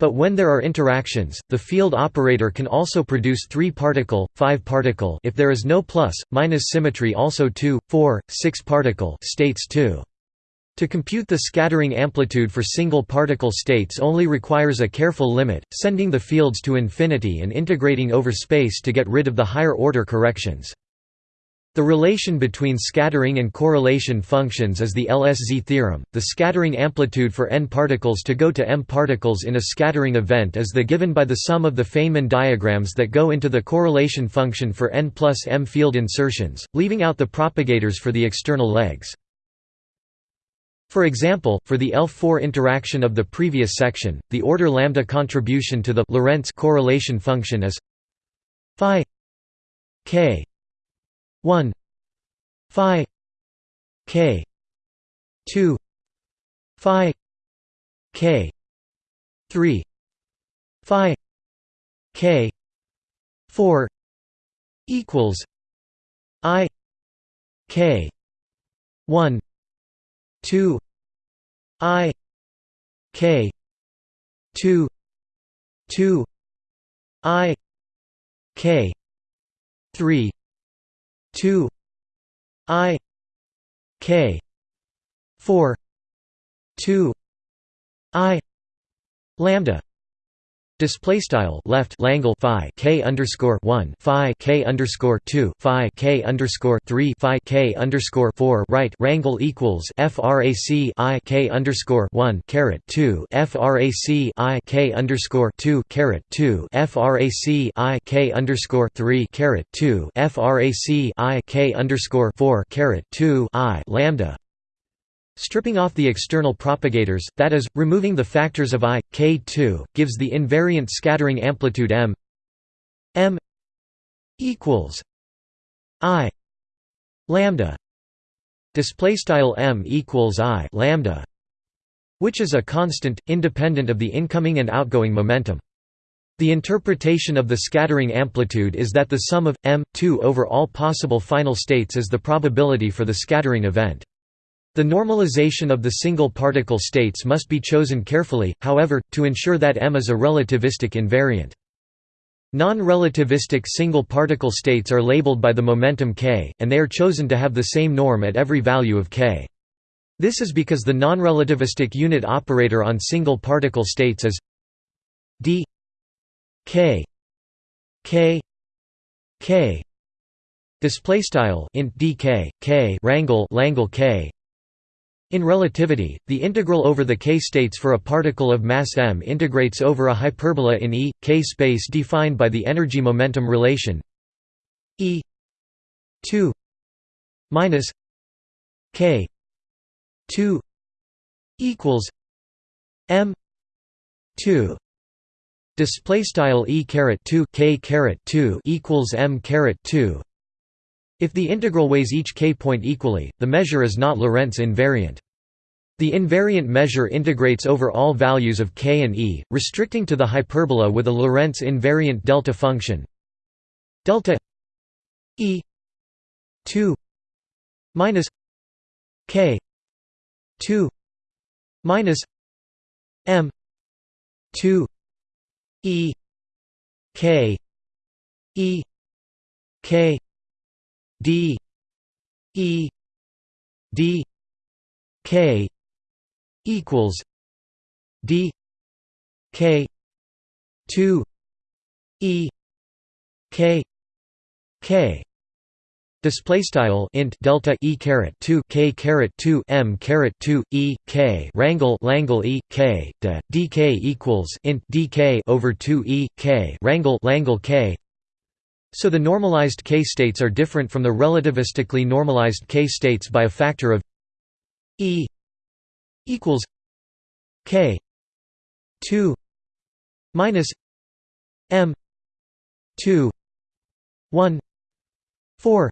But when there are interactions, the field operator can also produce 3-particle, 5-particle if there is no plus, minus symmetry also 2, 4, 6-particle states too. To compute the scattering amplitude for single particle states only requires a careful limit, sending the fields to infinity and integrating over space to get rid of the higher order corrections. The relation between scattering and correlation functions is the LSZ theorem. The scattering amplitude for n particles to go to m particles in a scattering event is the given by the sum of the Feynman diagrams that go into the correlation function for n plus m field insertions, leaving out the propagators for the external legs. For example, for the L4 interaction of the previous section, the order lambda contribution to the Lorentz correlation function is phi k 1 phi k 2 phi k 3 phi k 4 equals i k 1 2 i k 2 2 i k 3 2 i k 4 2 i lambda Display style left Langle phi k underscore one phi k underscore two phi k underscore three phi k underscore four right rangle equals frac i k underscore one caret two frac i k underscore two caret two frac i k underscore three caret two frac i k underscore four caret two i lambda Stripping off the external propagators, that is, removing the factors of i, k2, gives the invariant scattering amplitude m. M equals i lambda. Display style m equals i lambda which is a constant independent of the incoming and outgoing momentum. The interpretation of the scattering amplitude is that the sum of m 2 over all possible final states is the probability for the scattering event the normalization of the single particle states must be chosen carefully, however, to ensure that M is a relativistic invariant. Non-relativistic single particle states are labeled by the momentum k, and they are chosen to have the same norm at every value of k. This is because the non-relativistic unit operator on single particle states is d k k k display style int dk k rangle langle k in relativity, the integral over the k states for a particle of mass m integrates over a hyperbola in E, k space defined by the energy-momentum relation E 2 minus k 2 equals m 2 display style e caret 2 k caret 2 equals m caret 2 if the integral weighs each k point equally the measure is not lorentz invariant. The invariant measure integrates over all values of k and e, restricting to the hyperbola with a Lorentz invariant delta function. Delta e 2 minus k 2 minus m 2 e k E K D E D K equals D K two E K K. Display style int delta e caret two k caret two m caret two e k. rangle langle e k. De dk equals int dk over two e k. rangle langle k. So the normalized k states are different from the relativistically normalized k states by a factor of e equals k two minus m two one four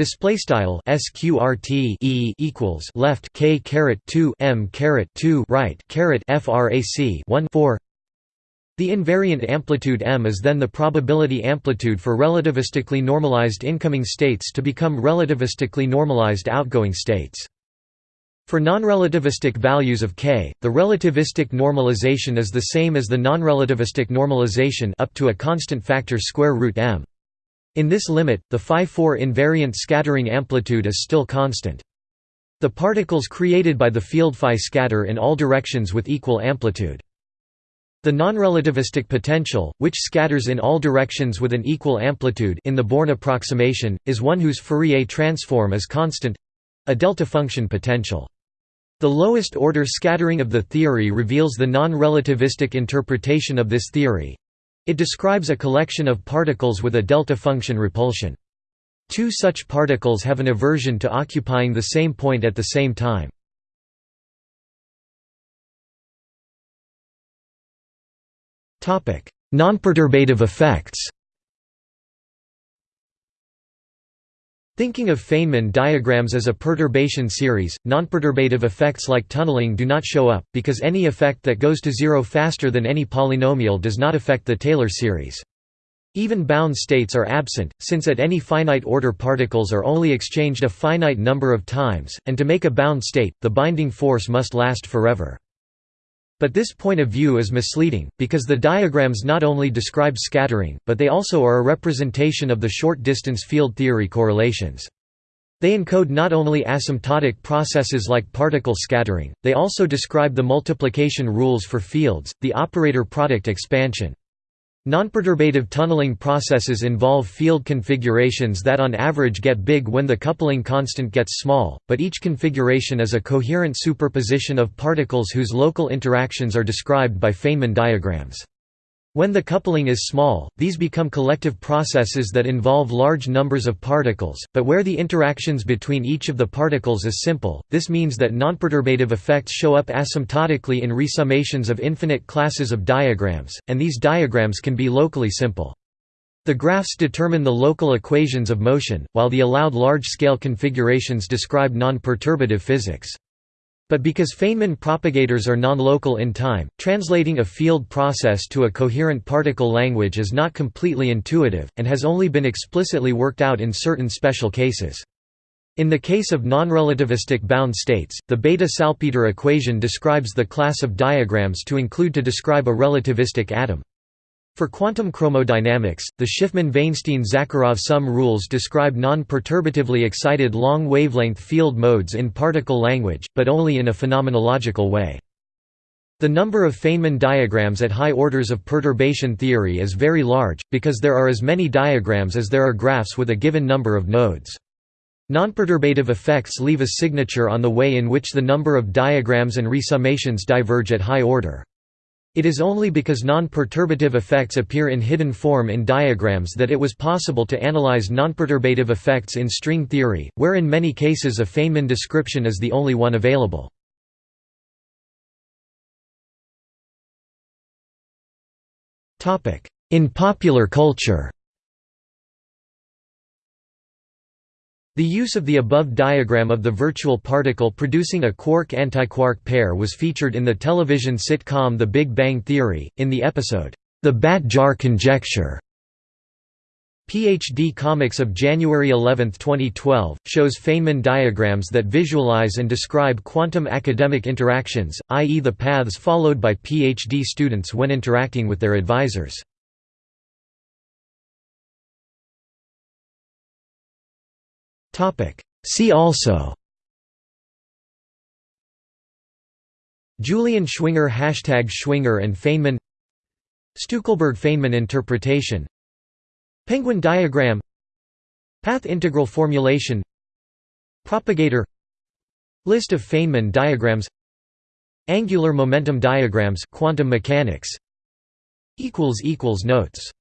Display style sqrt e equals left k caret 2 m caret 2 right caret frac 1 4. The invariant amplitude m is then the probability amplitude for relativistically normalized incoming states to become relativistically normalized outgoing states. For non-relativistic values of k, the relativistic normalization is the same as the non-relativistic normalization up to a constant factor square root m. In this limit, the phi-4 invariant scattering amplitude is still constant. The particles created by the field phi scatter in all directions with equal amplitude. The nonrelativistic potential, which scatters in all directions with an equal amplitude in the Born approximation, is one whose Fourier transform is constant—a delta function potential. The lowest order scattering of the theory reveals the non-relativistic interpretation of this theory, it describes a collection of particles with a delta function repulsion. Two such particles have an aversion to occupying the same point at the same time. Nonperturbative effects Thinking of Feynman diagrams as a perturbation series, nonperturbative effects like tunneling do not show up, because any effect that goes to zero faster than any polynomial does not affect the Taylor series. Even bound states are absent, since at any finite order particles are only exchanged a finite number of times, and to make a bound state, the binding force must last forever. But this point of view is misleading, because the diagrams not only describe scattering, but they also are a representation of the short-distance field theory correlations. They encode not only asymptotic processes like particle scattering, they also describe the multiplication rules for fields, the operator product expansion, Nonperturbative tunneling processes involve field configurations that on average get big when the coupling constant gets small, but each configuration is a coherent superposition of particles whose local interactions are described by Feynman diagrams. When the coupling is small, these become collective processes that involve large numbers of particles, but where the interactions between each of the particles is simple, this means that nonperturbative effects show up asymptotically in resummations of infinite classes of diagrams, and these diagrams can be locally simple. The graphs determine the local equations of motion, while the allowed large-scale configurations describe non-perturbative physics. But because Feynman propagators are non-local in time, translating a field process to a coherent particle language is not completely intuitive, and has only been explicitly worked out in certain special cases. In the case of non-relativistic bound states, the Bethe-Salpeter equation describes the class of diagrams to include to describe a relativistic atom. For quantum chromodynamics, the Shifman-Vainshtein-Zakharov sum rules describe non-perturbatively excited long-wavelength field modes in particle language, but only in a phenomenological way. The number of Feynman diagrams at high orders of perturbation theory is very large, because there are as many diagrams as there are graphs with a given number of nodes. Nonperturbative effects leave a signature on the way in which the number of diagrams and resummations diverge at high order. It is only because non-perturbative effects appear in hidden form in diagrams that it was possible to analyze non-perturbative effects in string theory, where in many cases a Feynman description is the only one available. In popular culture The use of the above diagram of the virtual particle producing a quark-antiquark pair was featured in the television sitcom The Big Bang Theory, in the episode, The Bat Jar Conjecture. PhD Comics of January 11, 2012, shows Feynman diagrams that visualize and describe quantum academic interactions, i.e. the paths followed by PhD students when interacting with their advisors. See also. Julian Schwinger Hashtag Schwinger and Feynman. Stueckelberg–Feynman interpretation. Penguin diagram. Path integral formulation. Propagator. List of Feynman diagrams. Angular momentum diagrams quantum mechanics. Notes